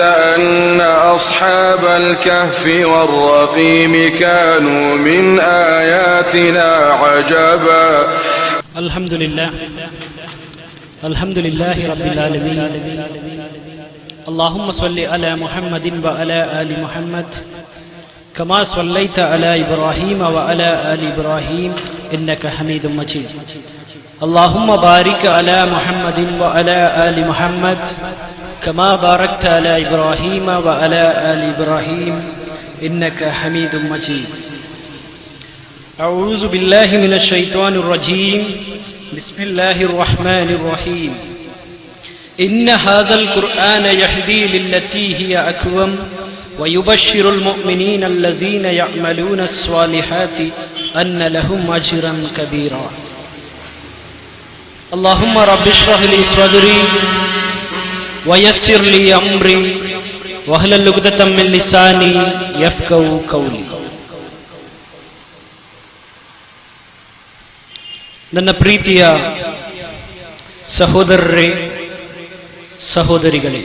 أن أصحاب الكهف والرقيم كانوا من آياتنا عجبا. الحمد لله. الحمد لله رب العالمين. اللهم صل على محمد وعلى آل محمد. كما صليت على إبراهيم وعلى آل إبراهيم إنك حميد مجيد. اللهم بارك على محمد وعلى آل محمد. كما باركت على إبراهيم وعلى آل إبراهيم إنك حميد مجيد. أعوذ بالله من الشيطان الرجيم. بسم الله الرحمن الرحيم. إن هذا القرآن يهدي للتي هي أكوم ويبشر المؤمنين الذين يعملون الصالحات أن لهم أجرا كبيرا. اللهم رب اشرح لي صدري ವಯಸ್ಸಿರ್ಲಿ ಅಮ್ರಿ ವಹಲಲ್ಲುಗದ ತಮ್ಮಲ್ಲಿ ಸಾನಿ F cow ಕೌಲಿ. ನನ್ನ ಪ್ರೀತಿಯ ಸಹೋದರರೇ, ಸಹೋದರಿಗಳೇ,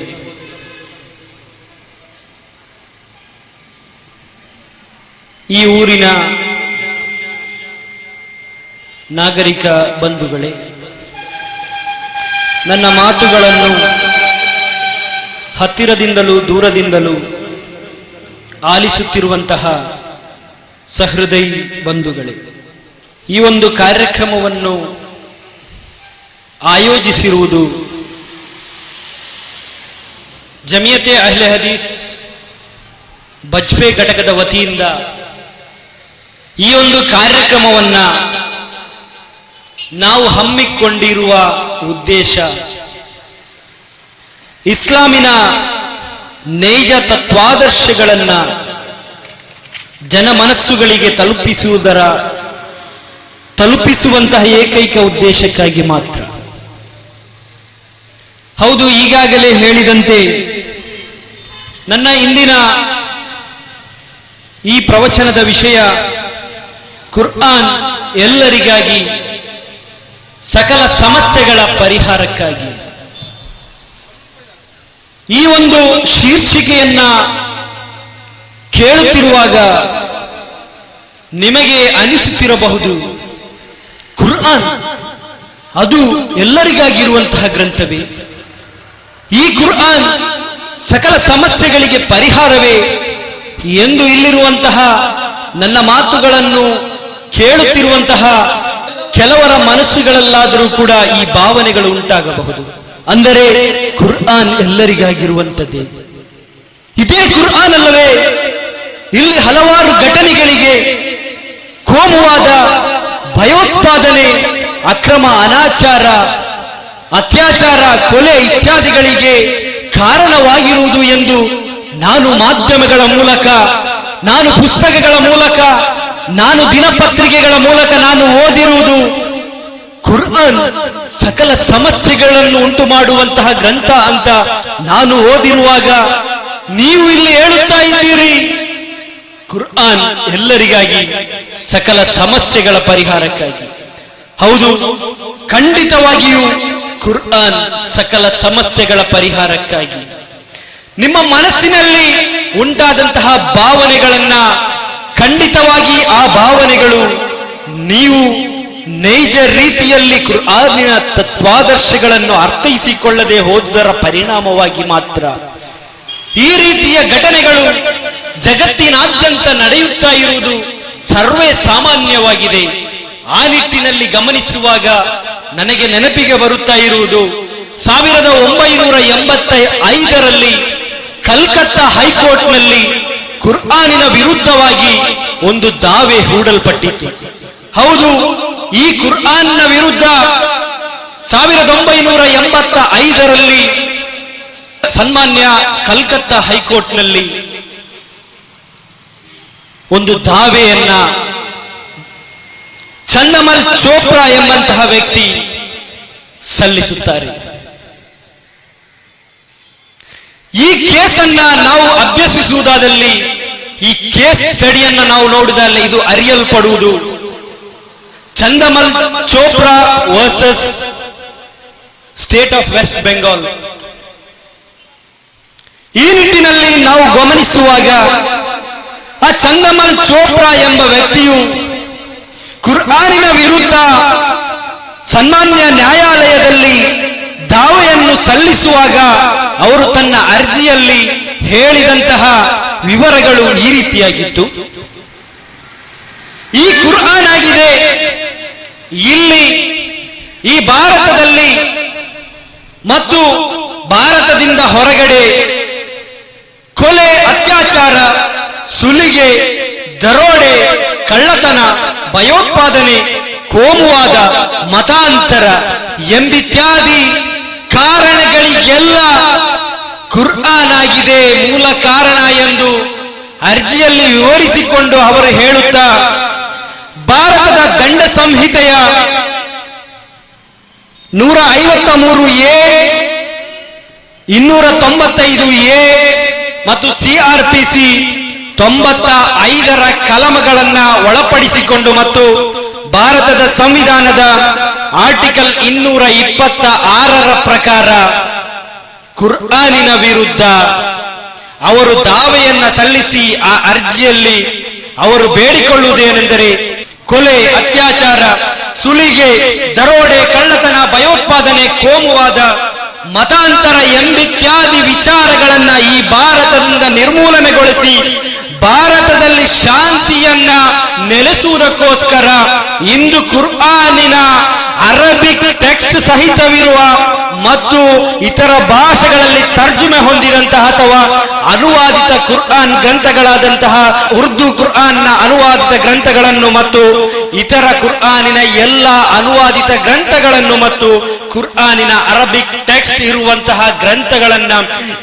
ಈ ಊರಿನ ನಾಗರಿಕ ಬಂಧುಗಳೇ, ನನ್ನ ಮಾತುಗಳನ್ನು ಹತ್ತಿರದಿಂದಲೂ ದೂರದಿಂದಲೂ ಆಲಿಸುತ್ತಿರುವಂತಹ ಸಹೃದಯಿ ಬಂಧುಗಳೇ, ಈ ಒಂದು ಕಾರ್ಯಕ್ರಮವನ್ನು ಆಯೋಜಿಸಿರುವುದು ಜಮಿಯತೆ ಅಹ್ಲೆ ಹದೀಸ್ ಬಜ್ಪೆ ಘಟಕದ ವತಿಯಿಂದ ಈ ಒಂದು ಕಾರ್ಯಕ್ರಮವನ್ನ ನಾವು ಹಮ್ಮಿಕೊಂಡಿರುವ ಉದ್ದೇಶ ಇಸ್ಲಾಮಿನ ನೈಜ ತತ್ವಾದರ್ಶಗಳನ್ನ ಜನಮನಸ್ಸುಗಳಿಗೆ ತಲುಪಿಸುವುದರ ತಲುಪಿಸುವಂತಹ ಏಕೈಕ ಉದ್ದೇಶಕ್ಕಾಗಿ ಮಾತ್ರ. ಹೌದು, ಈಗಾಗಲೇ ಹೇಳಿದಂತೆ ನನ್ನ ಇಂದಿನ ಈ ಪ್ರವಚನದ ವಿಷಯ ಕುರ್ಆನ್ ಎಲ್ಲರಿಗಾಗಿ ಸಕಲ ಸಮಸ್ಯೆಗಳ ಪರಿಹಾರಕ್ಕಾಗಿ. ಈ ಒಂದು ಶೀರ್ಷಿಕೆಯನ್ನ ಕೇಳುತ್ತಿರುವಾಗ ನಿಮಗೆ ಅನಿಸುತ್ತಿರಬಹುದು, ಕುರ್ಆನ್, ಅದು ಎಲ್ಲರಿಗಾಗಿರುವಂತಹ ಗ್ರಂಥವೇ. ಈ ಕುರ್ಆನ್ ಸಕಲ ಸಮಸ್ಯೆಗಳಿಗೆ ಪರಿಹಾರವೇ ಎಂದು ಇಲ್ಲಿರುವಂತಹ ನನ್ನ ಮಾತುಗಳನ್ನು ಕೇಳುತ್ತಿರುವಂತಹ ಕೆಲವರ ಮನಸ್ಸುಗಳಲ್ಲಾದರೂ ಕೂಡ ಈ ಭಾವನೆಗಳು ಉಂಟಾಗಬಹುದು. ಅಂದರೆ ಕುರ್ಆನ್ ಎಲ್ಲರಿಗಾಗಿರುವಂಥದ್ದೇ. ಇದೇ ಕುರ್ಆನ್ ಅಲ್ಲವೇ, ಇಲ್ಲಿ ಹಲವಾರು ಘಟನೆಗಳಿಗೆ ಕೋಮುವಾದ ಭಯೋತ್ಪಾದನೆ, ಅಕ್ರಮ ಅನಾಚಾರ, ಅತ್ಯಾಚಾರ, ಕೊಲೆ ಇತ್ಯಾದಿಗಳಿಗೆ ಕಾರಣವಾಗಿರುವುದು ಎಂದು ನಾನು ಮಾಧ್ಯಮಗಳ ಮೂಲಕ, ನಾನು ಪುಸ್ತಕಗಳ ಮೂಲಕ, ನಾನು ದಿನಪತ್ರಿಕೆಗಳ ಮೂಲಕ ನಾನು ಓದಿರುವುದು ಕುರ್ಆನ್ ಸಕಲ ಸಮಸ್ಯೆಗಳನ್ನು ಉಂಟು ಮಾಡುವಂತಹ ಗ್ರಂಥ ಅಂತ ನಾನು ಓದಿರುವಾಗ ನೀವು ಇಲ್ಲಿ ಹೇಳುತ್ತಾ ಇದ್ದೀರಿ. ಕುರ್ಆನ್ ಎಲ್ಲರಿಗಾಗಿ ಸಕಲ ಸಮಸ್ಯೆಗಳ ಪರಿಹಾರಕ್ಕಾಗಿ. ಹೌದು, ಖಂಡಿತವಾಗಿಯೂ ಕುರ್ಆನ್ ಸಕಲ ಸಮಸ್ಯೆಗಳ ಪರಿಹಾರಕ್ಕಾಗಿ. ನಿಮ್ಮ ಮನಸ್ಸಿನಲ್ಲಿ ಉಂಟಾದಂತಹ ಭಾವನೆಗಳನ್ನ ಖಂಡಿತವಾಗಿ ಆ ಭಾವನೆಗಳು ನೀವು ನೈಜ ರೀತಿಯಲ್ಲಿ ಕುರ್ಆನಿನ ತತ್ವಾದರ್ಶಗಳನ್ನು ಅರ್ಥೈಸಿಕೊಳ್ಳದೆ ಹೋದರ ಪರಿಣಾಮವಾಗಿ ಮಾತ್ರ ಈ ರೀತಿಯ ಘಟನೆಗಳು ಜಗತ್ತಿನಾದ್ಯಂತ ನಡೆಯುತ್ತಾ ಇರುವುದು ಸರ್ವೇ ಸಾಮಾನ್ಯವಾಗಿದೆ. ಆ ನಿಟ್ಟಿನಲ್ಲಿ ಗಮನಿಸುವಾಗ ನನಗೆ ನೆನಪಿಗೆ ಬರುತ್ತಾ ಇರುವುದು ಸಾವಿರದ ಒಂಬೈನೂರ ಎಂಬತ್ತ ಐದರಲ್ಲಿ ಕಲ್ಕತ್ತಾ ಹೈಕೋರ್ಟ್ನಲ್ಲಿ ಕುರ್ಆನಿನ ವಿರುದ್ಧವಾಗಿ ಒಂದು ದಾವೆ ಹೂಡಲ್ಪಟ್ಟಿತ್ತು. ಹೌದು ಈ ಕುರ್ಆನ್ನ ವಿರುದ್ಧ ಸಾವಿರದ ಒಂಬೈನೂರ ಎಂಬತ್ತ ಐದರಲ್ಲಿ ಸನ್ಮಾನ್ಯ ಕಲ್ಕತ್ತಾ ಹೈಕೋರ್ಟ್ನಲ್ಲಿ ಒಂದು ದಾವೆಯನ್ನ ಚನ್ನಮಲ್ ಚೋಪ್ರಾ ಎಂಬಂತಹ ವ್ಯಕ್ತಿ ಸಲ್ಲಿಸುತ್ತಾರೆ. ಈ ಕೇಸನ್ನ ನಾವು ಅಭ್ಯಸಿಸುವುದಾದಲ್ಲಿ ಈ ಕೇಸ್ ಸ್ಟಡಿಯನ್ನ ನಾವು ನೋಡಿದಲ್ಲಿ ಇದು ಅರಿಯಲ್ಪಡುವುದು. Chandmal Chopra versus state of West Bengal. ಈ ನಿಟ್ಟಿನಲ್ಲಿ ನಾವು ಗಮನಿಸುವಾಗ, ಆ ಚಂದಮಲ್ ಚೋಪ್ರಾ ಎಂಬ ವ್ಯಕ್ತಿಯು ಕುರ್ಆನಿನ ವಿರುದ್ಧ ಸನ್ಮಾನ್ಯ ನ್ಯಾಯಾಲಯದಲ್ಲಿ ದಾವೆಯನ್ನು ಸಲ್ಲಿಸುವಾಗ ಅವರು ತನ್ನ ಅರ್ಜಿಯಲ್ಲಿ ಹೇಳಿದಂತಹ ವಿವರಗಳು ಈ ರೀತಿಯಾಗಿತ್ತು. ಈ ಕುರ್ಹಾನ್ ಆಗಿದೆ. ಇಲ್ಲಿ, ಈ ಭಾರತದಲ್ಲಿ ಮತ್ತು ಭಾರತದಿಂದ ಹೊರಗಡೆ ಕೊಲೆ, ಅತ್ಯಾಚಾರ, ಸುಲಿಗೆ, ದರೋಡೆ, ಕಳ್ಳತನ, ಭಯೋತ್ಪಾದನೆ, ಕೋಮುವಾದ, ಮತಾಂತರ, ಎಂಬಿತ್ಯಾದಿ ಕಾರಣಗಳಿಗೆಲ್ಲ ಕುರ್ಆನ್ ಮೂಲ ಕಾರಣ ಎಂದು ಅರ್ಜಿಯಲ್ಲಿ ವಿವರಿಸಿಕೊಂಡು ಅವರು ಹೇಳುತ್ತಾ ಭಾರತದ ದಂಡ ಸಂಹಿತೆಯ ನೂರ ಐವತ್ತ ಮೂರು ಎ, ಇನ್ನೂರ ತೊಂಬತ್ತೈದು ಎ ಮತ್ತು ಸಿಆರ್ಪಿಸಿ ತೊಂಬತ್ತ ಐದರ ಕಲಮಗಳನ್ನ ಒಳಪಡಿಸಿಕೊಂಡು ಮತ್ತು ಭಾರತದ ಸಂವಿಧಾನದ ಆರ್ಟಿಕಲ್ ಇನ್ನೂರ ಇಪ್ಪತ್ತ ಆರರ ಪ್ರಕಾರ ಕುರ್ಆನಿನ ವಿರುದ್ಧ ಅವರು ದಾವೆಯನ್ನ ಸಲ್ಲಿಸಿ ಆ ಅರ್ಜಿಯಲ್ಲಿ ಅವರು ಬೇಡಿಕೊಳ್ಳುವುದೇನೆಂದರೆ ಕೊಲೆ, ಅತ್ಯಾಚಾರ, ಸುಲಿಗೆ, ದರೋಡೆ, ಕಳ್ಳತನ, ಭಯೋತ್ಪಾದನೆ, ಕೋಮುವಾದ, ಮತಾಂತರ, ಎಂಬಿತ್ಯಾದಿ ವಿಚಾರಗಳನ್ನ ಈ ಭಾರತದಿಂದ ನಿರ್ಮೂಲನೆಗೊಳಿಸಿ ಭಾರತದಲ್ಲಿ ಶಾಂತಿಯನ್ನ ನೆಲೆಸುವುದಕ್ಕೋಸ್ಕರ ಇಂದು ಕುರ್ಆನಿನ ಅರಬಿಕ್ ಟೆಕ್ಸ್ಟ್ ಸಹಿತವಿರುವ ಮತ್ತು ಇತರ ಭಾಷೆಗಳಲ್ಲಿ ತರ್ಜುಮೆ ಹೊಂದಿದಂತಹ ಅಥವಾ ಅನುವಾದಿತ ಕುರ್ಆನ್ ಗ್ರಂಥಗಳಾದಂತಹ ಉರ್ದು ಕುರ್ಆನ್ನ ಅನುವಾದಿತ ಗ್ರಂಥಗಳನ್ನು ಮತ್ತು ಇತರ ಕುರ್ಆನಿನ ಎಲ್ಲ ಅನುವಾದಿತ ಗ್ರಂಥಗಳನ್ನು ಮತ್ತು ಕುರ್ಆನಿನ ಅರಬಿಕ್ ಟೆಕ್ಸ್ಟ್ ಇರುವಂತಹ ಗ್ರಂಥಗಳನ್ನ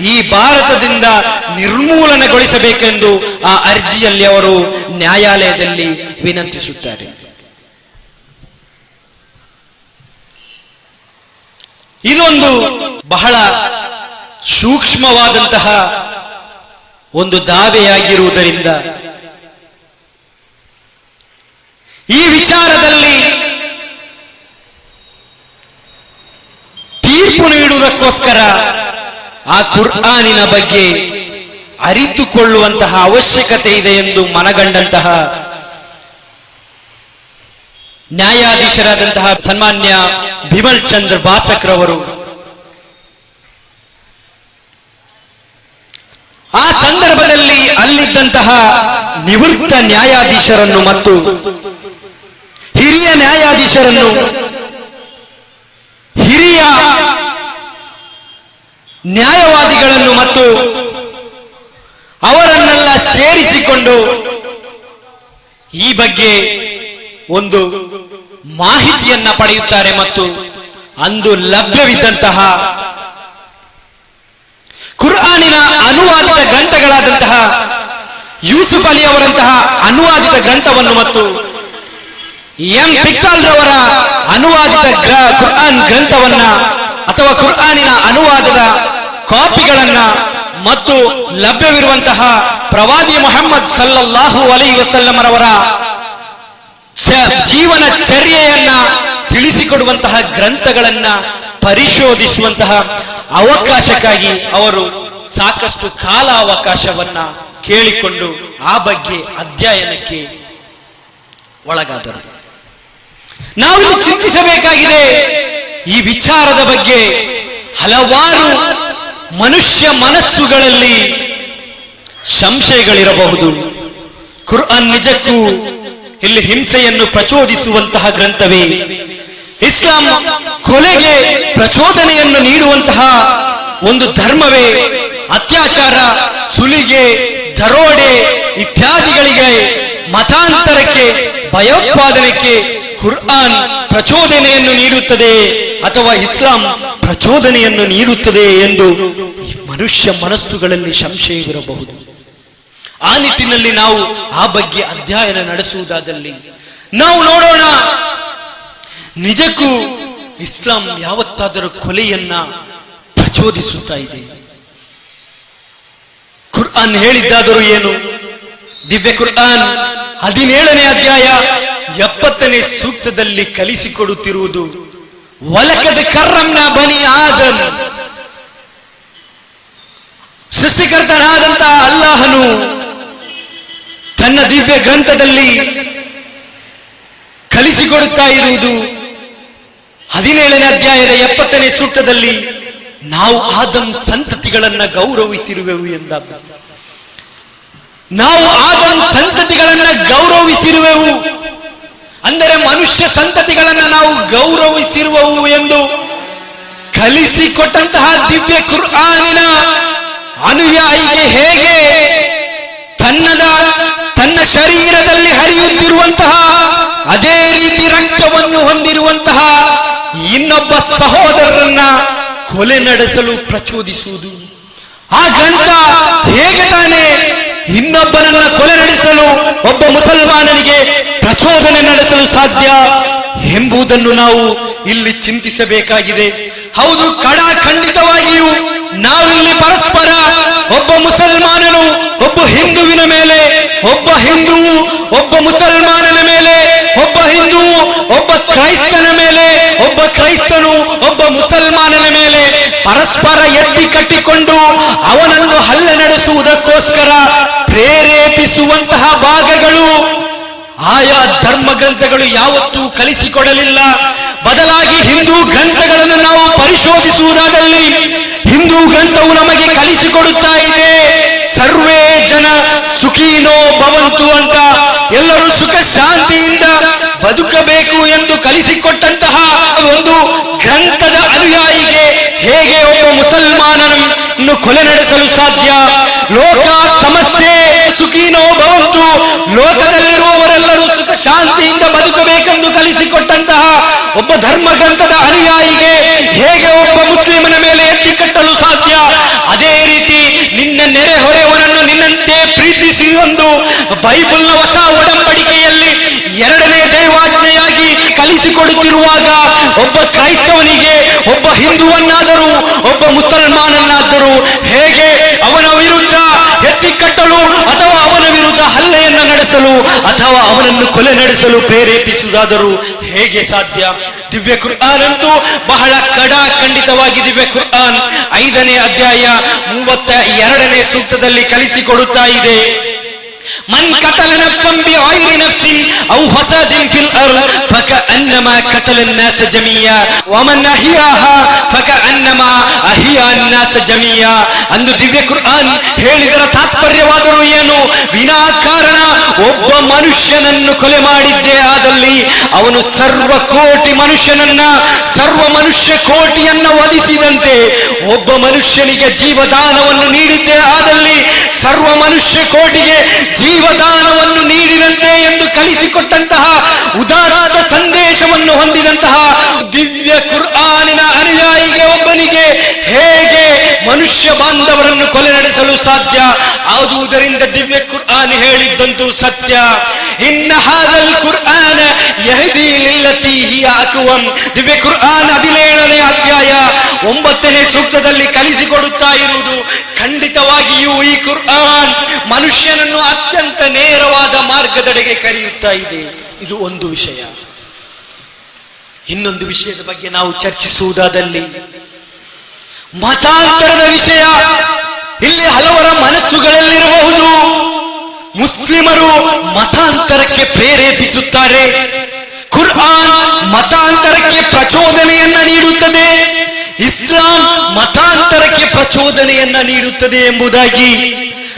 ಈ ಭಾರತದಿಂದ ನಿರ್ಮೂಲನೆಗೊಳಿಸಬೇಕೆಂದು ಆ ಅರ್ಜಿಯಲ್ಲಿ ಅವರು ನ್ಯಾಯಾಲಯದಲ್ಲಿ ವಿನಂತಿಸುತ್ತಾರೆ. ಇದೊಂದು ಬಹಳ ಸೂಕ್ಷ್ಮವಾದಂತಹ ಒಂದು ದಾವೆಯಾಗಿರುವುದರಿಂದ ಈ ವಿಚಾರದಲ್ಲಿ ತೀರ್ಪು ನೀಡುವುದಕ್ಕೋಸ್ಕರ ಆ ಕುರ್ಆನಿನ ಬಗ್ಗೆ ಅರಿತುಕೊಳ್ಳುವಂತಹ ಅವಶ್ಯಕತೆ ಇದೆ ಎಂದು ಮನಗಂಡಂತಹ ನ್ಯಾಯಾಧೀಶರಾದಂತಹ ಸನ್ಮಾನ್ಯ ಬಿಮಲ್ ಚಂದ್ರ ಬಾಸಕ್ರವರು ಆ ಸಂದರ್ಭದಲ್ಲಿ ಅಲ್ಲಿದ್ದಂತಹ ನಿವೃತ್ತ ನ್ಯಾಯಾಧೀಶರನ್ನು ಮತ್ತು ಹಿರಿಯ ನ್ಯಾಯಾಧೀಶರನ್ನು, ಹಿರಿಯ ನ್ಯಾಯವಾದಿಗಳನ್ನು ಮತ್ತು ಅವರನ್ನೆಲ್ಲ ಸೇರಿಸಿಕೊಂಡು ಈ ಬಗ್ಗೆ ಒಂದು ಮಾಹಿತಿಯನ್ನ ಪಡೆಯುತ್ತಾರೆ ಮತ್ತು ಅಂದು ಲಭ್ಯವಿದ್ದಂತಹ ಕುರ್ಆನಿನ ಅನುವಾದಿತ ಗ್ರಂಥಗಳಾದಂತಹ ಯೂಸುಫ್ ಅಲಿ ಅವರಂತಹ ಅನುವಾದಿತ ಗ್ರಂಥವನ್ನು ಮತ್ತು ಎಂ ರವರ ಅನುವಾದಿತ ಕುರ್ಆನ್ ಗ್ರಂಥವನ್ನ ಅಥವಾ ಕುರ್ಆನಿನ ಅನುವಾದದ ಕಾಪಿಗಳನ್ನ ಮತ್ತು ಲಭ್ಯವಿರುವಂತಹ ಪ್ರವಾದಿ ಮೊಹಮ್ಮದ್ ಸಲ್ಲಲ್ಲಾಹು ಅಲೈ ವಸಲ್ಲಮರವರ ಜೀವನ ಚರ್ಯೆಯನ್ನ ತಿಳಿಸಿಕೊಡುವಂತಹ ಗ್ರಂಥಗಳನ್ನ ಪರಿಶೋಧಿಸುವಂತಹ ಅವಕಾಶಕ್ಕಾಗಿ ಅವರು ಸಾಕಷ್ಟು ಕಾಲಾವಕಾಶವನ್ನ ಕೇಳಿಕೊಂಡು ಆ ಬಗ್ಗೆ ಅಧ್ಯಯನಕ್ಕೆ ಒಳಗಾದರು. ನಾವಿಲ್ಲಿ ಚಿಂತಿಸಬೇಕಾಗಿದೆ ಈ ವಿಚಾರದ ಬಗ್ಗೆ ಹಲವಾರು ಮನುಷ್ಯ ಮನಸ್ಸುಗಳಲ್ಲಿ ಸಂಶಯಗಳಿರಬಹುದು. ಕುರ್ಆನ್ ನಿಜಕ್ಕೂ ಇಲ್ಲಿ ಹಿಂಸೆಯನ್ನು ಪ್ರಚೋದಿಸುವಂತಹ ಗ್ರಂಥವೇ. ಇಸ್ಲಾಂ ಕೊಲೆಗೆ ಪ್ರಚೋದನೆಯನ್ನು ನೀಡುವಂತಹ ಒಂದು ಧರ್ಮವೇ. ಅತ್ಯಾಚಾರ, ಸುಲಿಗೆ, ದರೋಡೆ ಇತ್ಯಾದಿಗಳಿಗೆ ಮತಾಂತರಕ್ಕೆ, ಭಯೋತ್ಪಾದನೆಗೆ ಕುರ್ಆನ್ ಪ್ರಚೋದನೆಯನ್ನು ನೀಡುತ್ತದೆ ಅಥವಾ ಇಸ್ಲಾಂ ಪ್ರಚೋದನೆಯನ್ನು ನೀಡುತ್ತದೆ ಎಂದು ಮನುಷ್ಯ ಮನಸ್ಸುಗಳಲ್ಲಿ ಸಂಶಯವಿರಬಹುದು ಆ ನಿಟ್ಟಿನಲ್ಲಿ ನಾವು ಆ ಬಗ್ಗೆ ಅಧ್ಯಯನ ನಡೆಸುವುದಾದಲ್ಲಿ ನಾವು ನೋಡೋಣ. ನಿಜಕ್ಕೂ ಇಸ್ಲಾಂ ಯಾವತ್ತಾದರೂ ಕೊಲೆಯನ್ನ ಪ್ರಚೋದಿಸುತ್ತಾ ಇದೆ. ಕುರ್ಆನ್ ಹೇಳಿದ್ದಾದರೂ ಏನು? ದಿವ್ಯ ಕುರ್ಆನ್ ಹದಿನೇಳನೇ ಅಧ್ಯಾಯ ಎಪ್ಪತ್ತನೇ ಸೂಕ್ತದಲ್ಲಿ ಕಲಿಸಿಕೊಡುತ್ತಿರುವುದು, ವಲಕದ ಕರ್ರಂನ ಬನಿ ಆದನ್ ಸೃಷ್ಟಿಕರ್ತನಾದಂತಹ ಅಲ್ಲಾಹನು ತನ್ನ ದಿವ್ಯ ಗ್ರಂಥದಲ್ಲಿ ಕಲಿಸಿಕೊಡುತ್ತಾ ಇರುವುದು ಹದಿನೇಳನೇ ಅಧ್ಯಾಯದ ಎಪ್ಪತ್ತನೇ ಸೂಕ್ತದಲ್ಲಿ ನಾವು ಆದಮ್ ಸಂತತಿಗಳನ್ನ ಗೌರವಿಸಿರುವೆವು ಎಂದ ನಾವು ಆದಮ್ ಸಂತತಿಗಳನ್ನ ಗೌರವಿಸಿರುವೆವು. ಅಂದರೆ ಮನುಷ್ಯ ಸಂತತಿಗಳನ್ನ ನಾವು ಗೌರವಿಸಿರುವವು ಎಂದು ಕಲಿಸಿಕೊಟ್ಟಂತಹ ದಿವ್ಯ ಕುರ್ಆನಿನ ಅನುಯಾಯಿಗೆ ಹೇಗೆ ತನ್ನದ ತನ್ನ ಶರೀರದಲ್ಲಿ ಹರಿಯುತ್ತಿರುವಂತಹ, ಅದೇ ರೀತಿ ರಕ್ತವನ್ನು ಹೊಂದಿರುವಂತಹ ಇನ್ನೊಬ್ಬ ಸಹೋದರರನ್ನ ಕೊಲೆ ನಡೆಸಲು ಪ್ರಚೋದಿಸುವುದು. ಆ ಗ್ರಂಥ ಹೇಗೆ ತಾನೆ ಇನ್ನೊಬ್ಬನನ್ನ ಕೊಲೆ ನಡೆಸಲು, ಒಬ್ಬ ಮುಸಲ್ಮಾನನಿಗೆ ಪ್ರಚೋದನೆ ನಡೆಸಲು ಸಾಧ್ಯ ಎಂಬುದನ್ನು ನಾವು ಇಲ್ಲಿ ಚಿಂತಿಸಬೇಕಾಗಿದೆ. ಹೌದು ಕಡ ಖಂಡಿತವಾಗಿಯೂ ನಾವಿಲ್ಲಿ ಪರಸ್ಪರ ಒಬ್ಬ ಮುಸಲ್ಮಾನನು ಒಬ್ಬ ಹಿಂದುವಿನ ಮೇಲೆ, ಒಬ್ಬ ಹಿಂದೂ ಒಬ್ಬ ಮುಸಲ್ಮಾನನ ಮೇಲೆ, ಒಬ್ಬ ಹಿಂದೂ ಒಬ್ಬ ಕ್ರೈಸ್ತನ ಮೇಲೆ, ಒಬ್ಬ ಕ್ರೈಸ್ತನು ಒಬ್ಬ ಮುಸಲ್ಮಾನನ ಮೇಲೆ ಪರಸ್ಪರ ಎತ್ತಿ ಕಟ್ಟಿಕೊಂಡು ಅವನನ್ನು ಹಲ್ಲೆ ನಡೆಸುವುದಕ್ಕೋಸ್ಕರ ಪ್ರೇರೇಪಿಸುವಂತಹ ಭಾಗಗಳು. ಆಯಾ ಧರ್ಮ ಗ್ರಂಥಗಳು ಯಾವತ್ತೂ ಕಲಿಸಿಕೊಡಲಿಲ್ಲ. ಬದಲಾಗಿ ಹಿಂದೂ ಗ್ರಂಥಗಳನ್ನು ನಾವು ಪರಿಶೋಧಿಸುವುದಾದಲ್ಲಿ ಹಿಂದೂ ಗ್ರಂಥವು ನಮಗೆ ಕಲಿಸಿಕೊಡುತ್ತಾ ಇದೆ. ಸರ್ವೇ ಜನ ಸುಖೀನೋ ಭವಂತು ಅಂತ ಎಲ್ಲರೂ ಸುಖ ಶಾಂತಿಯಿಂದ ಬದುಕಬೇಕು ಎಂದು ಕಲಿಸಿಕೊಟ್ಟಂತಹ ಒಂದು ಗ್ರಂಥದ ಅನುಯಾಯಿಗೆ ಹೇಗೆ ಒಬ್ಬ ಮುಸಲ್ಮಾನನನ್ನು ಕೊಲೆ ನಡೆಸಲು ಸಾಧ್ಯ? ಲೋಕ ಸಮಸ್ಯೆ, ಸುಖೀನೋ ಭವಂತು, ಲೋಕದಲ್ಲಿರುವವರೆಲ್ಲರೂ ಸುಖ ಶಾಂತಿಯಿಂದ ಬದುಕಬೇಕೆಂದು ಕಲಿಸಿಕೊಟ್ಟಂತಹ ಒಬ್ಬ ಧರ್ಮ ಗ್ರಂಥದ ಅನುಯಾಯಿಗೆ ಹೇಗೆ ಒಬ್ಬ ಮುಸ್ಲಿಮನ ಮೇಲೆ ಎತ್ತಿ ಕಟ್ಟಲು ಒಂದು ಬೈಬಲ್ನ ಹೊಸ ಒಡಂಬಡಿಕೆಯಲ್ಲಿ ಎರಡನೇ ದೈವಾಜ್ಞೆಯಾಗಿ ಕಲಿಸಿಕೊಡುತ್ತಿರುವಾಗ ಒಬ್ಬ ಕ್ರೈಸ್ತವನಿಗೆ, ಒಬ್ಬ ಹಿಂದುವನ್ನಾದರೂ, ಒಬ್ಬ ಮುಸಲ್ಮಾನನ್ನಾದರೂ ಹೇಗೆ ಅವನ ವಿರುದ್ಧ ಎತ್ತಿ ಕಟ್ಟಲು ಅಥವಾ ಅವನ ಹಲ್ಲೆಯನ್ನು ನಡೆಸಲು ಅಥವಾ ಅವನನ್ನು ಕೊಲೆ ನಡೆಸಲು ಪ್ರೇರೇಪಿಸುವುದಾದರೂ ಹೇಗೆ ಸಾಧ್ಯ? ದಿವ್ಯ ಕುರ್ಆನ್ ಅಂತೂ ಬಹಳ ಕಡಾಖಂಡಿತವಾಗಿ ದಿವ್ಯ ಕುರ್ಆನ್ ಐದನೇ ಅಧ್ಯಾಯ ಮೂವತ್ತ ಎರಡನೇ ಸೂಕ್ತದಲ್ಲಿ ಕಲಿಸಿಕೊಡುತ್ತಾ ಇದೆ. من قتل نفسا بغير نفس او فساد في الارض فكانما قتل الناس جميعا ومن احياها فكانما احيا الناس جميعا ಅಂದು ದಿವ್ಯ ಕುರ್ಆನ್ ಹೇಳಿದರ ತಾತ್ಪರ್ಯವಾದರೂ ಏನು ವಿನಾಕಾರಣ ಒಬ್ಬ ಮನುಷ್ಯನನ್ನು ಕೊಲೆ ಮಾಡಿದ್ದೇ ಆದಲ್ಲಿ ಅವನು ಸರ್ವ ಕೋಟಿ ಮನುಷ್ಯನನ್ನ ಸರ್ವ ಮನುಷ್ಯ ಕೋಟಿಯನ್ನ ವಧಿಸಿದಂತೆ ಒಬ್ಬ ಮನುಷ್ಯನಿಗೆ ಜೀವದಾನವನ್ನು ನೀಡಿದ್ದೇ ಆದಲ್ಲಿ ಸರ್ವ ಮನುಷ್ಯ ಕೋಟಿಗೆ ಜೀವದಾನವನ್ನು ನೀಡಿದಂತೆ ಎಂದು ಕಲಿಸಿಕೊಟ್ಟಂತಹ ಉದಾರಾದ ಸಂದೇಶವನ್ನು ಹೊಂದಿದಂತಹ ದಿವ್ಯ ಕುರ್ಆನಿನ ಅನುಯಾಯಿಗೆ ಒಬ್ಬನಿಗೆ ಹೇಗೆ ಮನುಷ್ಯ ಬಾಂಧವರನ್ನು ಕೊಲೆ ನಡೆಸಲು ಸಾಧ್ಯ? ಆದುದರಿಂದ ದಿವ್ಯ ಕುರ್ಆನ್ ಹೇಳಿದ್ದಂತೂ ಸತ್ಯ. ಇನ್ನ ಹಾದಲ್ ಕುರ್ಆನ್ ಯಹದಿ ಲಿಲ್ಲತಿ ಹಿಯ ಅಕ್ವಂ. ದಿವ್ಯ ಕುರ್ಆನ್ ಹದಿನೇಳನೇ ಅಧ್ಯಾಯ ಒಂಬತ್ತನೇ ಸೂಕ್ತದಲ್ಲಿ ಕಲಿಸಿಕೊಡುತ್ತಾ ಇರುವುದು ಖಂಡಿತವಾಗಿಯೂ ಈ ಕುರ್ಆನ್ ಮನುಷ್ಯನನ್ನು ಅತ್ಯಂತ ನೇರವಾದ ಮಾರ್ಗದೆಡೆಗೆ ಕರೆಯುತ್ತಾ ಇದೆ. ಇದು ಒಂದು ವಿಷಯ. ಇನ್ನೊಂದು ವಿಷಯದ ಬಗ್ಗೆ ನಾವು ಚರ್ಚಿಸುವುದಾದಲ್ಲಿ ಮತಾಂತರದ ವಿಷಯ. ಇಲ್ಲಿ ಹಲವರ ಮನಸ್ಸುಗಳಲ್ಲಿರಬಹುದು. ಮುಸ್ಲಿಮರು ಮತಾಂತರಕ್ಕೆ ಪ್ರೇರೇಪಿಸುತ್ತಾರೆ. ಕುರ್ಆನ್ ಮತಾಂತರಕ್ಕೆ ಪ್ರಚೋದನೆಯನ್ನ ನೀಡುತ್ತದೆ. ಇಸ್ಲಾಂ ಮತಾಂತರಕ್ಕೆ ಪ್ರಚೋದನೆಯನ್ನ ನೀಡುತ್ತದೆ ಎಂಬುದಾಗಿ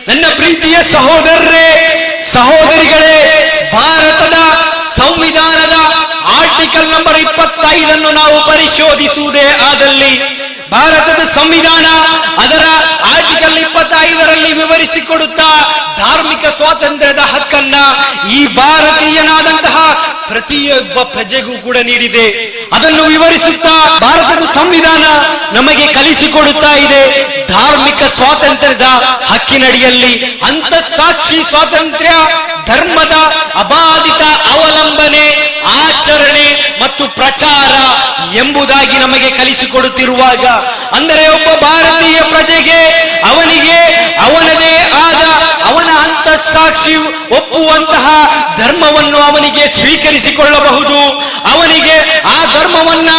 ನನ್ನ ಪ್ರೀತಿಯ ಸಹೋದರರೇ, ಸಹೋದರಿಗಳೇ, ಭಾರತದ ಸಂವಿಧಾನದ ಆರ್ಟಿಕಲ್ ನಂಬರ್ ಇಪ್ಪತ್ತೈದನ್ನು ನಾವು ಪರಿಶೋಧಿಸುವುದೇ ಆದಲ್ಲಿ ಭಾರತದ ಸಂವಿಧಾನ ಅದರ ಆರ್ಟಿಕಲ್ ಇಪ್ಪತ್ತೈದರಲ್ಲಿ ವಿವರಿಸಿಕೊಡುತ್ತಾ ಧಾರ್ಮಿಕ ಸ್ವಾತಂತ್ರ್ಯದ ಹಕ್ಕನ್ನ ಈ ಭಾರತೀಯನಾದಂತಹ ಪ್ರತಿಯೊಬ್ಬ ಪ್ರಜೆಗೂ ಕೂಡ ನೀಡಿದೆ. ಅದನ್ನು ವಿವರಿಸುತ್ತಾ ಭಾರತದ ಸಂವಿಧಾನ ನಮಗೆ ಕಲಿಸಿಕೊಡುತ್ತಾ ಇದೆ. ಧಾರ್ಮಿಕ ಸ್ವಾತಂತ್ರ್ಯದ ಹಕ್ಕಿನಡಿಯಲ್ಲಿ ಅಂತಸ್ಸಾಕ್ಷಿ ಸ್ವಾತಂತ್ರ್ಯ, ಧರ್ಮದ ಅಬಾಧಿತ ಅವಲಂಬನೆ, ಆಚರಣೆ ಮತ್ತು ಪ್ರಚಾರ ಎಂಬುದಾಗಿ ನಮಗೆ ಕಲಿಸಿಕೊಡುತ್ತಿರುವಾಗ, ಅಂದರೆ ಒಬ್ಬ ಭಾರತೀಯ ಪ್ರಜೆಗೆ ಅವನಿಗೆ ಅವನದೇ ಅಂತಸ್ಸಾಕ್ಷಿ ಒಪ್ಪುವಂತಹ ಧರ್ಮವನ್ನು ಅವನಿಗೆ ಸ್ವೀಕರಿಸಿಕೊಳ್ಳಬಹುದು. ಅವನಿಗೆ ಆ ಧರ್ಮವನ್ನ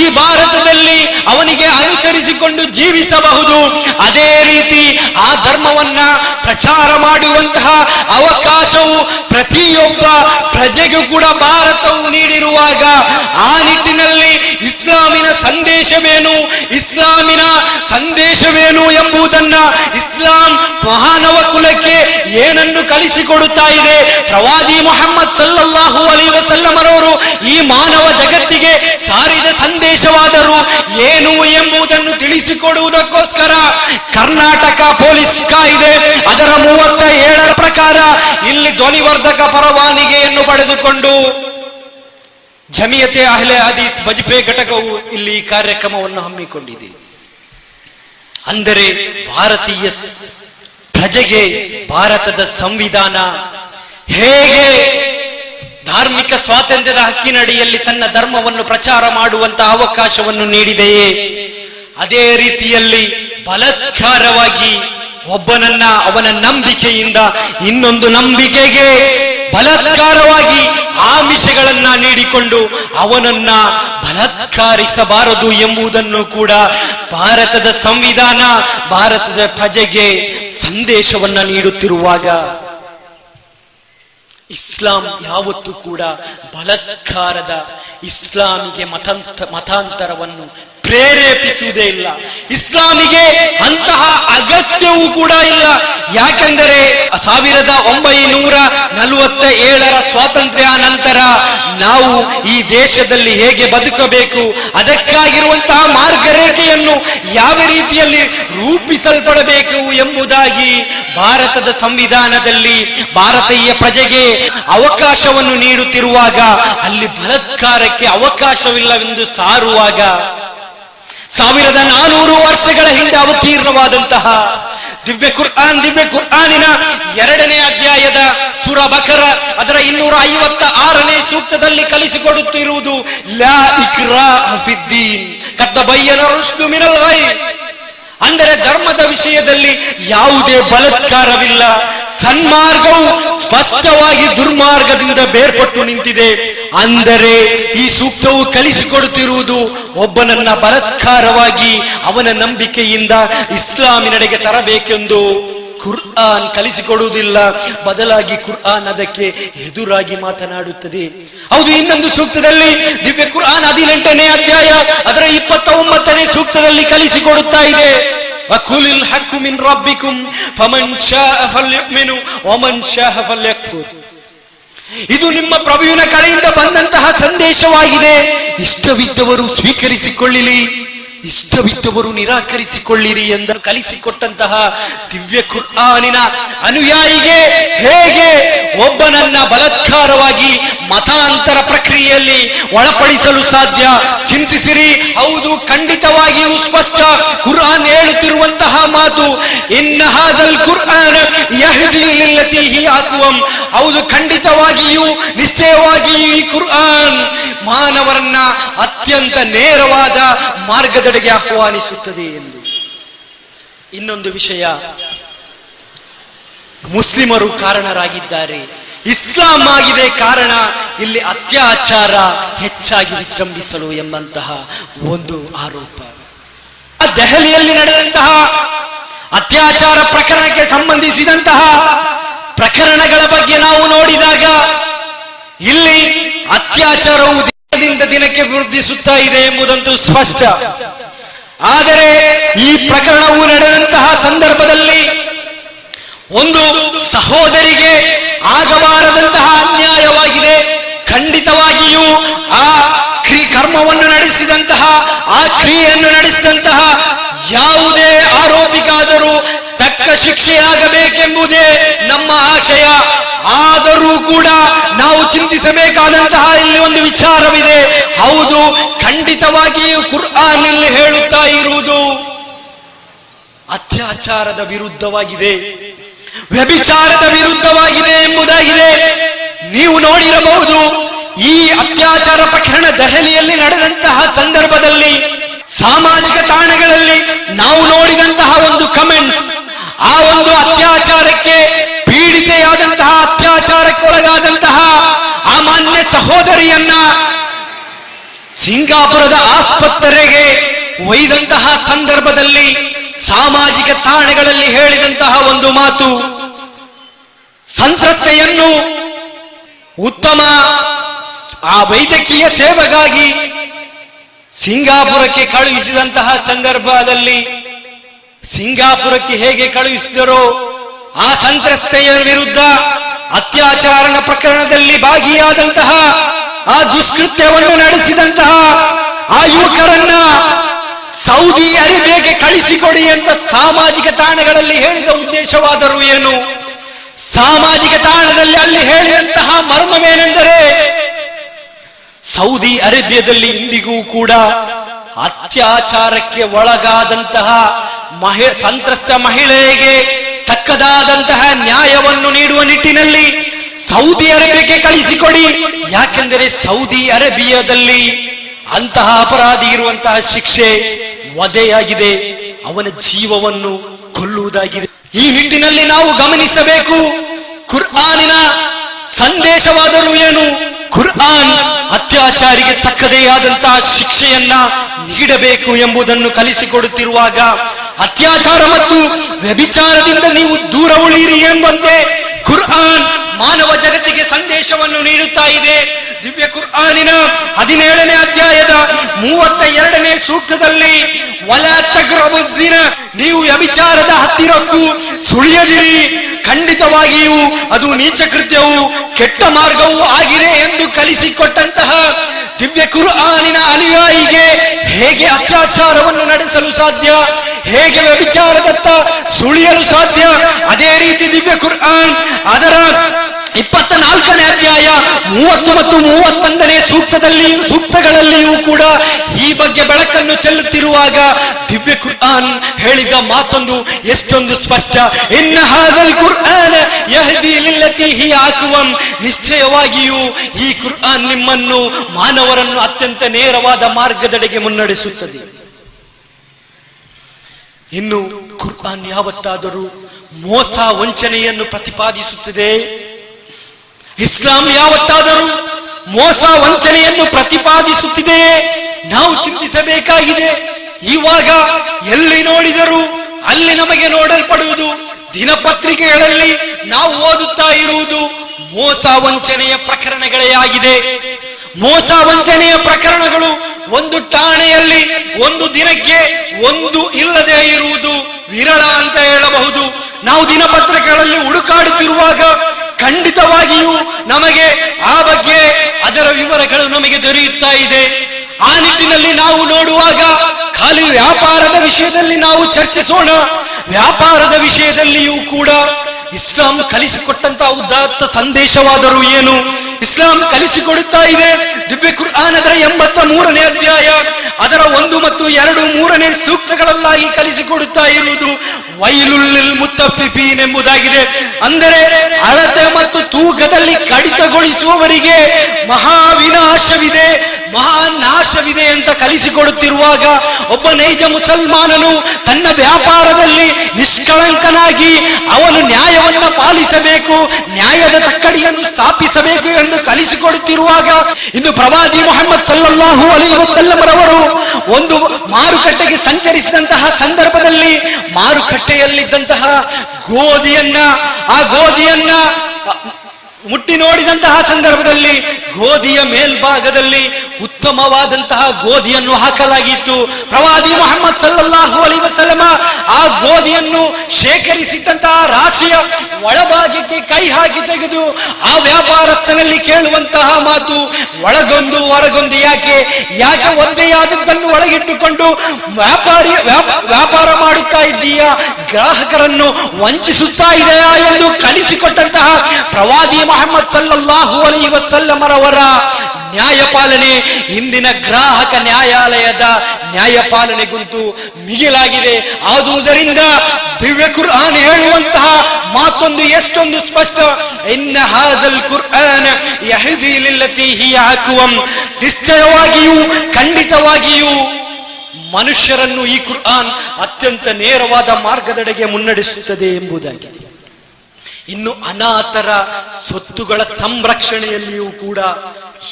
ಈ ಭಾರತದಲ್ಲಿ ಅವನಿಗೆ ಅನುಸರಿಸಿಕೊಂಡು ಜೀವಿಸಬಹುದು. ಅದೇ ರೀತಿ ಆ ಧರ್ಮವನ್ನ ಪ್ರಚಾರ ಮಾಡುವಂತಹ ಅವಕಾಶವು ಪ್ರತಿಯೊಬ್ಬ ಪ್ರಜೆಗೂ ಕೂಡ ಭಾರತವು ನೀಡಿರುವಾಗ ಆ ನಿಟ್ಟಿನಲ್ಲಿ ಸಂದೇಶವೇನು? ಇಸ್ಲಾಮಿನ ಸಂದೇಶವೇನು ಎಂಬುದನ್ನ ಇಸ್ಲಾಂ ಮಹಾನವ ಕುಲಕ್ಕೆ ಏನನ್ನು ಕಲಿಸಿಕೊಡುತ್ತಾ ಇದೆ? ಪ್ರವಾದಿ ಮೊಹಮ್ಮದ್ ಸಲ್ಲಲ್ಲಾಹು ಅಲಿ ವಸಲ್ಲಮರವರು ಈ ಮಾನವ ಜಗತ್ತಿಗೆ ಸಾರಿದ ಸಂದೇಶವಾದರೂ ಏನು ಎಂಬುದನ್ನು ತಿಳಿಸಿಕೊಡುವುದಕ್ಕೋಸ್ಕರ ಕರ್ನಾಟಕ ಪೊಲೀಸ್ ಕಾಯಿದೆ ಅದರ ಮೂವತ್ತ ಏಳರ ಪ್ರಕಾರ ಇಲ್ಲಿ ಧ್ವನಿವರ್ಧಕ ಪರವಾನಿಗೆಯನ್ನು ಪಡೆದುಕೊಂಡು ಜಮಿಯತೆ ಅಹ್ಲೆ ಹದೀಸ್ ಬಜ್ಪೆ ಘಟಕವು ಇಲ್ಲಿ ಕಾರ್ಯಕ್ರಮವನ್ನು ಹಮ್ಮಿಕೊಂಡಿದೆ. ಅಂದರೆ ಭಾರತೀಯ ಪ್ರಜೆಗೆ ಭಾರತದ ಸಂವಿಧಾನ ಹೇಗೆ ಧಾರ್ಮಿಕ ಸ್ವಾತಂತ್ರ್ಯದ ಹಕ್ಕಿನಡಿಯಲ್ಲಿ ತನ್ನ ಧರ್ಮವನ್ನು ಪ್ರಚಾರ ಮಾಡುವಂತಹ ಅವಕಾಶವನ್ನು ನೀಡಿದೆಯೇ? ಅದೇ ರೀತಿಯಲ್ಲಿ ಬಲಾತ್ಕಾರವಾಗಿ ಒಬ್ಬನನ್ನ ಅವನ ನಂಬಿಕೆಯಿಂದ ಇನ್ನೊಂದು ನಂಬಿಕೆಗೆ ಬಲತ್ಕಾರವಾಗಿ ಆಮಿಷಗಳನ್ನ ನೀಡಿಕೊಂಡು ಅವನನ್ನ ಬಲತ್ಕಾರಿಸಬಾರದು ಎಂಬುದನ್ನು ಕೂಡ ಭಾರತದ ಸಂವಿಧಾನ, ಭಾರತದ ಪ್ರಜೆಗೆ ಸಂದೇಶವನ್ನ ನೀಡುತ್ತಿರುವಾಗ ಇಸ್ಲಾಂ ಯಾವತ್ತೂ ಕೂಡ ಬಲತ್ಕಾರದ ಇಸ್ಲಾಮಿಗೆ ಮತಾಂತ ಮತಾಂತರವನ್ನು ಪ್ರೇರೇಪಿಸುವುದೇ ಇಲ್ಲ. ಇಸ್ಲಾಮಿಗೆ ಅಂತಹ ಅಗತ್ಯವೂ ಕೂಡ ಇಲ್ಲ. ಯಾಕೆಂದರೆ ಸಾವಿರದ ಒಂಬೈನೂರ ನಲವತ್ತ ಏಳರ ಸ್ವಾತಂತ್ರ್ಯ ನಂತರ ನಾವು ಈ ದೇಶದಲ್ಲಿ ಹೇಗೆ ಬದುಕಬೇಕು, ಅದಕ್ಕಾಗಿರುವಂತಹ ಮಾರ್ಗರೇಖೆಯನ್ನು ಯಾವ ರೀತಿಯಲ್ಲಿ ರೂಪಿಸಲ್ಪಡಬೇಕು ಎಂಬುದಾಗಿ ಭಾರತದ ಸಂವಿಧಾನದಲ್ಲಿ ಭಾರತೀಯ ಪ್ರಜೆಗೆ ಅವಕಾಶವನ್ನು ನೀಡುತ್ತಿರುವಾಗ ಅಲ್ಲಿ ಬಲತ್ಕಾರಕ್ಕೆ ಅವಕಾಶವಿಲ್ಲವೆಂದು ಸಾರುವಾಗ ಸಾವಿರದ ನಾನೂರು ವರ್ಷಗಳ ಹಿಂದೆ ಅವತೀರ್ಣವಾದಂತಹ ದಿವ್ಯ ಕುರ್ಆನ್, ದಿವ್ಯ ಕುರ್ಆನಿನ ಎರಡನೇ ಅಧ್ಯಾಯದ ಸುರ ಬಕರ, ಅದರ ಇನ್ನೂರ ಐವತ್ತ ಆರನೇ ಸೂಕ್ತದಲ್ಲಿ ಕಲಿಸಿಕೊಡುತ್ತಿರುವುದು, ಲಾ ಇಕ್ರಾ ಕದ್ದ ಬಯ್ಯನ ರುಶ್ದು ಮಿನಲ್ ಅಂದರೆ ಧರ್ಮದ ವಿಷಯದಲ್ಲಿ ಯಾವುದೇ ಬಲತ್ಕಾರವಿಲ್ಲ, ಸನ್ಮಾರ್ಗವು ಸ್ಪಷ್ಟವಾಗಿ ದುರ್ಮಾರ್ಗದಿಂದ ಬೇರ್ಪಟ್ಟು ನಿಂತಿದೆ. ಅಂದರೆ ಈ ಸೂಕ್ತವು ಕಲಿಸಿಕೊಡುತ್ತಿರುವುದು ಒಬ್ಬನನ್ನ ಬಲತ್ಕಾರವಾಗಿ ಅವನ ನಂಬಿಕೆಯಿಂದ ಇಸ್ಲಾಮಿನೆಡೆಗೆ ತರಬೇಕೆಂದು. ಕುರ್ಆನ್ ಕಲಿಸಿಕೊಡುವುದಿಲ್ಲ. ಬದಲಾಗಿ ಕುರ್ಆನ್ ಅದಕ್ಕೆ ಎದುರಾಗಿ ಮಾತನಾಡುತ್ತದೆ. ಹೌದು, ಇನ್ನೊಂದು ಸೂಕ್ತದಲ್ಲಿ ದಿವ್ಯ ಕುರ್ಆನ್ ಹದಿನೆಂಟನೇ ಅಧ್ಯಾಯ, ಅದರ ಇಪ್ಪತ್ತ ಒಂಬತ್ತನೇ ಸೂಕ್ತದಲ್ಲಿ ಕಲಿಸಿಕೊಡುತ್ತಾ ಇದೆ. ವಕುಲಿಲ್ الْحَقُّ مِنْ رَبِّكُمْ ಫಮನ್ ಶಾಅ فَلْيُؤْمِنُ ವಮನ್ ಶಾಅ ಫಲ್ಯಕ್ಫುರ್ ಇದು ನಿಮ್ಮ ಪ್ರಭುವಿನ ಕಡೆಯಿಂದ ಬಂದಂತಹ ಸಂದೇಶವಾಗಿದೆ. ಇಷ್ಟವಿದ್ದವರು ಸ್ವೀಕರಿಸಿಕೊಳ್ಳಿರಿ. ಇಷ್ಟವಿದ್ದವರು ನಿರಾಕರಿಸಿಕೊಳ್ಳಿರಿ ಎಂದು ಕಲಿಸಿಕೊಟ್ಟಂತಹ ದಿವ್ಯ ಕುರ್ಆನಿನ ಅನುಯಾಯಿಗೆ ಹೇಗೆ ಒಬ್ಬನನ್ನ ಬಲತ್ಕಾರವಾಗಿ ಮತಾಂತರ ಪ್ರಕ್ರಿಯೆಯಲ್ಲಿ ಒಳಪಡಿಸಲು ಸಾಧ್ಯ? ಚಿಂತಿಸಿರಿ. ಹೌದು, ಖಂಡಿತವಾಗಿಯೂ ಸ್ಪಷ್ಟ. ಕುರ್ಆನ್ ಹೇಳುತ್ತಿರುವಂತಹ ಮಾತು ಇನ್ನಹಾದಲ್ ಕುರ್ಆನ್ ಯಹ್ದಿ ಲಿಲ್ಲತಿ ಹಿ ಆಕುವಂ ಹೌದು, ಖಂಡಿತವಾಗಿಯೂ, ನಿಶ್ಚಯವಾಗಿಯೂ ಈ ಕುರ್ಆನ್ ಮಾನವರನ್ನ ಅತ್ಯಂತ ನೇರವಾದ ಮಾರ್ಗದೆಡೆಗೆ ಆಹ್ವಾನಿಸುತ್ತದೆ ಎಂದು. ಇನ್ನೊಂದು ವಿಷಯ. ಮುಸ್ಲಿಮರು ಕಾರಣರಾಗಿದ್ದಾರೆ. ಇಸ್ಲಾಂ ಆಗಿದೆ ಕಾರಣ, ಇಲ್ಲಿ ಅತ್ಯಾಚಾರ ಹೆಚ್ಚಾಗಿ ವಿಜೃಂಭಿಸಲು ಎಂಬಂತಹ ಒಂದು ಆರೋಪ. ದೆಹಲಿಯಲ್ಲಿ ನಡೆದಂತಹ ಅತ್ಯಾಚಾರ ಪ್ರಕರಣಕ್ಕೆ ಸಂಬಂಧಿಸಿದಂತಹ ಪ್ರಕರಣಗಳ ಬಗ್ಗೆ ನಾವು ನೋಡಿದಾಗ, ಇಲ್ಲಿ ಅತ್ಯಾಚಾರವು ದಿನದಿಂದ ದಿನಕ್ಕೆ ವೃದ್ಧಿಸುತ್ತಾ ಇದೆ ಎಂಬುದಂತೂ ಸ್ಪಷ್ಟ. ಆದರೆ ಈ ಪ್ರಕರಣವು ನಡೆದಂತಹ ಸಂದರ್ಭದಲ್ಲಿ ಒಂದು ಸಹೋದರಿಗೆ ಆಗಬಾರದಂತಹ ಅನ್ಯಾಯವಾಗಿದೆ. ಖಂಡಿತವಾಗಿಯೂ ಆ ಕ್ರಿ ಕರ್ಮವನ್ನು ನಡೆಸಿದಂತಹ, ಆ ಕ್ರಿಯೆಯನ್ನು ನಡೆಸಿದಂತಹ ಯಾವುದೇ ಆರೋಪಿಗಾದರೂ ತಕ್ಕ ಶಿಕ್ಷೆಯಾಗಬೇಕೆಂಬುದೇ ನಮ್ಮ ಆಶಯ. ಆದರೂ ಕೂಡ ಚಿಂತಿಸಬೇಕಾದಂತಹ ಇಲ್ಲಿ ಒಂದು ವಿಚಾರವಿದೆ. ಹೌದು, ಖಂಡಿತವಾಗಿಯೂ ಕುರ್ಆನಲ್ಲಿ ಹೇಳುತ್ತಾ ಇರುವುದು ಅತ್ಯಾಚಾರದ ವಿರುದ್ಧವಾಗಿದೆ. ವ್ಯಭಿಚಾರದ ವಿರುದ್ಧವಾಗಿದೆ ಎಂಬುದಾಗಿದೆ. ನೀವು ನೋಡಿರಬಹುದು, ಈ ಅತ್ಯಾಚಾರ ಪ್ರಕರಣ ದೆಹಲಿಯಲ್ಲಿ ನಡೆದಂತಹ ಸಂದರ್ಭದಲ್ಲಿ, ಸಾಮಾಜಿಕ ತಾಣಗಳಲ್ಲಿ ನಾವು ನೋಡಿದಂತಹ ಒಂದು ಕಮೆಂಟ್ಸ್ ಆ ಒಂದು ಅತ್ಯಾಚಾರಕ್ಕೆ ಪೀಡಿತೆಯಾದಂತಹ ಅತ್ಯಾಚಾರಕ್ಕೆ ಒಳಗಾದಂತಹ ಆ ಮಾನ್ಯ ಸಹೋದರಿಯನ್ನ ಸಿಂಗಾಪುರದ ಆಸ್ಪತ್ರೆಗೆ ಒಯ್ದಂತಹ ಸಂದರ್ಭದಲ್ಲಿ ಸಾಮಾಜಿಕ ತಾಣಗಳಲ್ಲಿ ಹೇಳಿದಂತಹ ಒಂದು ಮಾತು, ಸಂತ್ರಸ್ತೆಯನ್ನು ಉತ್ತಮ ಆ ವೈದ್ಯಕೀಯ ಸೇವೆಗಾಗಿ ಸಿಂಗಾಪುರಕ್ಕೆ ಕಳುಹಿಸಿದಂತಹ ಸಂದರ್ಭದಲ್ಲಿ ಸಿಂಗಾಪುರಕ್ಕೆ ಹೇಗೆ ಕಳುಹಿಸಿದರೋ ಆ ಸಂತ್ರಸ್ತೆಯ ವಿರುದ್ಧ ಅತ್ಯಾಚಾರಣ ಪ್ರಕರಣದಲ್ಲಿ ಭಾಗಿಯಾದಂತಹ, ಆ ದುಷ್ಕೃತ್ಯವನ್ನು ನಡೆಸಿದಂತಹ ಆ ಯುವಕರನ್ನ ಸೌದಿ ಅರೇಬಿಯಾಗೆ ಕಳಿಸಿಕೊಡಿ ಅಂತ ಸಾಮಾಜಿಕ ತಾಣಗಳಲ್ಲಿ ಹೇಳಿದ ಉದ್ದೇಶವಾದರೂ ಏನು? ಸಾಮಾಜಿಕ ತಾಣದಲ್ಲಿ ಅಲ್ಲಿ ಹೇಳಿದಂತಹ ಮರ್ಮವೇನೆಂದರೆ, ಸೌದಿ ಅರೇಬಿಯಾದಲ್ಲಿ ಇಂದಿಗೂ ಕೂಡ ಅತ್ಯಾಚಾರಕ್ಕೆ ಒಳಗಾದಂತಹ ಮಹಿ, ಸಂತ್ರಸ್ತ ಮಹಿಳೆಗೆ ತಕ್ಕದಾದಂತಹ ನ್ಯಾಯವನ್ನು ನೀಡುವ ನಿಟ್ಟಿನಲ್ಲಿ ಸೌದಿ ಅರೇಬಿಯಾಗೆ ಕಳಿಸಿಕೊಡಿ. ಯಾಕೆಂದರೆ ಸೌದಿ ಅರೇಬಿಯಾದಲ್ಲಿ ಅಂತಹ ಅಪರಾಧಿ ಇರುವಂತಹ ಶಿಕ್ಷೆ ವಧೆಯಾಗಿದೆ. ಅವನ ಜೀವವನ್ನು ಕೊಲ್ಲುವುದಾಗಿದೆ. ಈ ನಿಟ್ಟಿನಲ್ಲಿ ನಾವು ಗಮನಿಸಬೇಕು, ಕುರ್ಆನಿನ ಸಂದೇಶವಾದರೂ ಏನು? ಕುರ್ಆನ್ ಅತ್ಯಾಚಾರಿಗೆ ತಕ್ಕದೇ ಆದಂತಹ ಶಿಕ್ಷೆಯನ್ನ ನೀಡಬೇಕು ಎಂಬುದನ್ನು ಕಲಿಸಿಕೊಡುತ್ತಿರುವಾಗ ಅತ್ಯಾಚಾರ ಮತ್ತು ವ್ಯಭಿಚಾರದಿಂದ ನೀವು ದೂರ ಉಳಿಯಿರಿ ಎಂಬಂತೆ ಕುರ್ಆನ್ ಮಾನವ ಜಗತ್ತಿಗೆ ಸಂದೇಶವನ್ನು ನೀಡುತ್ತಾ ಇದೆ. ದಿವ್ಯ ಕುರ್ಆನಿನ ಹದಿನೇಳನೇ ಅಧ್ಯಾಯದ ಮೂವತ್ತ ಎರಡನೇ ಸೂಕ್ತದಲ್ಲಿ ಒಲ ತಗ್ರಬುಜ್ಜಿನ ನೀವು ವ್ಯಭಿಚಾರದ ಹತ್ತಿರಕ್ಕೂ ಸುಳಿಯದಿರಿ. ಖಂಡಿತವಾಗಿಯೂ ಅದು ನೀಚ ಕೃತ್ಯವು ಕೆಟ್ಟ ಮಾರ್ಗವೂ ಆಗಿದೆ ಎಂದು ಕಲಿಸಿಕೊಟ್ಟಂತಹ ದಿವ್ಯ ಕುರ್ಆನಿನ ಅನುಯಾಯಿಗೆ ಹೇಗೆ ಅತ್ಯಾಚಾರವನ್ನು ನಡೆಸಲು ಸಾಧ್ಯ, ಹೇಗೆ ವ್ಯಭಿಚಾರದತ್ತ ಸುಳಿಯಲು ಸಾಧ್ಯ, ಅದೇ ರೀತಿ ದಿವ್ಯ ಕುರ್ಆನ್ ಅದರ ಇಪ್ಪತ್ತ ನಾಲ್ಕನೇ ಅಧ್ಯಾಯ ಮೂವತ್ತು ಮತ್ತು ಮೂವತ್ತೊಂದನೇ ಸೂಕ್ತದಲ್ಲಿ, ಸೂಕ್ತಗಳಲ್ಲಿಯೂ ಕೂಡ ಈ ಬಗ್ಗೆ ಬೆಳಕನ್ನು ಚೆಲ್ಲುತ್ತಿರುವಾಗ ದಿವ್ಯ ಕುರ್ಆನ್ ಹೇಳಿದ ಮಾತೊಂದು ಎಷ್ಟೊಂದು ಸ್ಪಷ್ಟ. ಇನ್ನ ಹಾದಲ್ ಕುರ್ಆನ್ ಯಹದಿ ಹಿ ಆಕುವಂ. ನಿಶ್ಚಯವಾಗಿಯೂ ಈ ಕುರ್ಆನ್ ನಿಮ್ಮನ್ನು, ಮಾನವರನ್ನು ಅತ್ಯಂತ ನೇರವಾದ ಮಾರ್ಗದೆಡೆಗೆ ಮುನ್ನಡೆಸುತ್ತದೆ. ಇನ್ನು ಕುರ್ಆನ್ ಯಾವತ್ತಾದರೂ ಮೋಸ ವಂಚನೆಯನ್ನು ಪ್ರತಿಪಾದಿಸುತ್ತದೆ? ಇಸ್ಲಾಂ ಯಾವತ್ತಾದರೂ ಮೋಸ ವಂಚನೆಯನ್ನು ಪ್ರತಿಪಾದಿಸುತ್ತಿದೆಯೇ ನಾವು ಚಿಂತಿಸಬೇಕಾಗಿದೆ. ಇವಾಗ ಎಲ್ಲಿ ನೋಡಿದರೂ ಅಲ್ಲಿ ನಮಗೆ ನೋಡಲ್ಪಡುವುದು ದಿನಪತ್ರಿಕೆಗಳಲ್ಲಿ ನಾವು ಓದುತ್ತಾ ಇರುವುದು ಮೋಸ ವಂಚನೆಯ ಪ್ರಕರಣಗಳೇ ಆಗಿದೆ. ಮೋಸ ವಂಚನೆಯ ಪ್ರಕರಣಗಳು ಒಂದು ಠಾಣೆಯಲ್ಲಿ, ಒಂದು ದಿನಕ್ಕೆ ಒಂದು ಇಲ್ಲದೆ ಇರುವುದು ವಿರಳ ಅಂತ ಹೇಳಬಹುದು. ನಾವು ದಿನಪತ್ರಿಕೆಗಳಲ್ಲಿ ಹುಡುಕಾಡುತ್ತಿರುವಾಗ ಖಂಡಿತವಾಗಿಯೂ ನಮಗೆ ಆ ಬಗ್ಗೆ ಅದರ ವಿವರಗಳು ನಮಗೆ ದೊರೆಯುತ್ತಾ ಇದೆ. ಆ ನಿಟ್ಟಿನಲ್ಲಿ ನಾವು ನೋಡುವಾಗ ಖಾಲಿ ವ್ಯಾಪಾರದ ವಿಷಯದಲ್ಲಿ ನಾವು ಚರ್ಚಿಸೋಣ. ವ್ಯಾಪಾರದ ವಿಷಯದಲ್ಲಿಯೂ ಕೂಡ ಇಸ್ಲಾಂ ಕಲಿಸಿಕೊಟ್ಟಂತಹ ಉದಾತ್ತ ಸಂದೇಶವಾದರೂ ಏನು? ಇಸ್ಲಾಂ ಕಲಿಸಿಕೊಡುತ್ತಾ ಇದೆ. ದಿವ್ಯ ಕುರ್ಆನ್ ಅದರ ಎಂಬತ್ತ ಮೂರನೇ ಅಧ್ಯಾಯ. ಅದರ ಒಂದು ಮತ್ತು ಎರಡು ಮೂರನೇ ಸೂಕ್ತಗಳಲ್ಲಾಗಿ ಕಲಿಸಿಕೊಡುತ್ತಾ ಇರುವುದು. ವೈಲುಲ್ಲಿಲ್ ಮುತ್ತಫಿಫೀನ್ ಎಂಬುದಾಗಿದೆ. ಅಂದರೆ ಅಳತೆ ಮತ್ತು ತೂಕದಲ್ಲಿ ಕಡಿತಗೊಳಿಸುವವರಿಗೆ ಮಹಾವಿನಾಶವಿದೆ. ಮಹಾನಾಶವಿದೆ ಅಂತ ಕಲಿಸಿಕೊಡುತ್ತಿರುವಾಗ ಒಬ್ಬ ನೈಜ ಮುಸಲ್ಮಾನನು ತನ್ನ ವ್ಯಾಪಾರದಲ್ಲಿ ನಿಷ್ಕಳಂಕನಾಗಿ ಅವನು ನ್ಯಾಯವನ್ನ ಪಾಲಿಸಬೇಕು, ನ್ಯಾಯದ ತಕ್ಕಡಿಯನ್ನು ಸ್ಥಾಪಿಸಬೇಕು ಎಂದು ಕಲಿಸಿಕೊಡುತ್ತಿರುವಾಗ ಇಂದು ಪ್ರವಾದಿ ಮೊಹಮ್ಮದ್ ಸಲ್ಲಲ್ಲಾಹು ಅಲಿ ವಸಲ್ಲಮರವರು ಒಂದು ಮಾರುಕಟ್ಟೆಗೆ ಸಂಚರಿಸಿದಂತಹ ಸಂದರ್ಭದಲ್ಲಿ ಮಾರುಕಟ್ಟೆಯಲ್ಲಿದ್ದಂತಹ ಗೋಧಿಯನ್ನ, ಆ ಗೋಧಿಯನ್ನ ಮುಟ್ಟಿ ನೋಡಿದಂತಹ ಸಂದರ್ಭದಲ್ಲಿ ಗೋಧಿಯ ಮೇಲ್ಭಾಗದಲ್ಲಿ ಉತ್ತಮವಾದಂತಹ ಗೋಧಿಯನ್ನು ಹಾಕಲಾಗಿತ್ತು. ಪ್ರವಾದಿ ಮೊಹಮ್ಮದ್ ಸಲ್ಲಾಹು ಅಲಿ ವಸಲಮ ಆ ಗೋಧಿಯನ್ನು ಶೇಖರಿಸಿದ್ದಂತಹ ರಾಶಿಯ ಒಳಭಾಗಕ್ಕೆ ಕೈ ಹಾಕಿ ತೆಗೆದು ಆ ವ್ಯಾಪಾರಸ್ಥನಲ್ಲಿ ಕೇಳುವಂತಹ ಮಾತು ಒಳಗೊಂದು ಹೊರಗೊಂದು ಯಾಕೆ? ಯಾಕೆ ಒಂದೇ ಆದದ್ದನ್ನು ಒಳಗಿಟ್ಟುಕೊಂಡು ವ್ಯಾಪಾರಿ ವ್ಯಾಪ- ವ್ಯಾಪಾರ ಮಾಡುತ್ತಾ ಇದ್ದೀಯಾ? ಗ್ರಾಹಕರನ್ನು ವಂಚಿಸುತ್ತಾ ಇದೆಯಾ ಎಂದು ಕಲಿಸಿಕೊಟ್ಟಂತಹ ಪ್ರವಾದಿ ಮೊಹಮ್ಮದ್ ಸಲ್ಲಲ್ಲಾಹು ಅಲೈ ವಸಲ್ಲಮರವರ ನ್ಯಾಯಪಾಲನೆ ಇಂದಿನ ಗ್ರಾಹಕ ನ್ಯಾಯಾಲಯದ ನ್ಯಾಯಪಾಲನೆಗುಂತು ಮಿಗಿಲಾಗಿದೆ. ಆದುದರಿಂದ ದಿವ್ಯ ಕುರ್ಆನ್ ಹೇಳುವಂತಹ ಮಾತೊಂದು ಎಷ್ಟೊಂದು ಸ್ಪಷ್ಟ. ಇನ್ನ ಹಾಜಲ್ ಕುರ್ಆನ್ ಯಹದಿ ಲಿಲ್ಲತಿ ಹಿಯ ಅಕ್ವಂ ನಿಶ್ಚಯವಾಗಿಯೂ, ಖಂಡಿತವಾಗಿಯೂ ಮನುಷ್ಯರನ್ನು ಈ ಕುರ್ಆನ್ ಅತ್ಯಂತ ನೇರವಾದ ಮಾರ್ಗದೆಡೆಗೆ ಮುನ್ನಡೆಸುತ್ತದೆ ಎಂಬುದಾಗಿದೆ. ಇನ್ನು ಅನಾಥರ ಸ್ವತ್ತುಗಳ ಸಂರಕ್ಷಣೆಯಲ್ಲಿಯೂ ಕೂಡ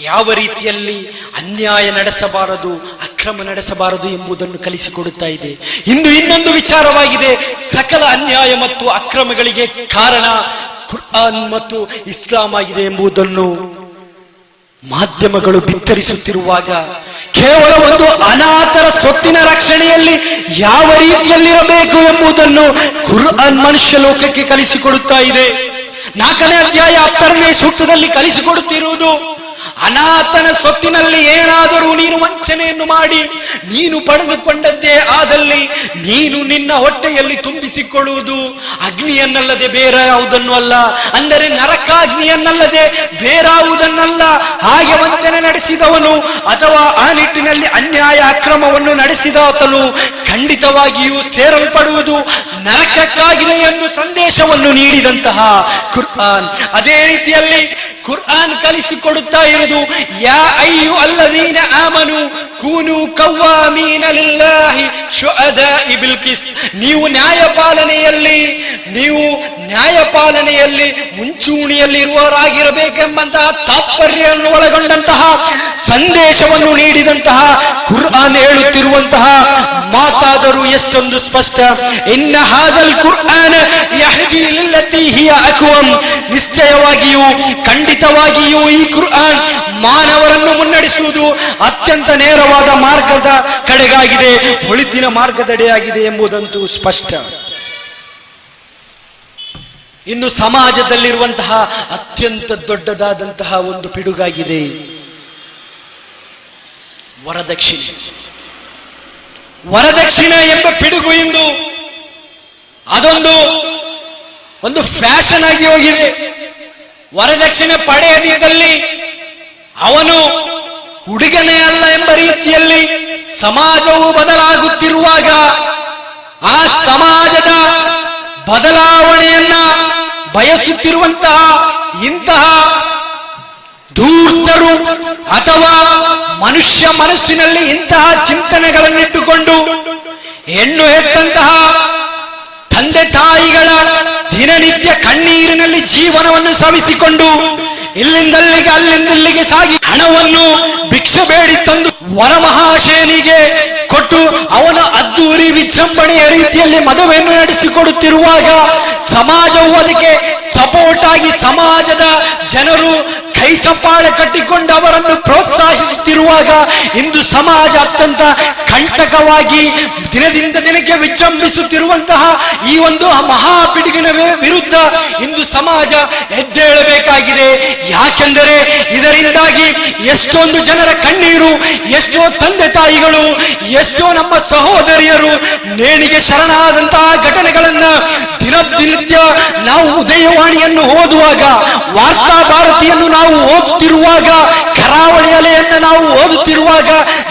ಯಾವ ರೀತಿಯಲ್ಲಿ ಅನ್ಯಾಯ ನಡೆಸಬಾರದು, ಅಕ್ರಮ ನಡೆಸಬಾರದು ಎಂಬುದನ್ನು ಕಲಿಸಿಕೊಡುತ್ತಾ ಇದೆ. ಇಂದು ಇನ್ನೊಂದು ವಿಚಾರವಾಗಿದೆ. ಸಕಲ ಅನ್ಯಾಯ ಮತ್ತು ಅಕ್ರಮಗಳಿಗೆ ಕಾರಣ ಕುರ್ಆನ್ ಮತ್ತು ಇಸ್ಲಾಂ ಆಗಿದೆ ಎಂಬುದನ್ನು ಮಾಧ್ಯಮಗಳು ಬಿತ್ತರಿಸುತ್ತಿರುವಾಗ ಕೇವಲ ಒಂದು ಅನಾಥರ ಸೊತ್ತಿನ ರಕ್ಷಣೆಯಲ್ಲಿ ಯಾವ ರೀತಿಯಲ್ಲಿರಬೇಕು ಎಂಬುದನ್ನು ಕುರ್ಆನ್ ಮನುಷ್ಯ ಲೋಕಕ್ಕೆ ಕಲಿಸಿಕೊಡುತ್ತಾ ಇದೆ. ನಾಲ್ಕನೇ ಅಧ್ಯಾಯ ಹತ್ತರನೇ ಸೂಕ್ತದಲ್ಲಿ ಕಲಿಸಿಕೊಡುತ್ತಿರುವುದು ಅನಾಥನ ಸೊತ್ತಿನಲ್ಲಿ ಏನಾದರೂ ನೀನು ವಂಚನೆಯನ್ನು ಮಾಡಿ, ನೀನು ಪಡೆದುಕೊಂಡದ್ದೇ ಆದಲ್ಲಿ ನೀನು ನಿನ್ನ ಹೊಟ್ಟೆಯಲ್ಲಿ ತುಂಬಿಸಿಕೊಳ್ಳುವುದು ಅಗ್ನಿಯನ್ನಲ್ಲದೆ ಬೇರೆ ಯಾವುದನ್ನು ಅಲ್ಲ. ಅಂದರೆ ನರಕಾಗ್ನಿಯನ್ನಲ್ಲದೆ ಬೇರಾವುದನ್ನಲ್ಲ. ಹಾಗೆ ವಂಚನೆ ನಡೆಸಿದವನು ಅಥವಾ ಆ ನಿಟ್ಟಿನಲ್ಲಿ ಅನ್ಯಾಯ ಅಕ್ರಮವನ್ನು ನಡೆಸಿದಾತನು ಖಂಡಿತವಾಗಿಯೂ ಸೇರಲ್ಪಡುವುದು ನರಕಕ್ಕಾಗಿದೆ ಎಂದು ಸಂದೇಶವನ್ನು ನೀಡಿದಂತಹ ಕುರ್ಆನ್. ಅದೇ ರೀತಿಯಲ್ಲಿ ಕುರ್ಆನ್ ಕಲಿಸಿಕೊಡುತ್ತಾ ಇರುವುದು. ಯಾ ಅಯ್ಯು ಅಲ್ಲದೀನ ಆಮನು, ಕೂನು ಕವ್ವಾಮೀನ. ನೀವು ನ್ಯಾಯಪಾಲನೆಯಲ್ಲಿ ನೀವು ನ್ಯಾಯಪಾಲನೆಯಲ್ಲಿ ಮುಂಚೂಣಿಯಲ್ಲಿರುವವರಾಗಿರಬೇಕೆಂಬಂತಹ ತಾತ್ಪರ್ಯವನ್ನು ಒಳಗೊಂಡಂತಹ ಸಂದೇಶವನ್ನು ನೀಡಿದಂತಹ ಕುರ್ಆನ್ ಹೇಳುತ್ತಿರುವಂತಹ ಮಾತಾದರೂ ಎಷ್ಟೊಂದು ಸ್ಪಷ್ಟ. ಇನ್ನ ಹಾಗಲ್ ಕುರ್ಆನ್ ನಿಶ್ಚಯವಾಗಿಯೂ, ಖಂಡಿತವಾಗಿಯೂ ಈ ಕುರ್ಆನ್ ಮಾನವರನ್ನು ಮುನ್ನಡೆಸುವುದು ಅತ್ಯಂತ ನೇರವಾದ ಮಾರ್ಗದ ಕಡೆಗಾಗಿದೆ ಒಳಿತಿನ ಮಾರ್ಗದಡೆಯಾಗಿದೆ ಎಂಬುದಂತೂ ಸ್ಪಷ್ಟ. ಇನ್ನು ಸಮಾಜದಲ್ಲಿರುವಂತಹ ಅತ್ಯಂತ ದೊಡ್ಡದಾದಂತಹ ಒಂದು ಪಿಡುಗಾಗಿದೆ. ವರದಕ್ಷಿಣೆ. ವರದಕ್ಷಿಣೆ ಎಂಬ ಪಿಡುಗು ಇಂದು ಅದೊಂದು, ಒಂದು ಫ್ಯಾಷನ್ ಆಗಿ ಹೋಗಿದೆ. ವರದಕ್ಷಿಣೆ ಪಡೆಯದಿದ್ದಲ್ಲಿ ಅವನು ಹುಡುಗನೇ ಅಲ್ಲ ಎಂಬ ರೀತಿಯಲ್ಲಿ ಸಮಾಜವು ಬದಲಾಗುತ್ತಿರುವಾಗ ಆ ಸಮಾಜದ ಬದಲಾವಣೆಯನ್ನ ಬಯಸುತ್ತಿರುವಂತಹ ಇಂತಹ ಧೂರ್ತರು ಅಥವಾ ಮನುಷ್ಯ ಮನಸ್ಸಿನಲ್ಲಿ ಇಂತಹ ಚಿಂತನೆಗಳನ್ನಿಟ್ಟುಕೊಂಡು ಹೆಣ್ಣು ಹೆತ್ತಂತಹ ತಂದೆ ತಾಯಿಗಳ ದಿನನಿತ್ಯ ಕಣ್ಣೀರಿನಲ್ಲಿ ಜೀವನವನ್ನು ಸವಿಸಿಕೊಂಡು ಇಲ್ಲಿಂದಲ್ಲಿಗೆ, ಅಲ್ಲಿಂದಲ್ಲಿಗೆ ಸಾಗಿ ಹಣವನ್ನು ಭಿಕ್ಷೆ ಬೇಡಿ ತಂದು ವರಮಹಾಶೇನಿಗೆ ಕೊಟ್ಟು ಅವನ ಅದ್ದೂರಿ ವಿಜೃಂಭಣೆಯ ರೀತಿಯಲ್ಲಿ ಮದುವೆಯನ್ನು ನಡೆಸಿಕೊಡುತ್ತಿರುವಾಗ ಸಮಾಜವು ಅದಕ್ಕೆ ಸಪೋರ್ಟ್ ಆಗಿ ಸಮಾಜದ ಜನರು ಕೈ ಚಪ್ಪಾಳೆ ಕಟ್ಟಿಕೊಂಡು ಅವರನ್ನು ಪ್ರೋತ್ಸಾಹಿಸುತ್ತಿರುವಾಗ ಇಂದು ಸಮಾಜ ಅತ್ಯಂತ ಕಂಟಕವಾಗಿ ದಿನದಿಂದ ದಿನಕ್ಕೆ ವಿಜೃಂಭಿಸುತ್ತಿರುವಂತಹ ಈ ಒಂದು ಮಹಾ ಪಿಡುಗಿನ ವಿರುದ್ಧ ಇಂದು ಸಮಾಜ ಎದ್ದೇಳಬೇಕಾಗಿದೆ. ಯಾಕೆಂದರೆ ಇದರಿಂದಾಗಿ ಎಷ್ಟೊಂದು ಜನರ ಕಣ್ಣೀರು, ಎಷ್ಟೋ ತಂದೆ ತಾಯಿಗಳು, ಎಷ್ಟೋ ನಮ್ಮ ಸಹೋದರಿಯರು ನೇಣಿಗೆ ಶರಣಾದಂತಹ ಘಟನೆಗಳನ್ನ ದಿನಿತ್ಯ ನಾವು ಉದಯವಾಣಿಯನ್ನು ಓದುವಾಗ ವಾರ್ತಾ ಭಾರತಿಯನ್ನು ನಾವು ಓದುತ್ತಿರುವಾಗ ಕರಾವಳಿ ಅಲೆಯನ್ನು ನಾವು ಓದುತ್ತಿರುವಾಗ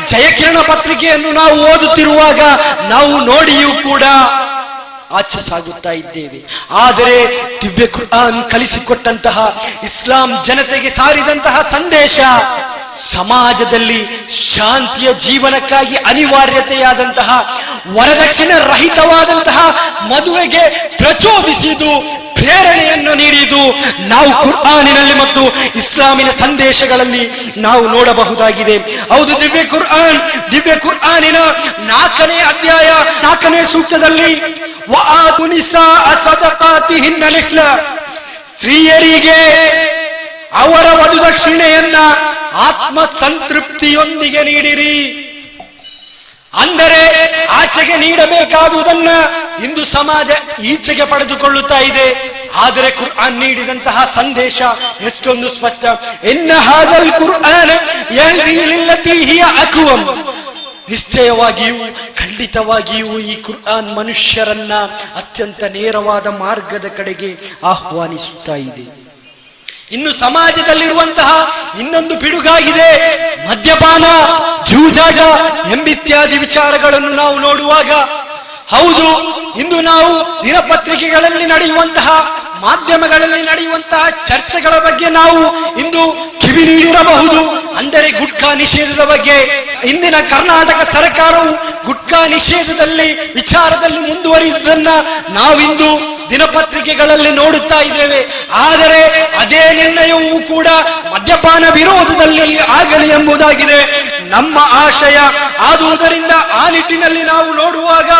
ಜಯಕಿರಣ ಪತ್ರಿಕೆಯನ್ನು ನಾವು ಓದುತ್ತಿರುವಾಗ ನಾವು ನೋಡಿಯೂ ಕೂಡ ಆಚೆ ಸಾಗುತ್ತಾ ಇದ್ದೇವೆ. ಆದರೆ ದಿವ್ಯ ಕುರ್ಆನ್ ಕಲಿಸಿಕೊಟ್ಟಂತಹ ಇಸ್ಲಾಂ ಜನತೆಗೆ ಸಾರಿದಂತಹ ಸಂದೇಶ ಸಮಾಜದಲ್ಲಿ ಶಾಂತಿಯ ಜೀವನಕ್ಕಾಗಿ ಅನಿವಾರ್ಯತೆಯಾದಂತಹ ವರದಕ್ಷಿಣ ರಹಿತವಾದಂತಹ ಮದುವೆಗೆ ಪ್ರಚೋದಿಸಿದು ಪ್ರೇರಣೆಯನ್ನು ನೀಡಿದು ನಾವು ಕುರ್ಆನಿನಲ್ಲಿ ಮತ್ತು ಇಸ್ಲಾಮಿನ ಸಂದೇಶಗಳಲ್ಲಿ ನಾವು ನೋಡಬಹುದಾಗಿದೆ. ಹೌದು ದಿವ್ಯ ಕುರ್ಆನ್, ದಿವ್ಯ ಕುರ್ಆನಿನ ನಾಲ್ಕನೇ ಅಧ್ಯಾಯ, ನಾಲ್ಕನೇ ಸೂಕ್ತದಲ್ಲಿ ಸದಕಾತಿಹಿನ್ನ ನಿಹ್ಲ. ಸ್ತ್ರೀಯರಿಗೆ ಅವರ ವಧುದಕ್ಷಿಣೆಯನ್ನ ಆತ್ಮ ಸಂತೃಪ್ತಿಯೊಂದಿಗೆ ನೀಡಿರಿ. ಅಂದರೆ ಆಚೆಗೆ ನೀಡಬೇಕಾದುದನ್ನ ಇಂದು ಸಮಾಜ ಈಚೆಗೆ ಪಡೆದುಕೊಳ್ಳುತ್ತಾ ಇದೆ. ಆದರೆ ಕುರ್ಆನ್ ನೀಡಿದಂತಹ ಸಂದೇಶ ಎಷ್ಟೊಂದು ಸ್ಪಷ್ಟ. ಎನ್ನ ಹಾಗಲ್ ಕುರ್ಆನ್ ಯಹ್ದಿ ಲಿಲ್ಲತಿ ನಿಶ್ಚಯವಾಗಿಯೂ, ಖಂಡಿತವಾಗಿಯೂ ಈ ಕುರ್ಆನ್ ಮನುಷ್ಯರನ್ನ ಅತ್ಯಂತ ನೇರವಾದ ಮಾರ್ಗದ ಕಡೆಗೆ ಆಹ್ವಾನಿಸುತ್ತಾ ಇದೆ. ಇನ್ನು ಸಮಾಜದಲ್ಲಿರುವಂತಹ ಇನ್ನೊಂದು ಪಿಡುಗಾಗಿದೆ, ಮದ್ಯಪಾನ, ಜೂಜಾಟ ಎಂಬಿತ್ಯಾದಿ ವಿಚಾರಗಳನ್ನು ನಾವು ನೋಡುವಾಗ ಹೌದು, ಇಂದು ನಾವು ದಿನಪತ್ರಿಕೆಗಳಲ್ಲಿ ನಡೆಯುವಂತಹ ಮಾಧ್ಯಮಗಳಲ್ಲಿ ನಡೆಯುವಂತಹ ಚರ್ಚೆಗಳ ಬಗ್ಗೆ ನಾವು ಇಂದು ಕಿವಿ ನೀಡಿರಬಹುದು. ಅಂದರೆ ಗುಟ್ಕಾ ನಿಷೇಧದ ಬಗ್ಗೆ. ಇಂದಿನ ಕರ್ನಾಟಕ ಸರ್ಕಾರವು ಗುಟ್ಕಾ ನಿಷೇಧದಲ್ಲಿ ವಿಚಾರದಲ್ಲಿ ಮುಂದುವರಿಯುವುದನ್ನ ನಾವಿಂದು ದಿನಪತ್ರಿಕೆಗಳಲ್ಲಿ ನೋಡುತ್ತಾ ಇದ್ದೇವೆ. ಆದರೆ ಅದೇ ನಿರ್ಣಯವೂ ಕೂಡ ಮದ್ಯಪಾನ ವಿರೋಧದಲ್ಲಿ ಆಗಲಿ ಎಂಬುದಾಗಿದೆ. ನಮ್ಮ ಆಶಯ ಆದುದರಿಂದ ಆ ನಿಟ್ಟಿನಲ್ಲಿ ನಾವು ನೋಡುವಾಗ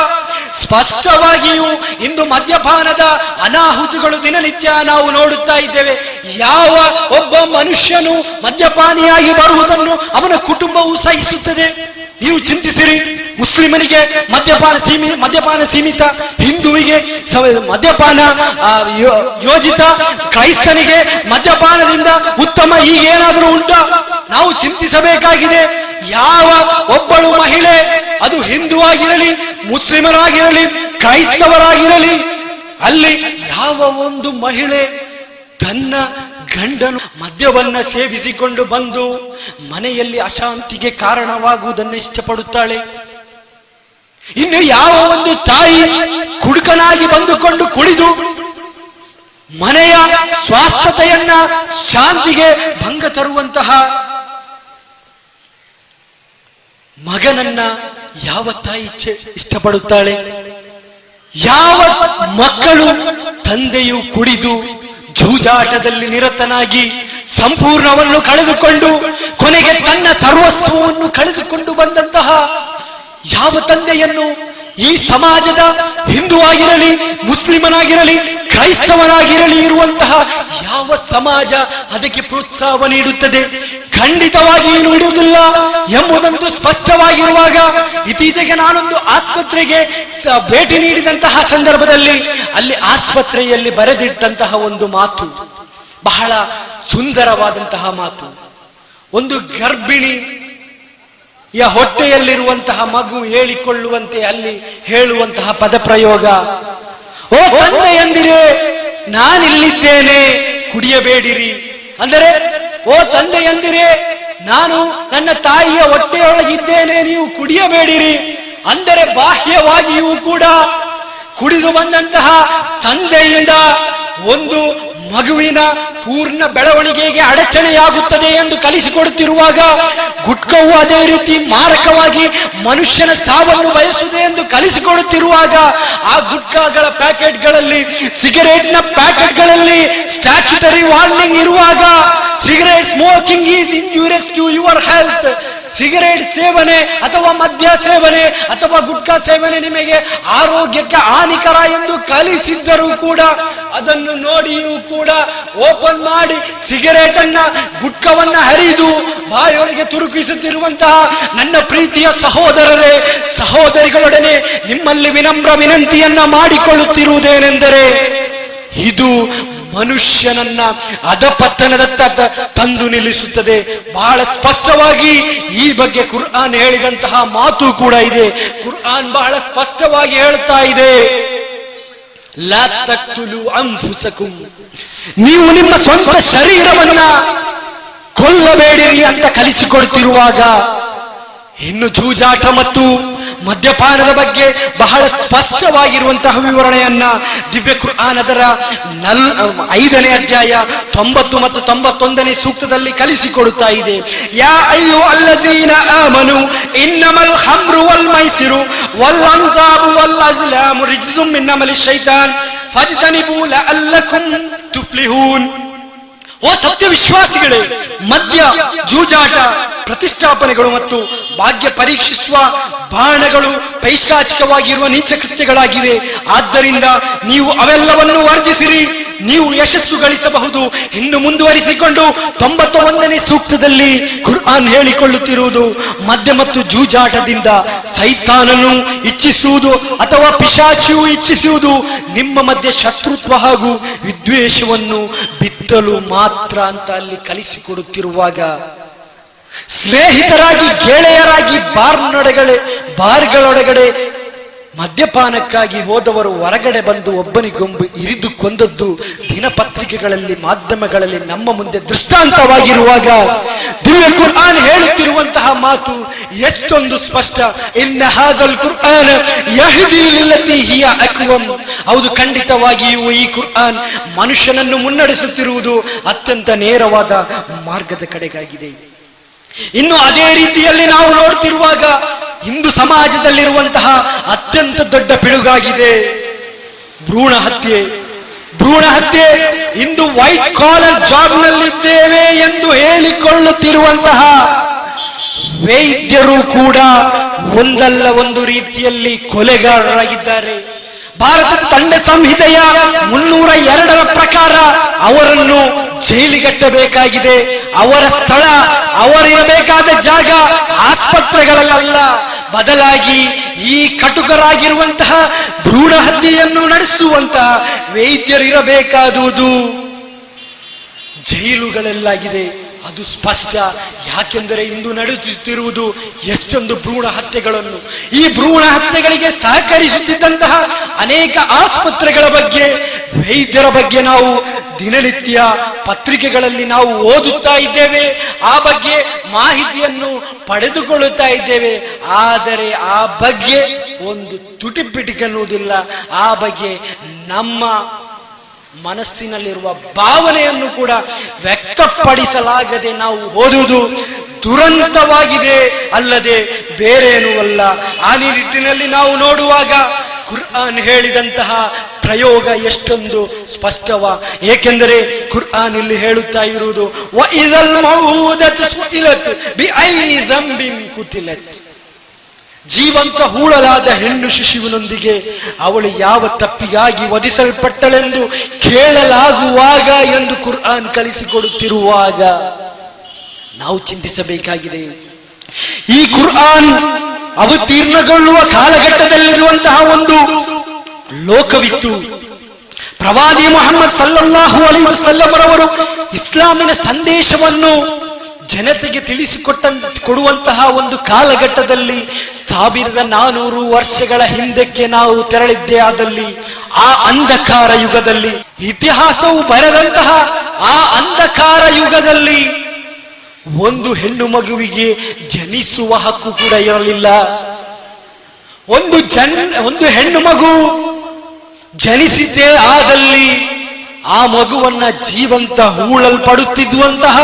ಸ್ಪಷ್ಟವಾಗಿಯೂ ಇಂದು ಮದ್ಯಪಾನದ ಅನಾಹುತಗಳು ದಿನನಿತ್ಯ ನಾವು ನೋಡುತ್ತಾ ಇದ್ದೇವೆ. ಯಾವ ಒಬ್ಬ ಮನುಷ್ಯನು ಮದ್ಯಪಾನಿಯಾಗಿ ಬರುವುದನ್ನು ಅವನ ಕುಟುಂಬವು ಸಹಿಸುತ್ತದೆ? ನೀವು ಚಿಂತಿಸಿರಿ. ಮುಸ್ಲಿಮನಿಗೆ ಮದ್ಯಪಾನ ಸೀಮಿ, ಮದ್ಯಪಾನ ಸೀಮಿತ, ಹಿಂದುವಿಗೆ ಮದ್ಯಪಾನ ಯೋಜಿತ, ಕ್ರೈಸ್ತನಿಗೆ ಮದ್ಯಪಾನದಿಂದ ಉತ್ತಮ ಈಗೇನಾದರೂ ಉಂಟಾ? ನಾವು ಚಿಂತಿಸಬೇಕಾಗಿದೆ. ಯಾವ ಒಬ್ಬಳು ಮಹಿಳೆ, ಅದು ಹಿಂದೂ ಆಗಿರಲಿ, ಮುಸ್ಲಿಮರಾಗಿರಲಿ, ಕ್ರೈಸ್ತವರಾಗಿರಲಿ, ಅಲ್ಲಿ ಯಾವ ಒಂದು ಮಹಿಳೆ ತನ್ನ ಗಂಡನು ಮದ್ಯವನ್ನ ಸೇವಿಸಿಕೊಂಡು ಬಂದು ಮನೆಯಲ್ಲಿ ಅಶಾಂತಿಗೆ ಕಾರಣವಾಗುವುದನ್ನು ಇಷ್ಟಪಡುತ್ತಾಳೆ? ಇನ್ನು ಯಾವ ಒಂದು ತಾಯಿ ಕುಡುಕನಾಗಿ ಬಂದುಕೊಂಡು ಕುಡಿದು ಮನೆಯ ಸ್ವಾಸ್ಥತೆಯನ್ನ ಶಾಂತಿಗೆ ಭಂಗ ತರುವಂತಹ ಮಗನನ್ನ ಯಾವ ತಾಯಿ ಇಚ್ಛೆ ಇಷ್ಟಪಡುತ್ತಾಳೆ? ಯಾವ ಮಕ್ಕಳು ತಂದೆಯು ಕುಡಿದು ಜೂಜಾಟದಲ್ಲಿ ನಿರತನಾಗಿ ಸಂಪೂರ್ಣವನ್ನು ಕಳೆದುಕೊಂಡು ಕೊನೆಗೆ ತನ್ನ ಸರ್ವಸ್ವವನ್ನು ಕಳೆದುಕೊಂಡು ಬಂದಂತಹ ಯಾವ ತಂದೆಯನ್ನು ಈ ಸಮಾಜದ ಹಿಂದೂ ಆಗಿರಲಿ ಮುಸ್ಲಿಮನಾಗಿರಲಿ, ಕ್ರೈಸ್ತವನಾಗಿರಲಿ ಇರುವಂತಹ ಯಾವ ಸಮಾಜ ಅದಕ್ಕೆ ಪ್ರೋತ್ಸಾಹ ನೀಡುತ್ತದೆ? ಖಂಡಿತವಾಗಿ ನೀಡುವುದಿಲ್ಲ ಎಂಬುದಂತೂ ಸ್ಪಷ್ಟವಾಗಿರುವಾಗ ಇತ್ತೀಚೆಗೆ ನಾನೊಂದು ಆಸ್ಪತ್ರೆಗೆ ಭೇಟಿ ನೀಡಿದಂತಹ ಸಂದರ್ಭದಲ್ಲಿ ಅಲ್ಲಿ ಆಸ್ಪತ್ರೆಯಲ್ಲಿ ಬರೆದಿಟ್ಟಂತಹ ಒಂದು ಮಾತು, ಬಹಳ ಸುಂದರವಾದಂತಹ ಮಾತು. ಒಂದು ಗರ್ಭಿಣಿ ಯ ಹೊಟ್ಟೆಯಲ್ಲಿರುವಂತಹ ಮಗು ಹೇಳಿಕೊಳ್ಳುವಂತೆ ಅಲ್ಲಿ ಹೇಳುವಂತಹ ಪದಪ್ರಯೋಗ. ಓ ತಂದೆ ಎಂದಿರೆ, ನಾನಿಲ್ಲಿದ್ದೇನೆ, ಕುಡಿಯಬೇಡಿರಿ. ಅಂದರೆ, ಓ ತಂದೆ ಎಂದಿರೆ, ನಾನು ನನ್ನ ತಾಯಿಯ ಹೊಟ್ಟೆಯೊಳಗಿದ್ದೇನೆ, ನೀವು ಕುಡಿಯಬೇಡಿರಿ. ಅಂದರೆ, ಬಾಹ್ಯವಾಗಿಯೂ ಕೂಡ ಕುಡಿದು ಬಂದಂತಹ ತಂದೆಯಿಂದ ಒಂದು ಮಗುವಿನ ಪೂರ್ಣ ಬೆಳವಣಿಗೆಗೆ ಅಡಚಣೆಯಾಗುತ್ತದೆ ಎಂದು ಕಲಿಸಿಕೊಡುತ್ತಿರುವಾಗ ಗುಟ್ಕವು ಅದೇ ರೀತಿ ಮಾರಕವಾಗಿ ಮನುಷ್ಯನ ಸಾವನ್ನು ಬಯಸುವುದೇ ಎಂದು ಕಲಿಸಿಕೊಡುತ್ತಿರುವಾಗ ಆ ಗುಟ್ಕಾಗಳ ಪ್ಯಾಕೆಟ್ಗಳಲ್ಲಿ, ಸಿಗರೇಟ್ನ ಪ್ಯಾಕೆಟ್ಗಳಲ್ಲಿ ಸ್ಟ್ಯಾಚ್ಯುಟರಿ ವಾರ್ನಿಂಗ್ ಇರುವಾಗ cigarette smoking is injurious to your health cigarette ಸೇವನೆ ಅಥವಾ ಮದ್ಯ ಸೇವನೆ ಅಥವಾ ಗುಟ್ಕಾ ಸೇವನೆ ನಿಮಗೆ ಆರೋಗ್ಯಕ್ಕೆ ಹಾನಿಕರ ಎಂದು ಕಲಿಸಿದ್ದರೂ ಕೂಡ ಅದನ್ನು ನೋಡಿಯೂ ಕೂಡ ಓಪನ್ ಮಾಡಿ ಸಿಗರೇಟ್ ಅನ್ನ ಗುಟ್ಕವನ್ನ ಹರಿದು ಬಾಯೊಳಗೆ ತುರುಕಿಸುತ್ತಿರುವಂತಹ ನನ್ನ ಪ್ರೀತಿಯ ಸಹೋದರರೇ, ಸಹೋದರಿಗಳೊಡನೆ ನಿಮ್ಮಲ್ಲಿ ವಿನಮ್ರ ವಿನಂತಿಯನ್ನ ಮಾಡಿಕೊಳ್ಳುತ್ತಿರುವುದೇನೆಂದರೆ ಇದು ಮನುಷ್ಯನನ್ನ ಅಧಪತನದತ್ತ ತಂದು ನಿಲ್ಲಿಸುತ್ತದೆ. ಬಹಳ ಸ್ಪಷ್ಟವಾಗಿ ಈ ಬಗ್ಗೆ ಕುರ್ಆನ್ ಹೇಳಿದಂತಹ ಮಾತು ಕೂಡ ಇದೆ. ಕುರ್ಆನ್ ಬಹಳ ಸ್ಪಷ್ಟವಾಗಿ ಹೇಳ್ತಾ ಇದೆ. ನೀವು ನಿಮ್ಮ ಸ್ವಂತ ಶರೀರವನ್ನ ಕೊಲ್ಲಬೇಡಿರಿ ಅಂತ ಕಲಿಸಿಕೊಡ್ತಿರುವಾಗ, ಇನ್ನು ಜೂಜಾಟ ಮತ್ತು ಮದ್ಯಪಾನದ ಬಗ್ಗೆ ಬಹಳ ಸ್ಪಷ್ಟವಾಗಿರುವಂತಹ ವಿವರಣೆಯನ್ನ ದಿವ್ಯ ಕುರ್ಆನದರ ನಲ್, ಐದನೇ ಅಧ್ಯಾಯ ತೊಂಬತ್ತು ಮತ್ತು ತೊಂಬತ್ತೊಂದನೇ ಸೂಕ್ತದಲ್ಲಿ ಕಲಿಸಿಕೊಡುತ್ತಾ ಇದೆ. ಯಾ ಅಯ್ಯೋ ಅಲ್ಲಜೀನ ಆಮನು, ಇನ್ನಮಲ್ ಹಮ್ರು ವಲ್ ಮೈಸಿರು, ವಲ್ ಅಂತಾಬು ವಲ್ ಅಜ್ಲಾಮು ರಿಜ್ಜುಮ್ ಇನ್ನಮಲಿ ಶೈತಾನ್, ಫಜ್ತನಿಬು ಲಅಲ್ಲಕುಂ ತುಫ್ಲಿಹೂನ್. ಓ ಸತ್ಯ ವಿಶ್ವಾಸಿಗಳೇ, ಮದ್ಯ, ಜೂಜಾಟ, ಪ್ರತಿಷ್ಠಾಪನೆಗಳು ಮತ್ತು ಭಾಗ್ಯ ಪರೀಕ್ಷಿಸುವ ಬಾಣಗಳು ಪೈಶಾಚಿಕವಾಗಿರುವ ನೀಚ ಕೃತ್ಯಗಳಾಗಿವೆ ಆದ್ದರಿಂದ ನೀವು ಅವೆಲ್ಲವನ್ನು ವರ್ಜಿಸಿರಿ, ನೀವು ಯಶಸ್ಸು ಗಳಿಸಬಹುದು. ಇನ್ನು ಮುಂದುವರಿಸಿಕೊಂಡು ತೊಂಬತ್ತೊಂದನೇ ಸೂಕ್ತದಲ್ಲಿ ಖುರ್ಆನ್ ಹೇಳಿಕೊಳ್ಳುತ್ತಿರುವುದು ಮದ್ಯ ಮತ್ತು ಜೂಜಾಟದಿಂದ ಸೈತಾನನು ಇಚ್ಛಿಸುವುದು ಅಥವಾ ಪಿಶಾಚಿಯು ಇಚ್ಛಿಸುವುದು ನಿಮ್ಮ ಮಧ್ಯೆ ಶತ್ರುತ್ವ ಹಾಗೂ ವಿದ್ವೇಷವನ್ನು ಬಿತ್ತಲು ಮಾತ್ರ ಅಂತ ಅಲ್ಲಿ ಕಲಿಸಿಕೊಡುತ್ತಿರುವಾಗ ಸ್ನೇಹಿತರಾಗಿ ಗೆಳೆಯರಾಗಿ ಬಾರ್ನೊಳಗಡೆ ಬಾರ್ಗಳೊಳಗಡೆ ಮದ್ಯಪಾನಕ್ಕಾಗಿ ಹೋದವರು ಹೊರಗಡೆ ಬಂದು ಒಬ್ಬನಿಗೊಂಬು ಇರಿದು ಕೊಂದದ್ದು ದಿನಪತ್ರಿಕೆಗಳಲ್ಲಿ, ಮಾಧ್ಯಮಗಳಲ್ಲಿ ನಮ್ಮ ಮುಂದೆ ದೃಷ್ಟಾಂತವಾಗಿರುವಾಗ ದಿವ್ಯ ಕುರ್ಆನ್ ಹೇಳುತ್ತಿರುವಂತಹ ಮಾತು ಎಷ್ಟೊಂದು ಸ್ಪಷ್ಟ. ಇನ್ನ ಹಾಜಲ್ ಕುರ್ಆನ್ ಹೌದು, ಖಂಡಿತವಾಗಿಯೂ ಈ ಕುರ್ಆನ್ ಮನುಷ್ಯನನ್ನು ಮುನ್ನಡೆಸುತ್ತಿರುವುದು ಅತ್ಯಂತ ನೇರವಾದ ಮಾರ್ಗದ ಕಡೆಗಾಗಿದೆ. ಇನ್ನು ಅದೇ ರೀತಿಯಲ್ಲಿ ನಾವು ನೋಡ್ತಿರುವಾಗ ಹಿಂದೂ ಸಮಾಜದಲ್ಲಿರುವಂತಹ ಅತ್ಯಂತ ದೊಡ್ಡ ಪಿಡುಗಾಗಿದೆ ಭ್ರೂಣ ಹತ್ಯೆ. ಭ್ರೂಣ ಹತ್ಯೆ, ಇಂದು ವೈಟ್ ಕಾಲರ್ ಜಾಬ್ ನಲ್ಲಿದ್ದೇವೆ ಎಂದು ಹೇಳಿಕೊಳ್ಳುತ್ತಿರುವಂತಹ ವೈದ್ಯರು ಕೂಡ ಒಂದಲ್ಲ ಒಂದು ರೀತಿಯಲ್ಲಿ ಕೊಲೆಗಾರರಾಗಿದ್ದಾರೆ. ಭಾರತದ ತಂಡ ಸಂಹಿತೆಯ ಮುನ್ನೂರ ಎರಡರ ಪ್ರಕಾರ ಅವರನ್ನು ಜೈಲಿಗಟ್ಟಬೇಕಾಗಿದೆ. ಅವರ ಸ್ಥಳ, ಅವರಿರಬೇಕಾದ ಜಾಗ ಆಸ್ಪತ್ರೆಗಳಲ್ಲ. ಬದಲಾಗಿ ಈ ಕಟುಕರಾಗಿರುವಂತಹ ಭ್ರೂಣ ಹತ್ಯೆಯನ್ನು ನಡೆಸುವಂತಹ ವೈದ್ಯರಿರಬೇಕಾದುದು. ಜೈಲುಗಳಲ್ಲಾಗಿದೆ. ಅದು ಸ್ಪಷ್ಟ. ಯಾಕೆಂದರೆ ಇಂದು ನಡೆಯುತ್ತಿರುವುದು ಎಷ್ಟೊಂದು ಭ್ರೂಣ ಹತ್ಯೆಗಳನ್ನು. ಈ ಭ್ರೂಣ ಹತ್ಯೆಗಳಿಗೆ ಸಹಕರಿಸುತ್ತಿದ್ದಂತಹ ಅನೇಕ ಆಸ್ಪತ್ರೆಗಳ ಬಗ್ಗೆ, ವೈದ್ಯರ ಬಗ್ಗೆ ನಾವು ದಿನನಿತ್ಯ ಪತ್ರಿಕೆಗಳಲ್ಲಿ ನಾವು ಓದುತ್ತಾ ಇದ್ದೇವೆ. ಆ ಬಗ್ಗೆ ಮಾಹಿತಿಯನ್ನು ಪಡೆದುಕೊಳ್ಳುತ್ತಾ ಇದ್ದೇವೆ. ಆದರೆ ಆ ಬಗ್ಗೆ ಒಂದು ತುಟಿಪಿಟಿಕನ್ನುವುದಿಲ್ಲ. ಆ ಬಗ್ಗೆ ನಮ್ಮ ಮನಸ್ಸಿನಲ್ಲಿರುವ ಭಾವನೆಯನ್ನು ಕೂಡ ವ್ಯಕ್ತಪಡಿಸಲಾಗದೆ ನಾವು ಓದುವುದು ದುರಂತವಾಗಿದೆ ಅಲ್ಲದೆ ಬೇರೇನೂ ಅಲ್ಲ. ಆ ನಿಟ್ಟಿನಲ್ಲಿ ನಾವು ನೋಡುವಾಗ ಕುರ್ಆನ್ ಹೇಳಿದಂತಹ ಪ್ರಯೋಗ ಎಷ್ಟೊಂದು ಸ್ಪಷ್ಟವ. ಏಕೆಂದರೆ ಕುರ್ಆನ್ ಇಲ್ಲಿ ಹೇಳುತ್ತಾ ಇರುವುದು ಜೀವಂತ ಹೂಳಲಾದ ಹೆಣ್ಣು ಶಿಶುವಿನೊಂದಿಗೆ ಅವಳು ಯಾವ ತಪ್ಪಿಗಾಗಿ ವಧಿಸಲ್ಪಟ್ಟಳೆಂದು ಕೇಳಲಾಗುವಾಗ ಎಂದು ಕುರ್ಆನ್ ಕಲಿಸಿಕೊಡುತ್ತಿರುವಾಗ ನಾವು ಚಿಂತಿಸಬೇಕಾಗಿದೆ. ಈ ಕುರ್ಆನ್ ಅವತೀರ್ಣಗೊಳ್ಳುವ ಕಾಲಘಟ್ಟದಲ್ಲಿರುವಂತಹ ಒಂದು ಲೋಕವಿತ್ತು. ಪ್ರವಾದಿ ಮೊಹಮ್ಮದ್ ಸಲ್ಲಲ್ಲಾಹು ಅಲಿ ವಸಲ್ಲಮರವರು ಇಸ್ಲಾಮಿನ ಸಂದೇಶವನ್ನು ಜನತೆಗೆ ತಿಳಿಸಿಕೊಟ್ಟ, ಕೊಡುವಂತಹ ಒಂದು ಕಾಲಘಟ್ಟದಲ್ಲಿ ಸಾವಿರದ ನಾನೂರು ವರ್ಷಗಳ ಹಿಂದಕ್ಕೆ ನಾವು ತೆರಳಿದ್ದೇ ಆದಲ್ಲಿ, ಆ ಅಂಧಕಾರ ಯುಗದಲ್ಲಿ, ಇತಿಹಾಸವು ಬರೆದಂತಹ ಆ ಅಂಧಕಾರ ಯುಗದಲ್ಲಿ ಒಂದು ಹೆಣ್ಣು ಮಗುವಿಗೆ ಜನಿಸುವ ಹಕ್ಕು ಕೂಡ ಇರಲಿಲ್ಲ. ಒಂದು ಜನ್, ಒಂದು ಹೆಣ್ಣು ಮಗು ಜನಿಸಿದ್ದೇ ಆದಲ್ಲಿ ಆ ಮಗುವನ್ನ ಜೀವಂತ ಹೂಳಲ್ಪಡುತ್ತಿದ್ದುವಂತಹ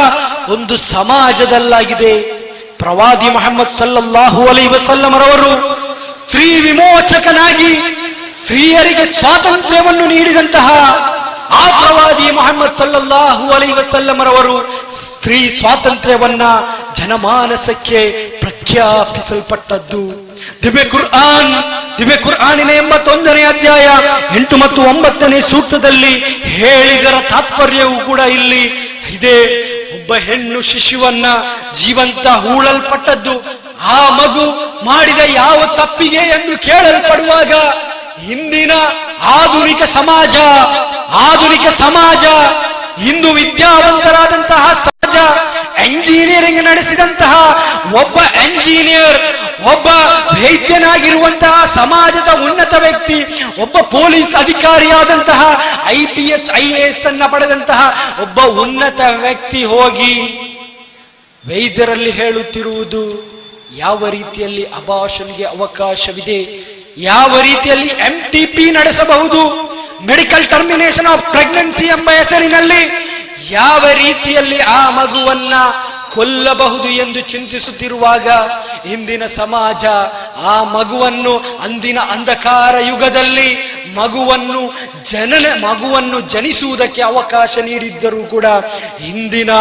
ಒಂದು ಸಮಾಜದಲ್ಲಾಗಿದೆ. ಪ್ರವಾದಿ ಮೊಹಮ್ಮದ್ ಸಲ್ಲಲ್ಲಾಹು ಅಲೈ ವಸಲ್ಲಮರವರು ಸ್ತ್ರೀ ವಿಮೋಚಕನಾಗಿ ಸ್ತ್ರೀಯರಿಗೆ ಸ್ವಾತಂತ್ರ್ಯವನ್ನು ನೀಡಿದಂತಹ ಆ ಪ್ರವಾದಿ ಮೊಹಮ್ಮದ್ ಸಲ್ಲಲ್ಲಾಹು ಅಲೈ ವಸಲ್ಲಮರವರು ಸ್ತ್ರೀ ಸ್ವಾತಂತ್ರ್ಯವನ್ನ ಜನಮಾನಸಕ್ಕೆ ಪ್ರಖ್ಯಾಪಿಸಲ್ಪಟ್ಟದ್ದು. ದಿವ್ಯ ಕುರ್ಆನ್, ದಿವ್ಯ ಕುರ್ಆನಿನ ಎಂಬತ್ತೊಂದನೇ ಅಧ್ಯಾಯ ಎಂಟು ಮತ್ತು ಒಂಬತ್ತನೇ ಸೂಕ್ತದಲ್ಲಿ ಹೇಳಿದರ ತಾತ್ಪರ್ಯವು ಕೂಡ ಇಲ್ಲಿ ಇದೆ. ಒಬ್ಬ ಹೆಣ್ಣು ಶಿಶುವನ್ನ ಜೀವಂತ ಹೂಳಲ್ಪಟ್ಟದ್ದು, ಆ ಮಗು ಮಾಡಿದ ಯಾವ ತಪ್ಪಿಗೆ ಎಂದು ಕೇಳಲ್ಪಡುವಾಗ ಇಂದಿನ ಆಧುನಿಕ ಸಮಾಜ ಆಧುನಿಕ ಸಮಾಜ, ಇಂದು ವಿದ್ಯಾವಂತರಾದಂತಹ ಸಮಾಜ ಎಂಜಿನಿಯರಿಂಗ್ ನಡೆಸಿದಂತಹ ಒಬ್ಬ ಎಂಜಿನಿಯರ್ ಒಬ್ಬ ವೈದ್ಯನಾಗಿರುವಂತಹ ಸಮಾಜದ ಉನ್ನತ ವ್ಯಕ್ತಿ, ಒಬ್ಬ police ಅಧಿಕಾರಿಯಾದಂತಹ I P S, I S ಅನ್ನ ಪಡೆದಂತಹ ಒಬ್ಬ ಉನ್ನತ ವ್ಯಕ್ತಿ ಹೋಗಿ ವೈದ್ಯರಲ್ಲಿ ಹೇಳುತ್ತಿರುವುದು, ಯಾವ ರೀತಿಯಲ್ಲಿ ಅಭಾಷನ್ಗೆ ಅವಕಾಶವಿದೆ ಯಾವ ರೀತಿಯಲ್ಲಿ ಎಂ ಟಿ ಪಿ ನಡೆಸಬಹುದು? ಮೆಡಿಕಲ್ ಟರ್ಮಿನೇಷನ್ ಆಫ್ ಪ್ರೆಗ್ನೆನ್ಸಿ ಎಂಬ ಹೆಸರಿನಲ್ಲಿ ಯಾವ ರೀತಿಯಲ್ಲಿ ಆ ಮಗುವನ್ನ ಕೊಲ್ಲಬಹುದು ಎಂದು ಚಿಂತಿಸುತ್ತಿರುವಾಗ ಇಂದಿನ ಸಮಾಜ ಆ ಮಗುವನ್ನು ಅಂದಿನ ಅಂಧಕಾರ ಯುಗದಲ್ಲಿ ಮಗುವನ್ನು ಜನನ, ಮಗುವನ್ನು ಜನಿಸುವುದಕ್ಕೆ ಅವಕಾಶ ನೀಡಿದ್ದರೂ ಕೂಡ ಇಂದಿನ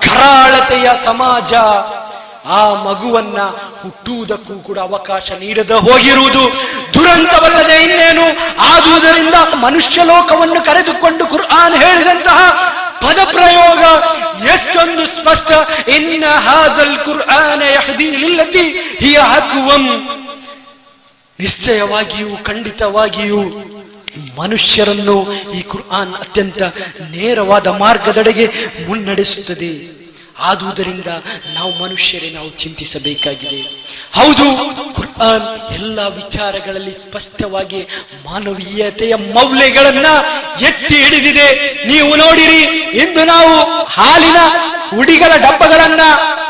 ಕರಾಳತೆಯ ಸಮಾಜ ಆ ಮಗುವನ್ನ ಹುಟ್ಟುವುದಕ್ಕೂ ಕೂಡ ಅವಕಾಶ ನೀಡದ ಹೋಗಿರುವುದು ದುರಂತವಲ್ಲದೆ ಇನ್ನೇನು? ಆದುದರಿಂದ ಮನುಷ್ಯ ಲೋಕವನ್ನು ಕರೆದುಕೊಂಡು ಕುರ್ಆನ್ ಹೇಳಿದಂತಹ ಪದ ಪ್ರಯೋಗ ಎಷ್ಟೊಂದು ಸ್ಪಷ್ಟ. ಇನ್ನ ಹಾಜಲ್ ಕುರ್ಆನ ಯಹದಿ ಹಿಯ ಹಕುವಂ. ನಿಶ್ಚಯವಾಗಿಯೂ, ಖಂಡಿತವಾಗಿಯೂ ಮನುಷ್ಯರನ್ನು ಈ ಕುರ್ಆನ್ ಅತ್ಯಂತ ನೇರವಾದ ಮಾರ್ಗದೆಡೆಗೆ ಮುನ್ನಡೆಸುತ್ತದೆ. ಆದುದರಿಂದ ನಾವು ಮನುಷ್ಯರೇ ನಾವು ಚಿಂತಿಸಬೇಕಾಗಿದೆ. ಹೌದು, ಕುರ್ಆನ್ ಎಲ್ಲ ವಿಚಾರಗಳಲ್ಲಿ ಸ್ಪಷ್ಟವಾಗಿ ಮಾನವೀಯತೆಯ ಮೌಲ್ಯಗಳನ್ನ ಎತ್ತಿ ಹಿಡಿದಿದೆ. ನೀವು ನೋಡಿರಿ, ಇಂದು ನಾವು ಹಾಲಿನ ಹುಡಿಗಳ ಡಬ್ಬಗಳನ್ನ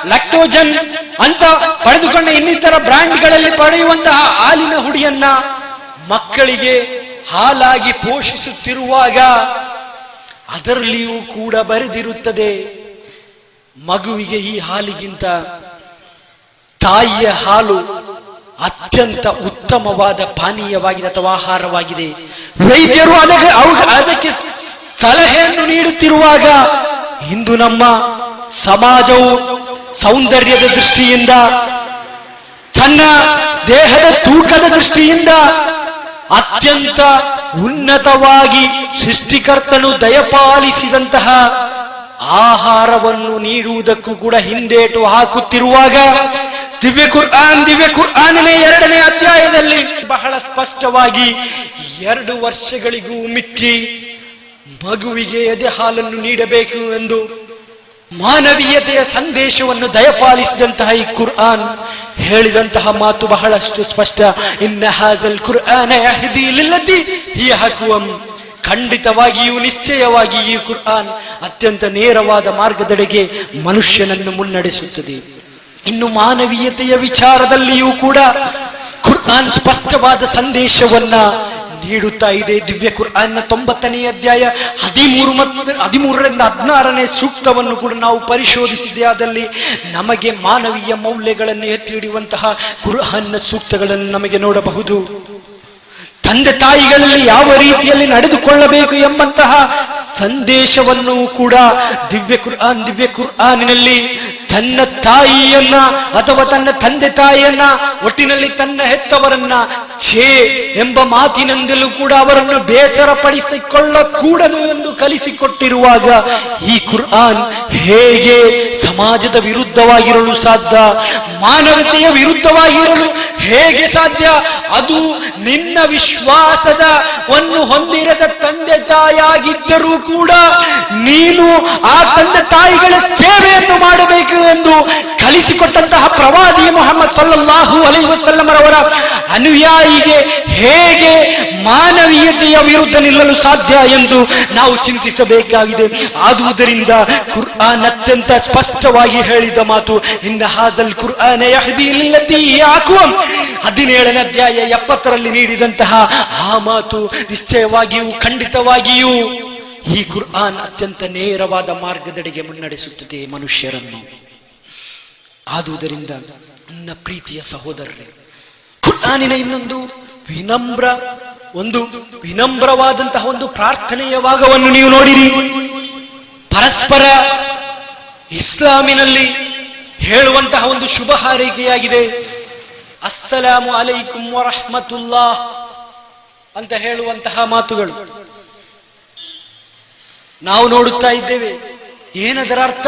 ಲಕ್ಟೋಜನ್ ಅಂತ ಪಡೆದುಕೊಂಡ ಇನ್ನಿತರ ಬ್ರ್ಯಾಂಡ್ಗಳಲ್ಲಿ ಪಡೆಯುವಂತಹ ಹಾಲಿನ ಹುಡಿಯನ್ನ ಮಕ್ಕಳಿಗೆ ಹಾಲಾಗಿ ಪೋಷಿಸುತ್ತಿರುವಾಗ ಅದರಲ್ಲಿಯೂ ಕೂಡ ಬರೆದಿರುತ್ತದೆ. ಮಗುವಿಗೆ ಈ ಹಾಲಿಗಿಂತ ತಾಯಿಯ ಹಾಲು ಅತ್ಯಂತ ಉತ್ತಮವಾದ ಪಾನೀಯವಾಗಿದೆ ಅಥವಾ ಆಹಾರವಾಗಿದೆ. ವೈದ್ಯರು ಅದಕ್ಕೆ ಅದಕ್ಕೆ ಸಲಹೆಯನ್ನು ನೀಡುತ್ತಿರುವಾಗ ಇಂದು ನಮ್ಮ ಸಮಾಜವು ಸೌಂದರ್ಯದ ದೃಷ್ಟಿಯಿಂದ, ತನ್ನ ದೇಹದ ತೂಕದ ದೃಷ್ಟಿಯಿಂದ ಅತ್ಯಂತ ಉನ್ನತವಾಗಿ ಸೃಷ್ಟಿಕರ್ತನು ದಯಪಾಲಿಸಿದಂತಹ ಆಹಾರವನ್ನು ನೀಡುವುದಕ್ಕೂ ಕೂಡ ಹಿಂದೇಟು ಹಾಕುತ್ತಿರುವಾಗ ದಿವ್ಯ ಕುರ್ಆನ್, ದಿವ್ಯ ಕುರ್ಆನನೇ ಎರಡನೇ ಅಧ್ಯಾಯದಲ್ಲಿ ಬಹಳ ಸ್ಪಷ್ಟವಾಗಿ ಎರಡು ವರ್ಷಗಳಿಗೂ ಮಿಕ್ಕಿ ಮಗುವಿಗೆ ಎದೆ ಹಾಲನ್ನು ನೀಡಬೇಕು ಎಂದು ಮಾನವೀಯತೆಯ ಸಂದೇಶವನ್ನು ದಯಪಾಲಿಸಿದಂತಹ ಈ ಕುರ್ಆನ್ ಹೇಳಿದಂತಹ ಮಾತು ಬಹಳಷ್ಟು ಸ್ಪಷ್ಟ ಇನ್ನ ಹಾಜಲ್ ಕುರ್ಆನ ಹಿಯ ಅಕ್ವಂ. ಖಂಡಿತವಾಗಿಯೂ ನಿಶ್ಚಯವಾಗಿ ಈ ಕುರ್ಆನ್ ಅತ್ಯಂತ ನೇರವಾದ ಮಾರ್ಗದೆಡೆಗೆ ಮನುಷ್ಯನನ್ನು ಮುನ್ನಡೆಸುತ್ತದೆ. ಇನ್ನು ಮಾನವೀಯತೆಯ ವಿಚಾರದಲ್ಲಿಯೂ ಕೂಡ ಕುರ್ಆನ್ ಸ್ಪಷ್ಟವಾದ ಸಂದೇಶವನ್ನ ನೀಡುತ್ತಾ ಇದೆ. ದಿವ್ಯ ಕುರ್ಆನ್ನ ತೊಂಬತ್ತನೇ ಅಧ್ಯಾಯ ಹದಿಮೂರು ಮತ್ತು ಹದಿಮೂರರಿಂದ ಹದಿನಾರನೇ ಸೂಕ್ತವನ್ನು ಕೂಡ ನಾವು ಪರಿಶೋಧಿಸಿದೆ ಅದಲ್ಲಿ ನಮಗೆ ಮಾನವೀಯ ಮೌಲ್ಯಗಳನ್ನು ಎತ್ತಿ ಹಿಡಿಯುವಂತಹ ಕುರ್ಆನ್ನ ಸೂಕ್ತಗಳನ್ನು ನಮಗೆ ನೋಡಬಹುದು. ತಂದೆ ತಾಯಿಗಳಲ್ಲಿ ಯಾವ ರೀತಿಯಲ್ಲಿ ನಡೆದುಕೊಳ್ಳಬೇಕು ಎಂಬಂತಹ ಸಂದೇಶವನ್ನು ಕೂಡ ದಿವ್ಯ ಕುರ್ಆನ್, ದಿವ್ಯ ಕುರ್ಆನಿನಲ್ಲಿ ತನ್ನ ತಾಯಿಯನ್ನ ಅಥವಾ ತನ್ನ ತಂದೆ ತಾಯಿಯನ್ನ ಒಟ್ಟಿನಲ್ಲಿ ತನ್ನ ಹೆತ್ತವರನ್ನ ಛೇ ಎಂಬ ಮಾತಿನಿಂದಲೂ ಕೂಡ ಅವರನ್ನು ಬೇಸರ ಪಡಿಸಿಕೊಳ್ಳಕೂಡದು ಎಂದು ಕಲಿಸಿಕೊಟ್ಟಿರುವಾಗ ಈ ಕುರ್ಆನ್ ಹೇಗೆ ಸಮಾಜದ ವಿರುದ್ಧವಾಗಿರಲು ಸಾಧ್ಯ? ಮಾನವತೆಯ ವಿರುದ್ಧವಾಗಿರಲು ಹೇಗೆ ಸಾಧ್ಯ? ಅದು ನಿನ್ನ ವಿಶ್ವಾಸದ ವನ್ನು ಹೊಂದಿರದ ತಂದೆ ತಾಯಿಯಾಗಿದ್ದರೂ ಕೂಡ ನೀನು ಆ ತಂದೆ ತಾಯಿಗಳ ಸೇವೆಯನ್ನು ಮಾಡಬೇಕು ಎಂದು ಕಲಿಸಿಕೊಟ್ಟಂತಹ ಪ್ರವಾದಿ ಮೊಹಮ್ಮದ್ ಸಲ್ಲಲ್ಲಾಹು ಅಲೈ ವಸಲ್ಲಮರವರ ಅನುಯಾಯಿಗೆ ಹೇಗೆ ಮಾನವೀಯತೆಯ ವಿರುದ್ಧ ನಿಲ್ಲಲು ಸಾಧ್ಯ ಎಂದು ನಾವು ಚಿಂತಿಸಬೇಕಾಗಿದೆ. ಆದುದರಿಂದ ಕುರ್ಆನ್ ಅತ್ಯಂತ ಸ್ಪಷ್ಟವಾಗಿ ಹೇಳಿದ ಮಾತು, ಇನ್ನ ಹಾಜಲ್ ಕುರ್ಆನ್ ಯಹದಿ ಲಿಲ್ಲತಿ ಹಿಯ ಅಕ್ವಂ. ಹದಿನೇಳನೇ ಅಧ್ಯಾಯ ಎಪ್ಪತ್ತರಲ್ಲಿ ನೀಡಿದಂತಹ ಆ ಮಾತು ನಿಶ್ಚಯವಾಗಿಯೂ ಖಂಡಿತವಾಗಿಯೂ ಈ ಕುರ್ಆನ್ ಅತ್ಯಂತ ನೇರವಾದ ಮಾರ್ಗದಡೆಗೆ ಮುನ್ನಡೆಸುತ್ತದೆ ಮನುಷ್ಯರನ್ನು. ಆದುದರಿಂದ ನನ್ನ ಪ್ರೀತಿಯ ಸಹೋದರರೇ, ಕುರ್ಆನಿನ ಇನ್ನೊಂದು ವಿನಮ್ರ, ಒಂದು ವಿನಮ್ರವಾದಂತಹ ಒಂದು ಪ್ರಾರ್ಥನೆಯ ಭಾಗವನ್ನು ನೀವು ನೋಡಿರಿ. ಪರಸ್ಪರ ಇಸ್ಲಾಮಿನಲ್ಲಿ ಹೇಳುವಂತಹ ಒಂದು ಶುಭ ಹಾರೈಕೆಯಾಗಿದೆ ಅಸ್ಸಲಾಮು ಅಲೈಕುಂ ವರಹಮತುಲ್ಲಾ ಅಂತ ಹೇಳುವಂತಹ ಮಾತುಗಳು. ನಾವು ನೋಡುತ್ತಾ ಇದ್ದೇವೆ, ಏನದರ ಅರ್ಥ?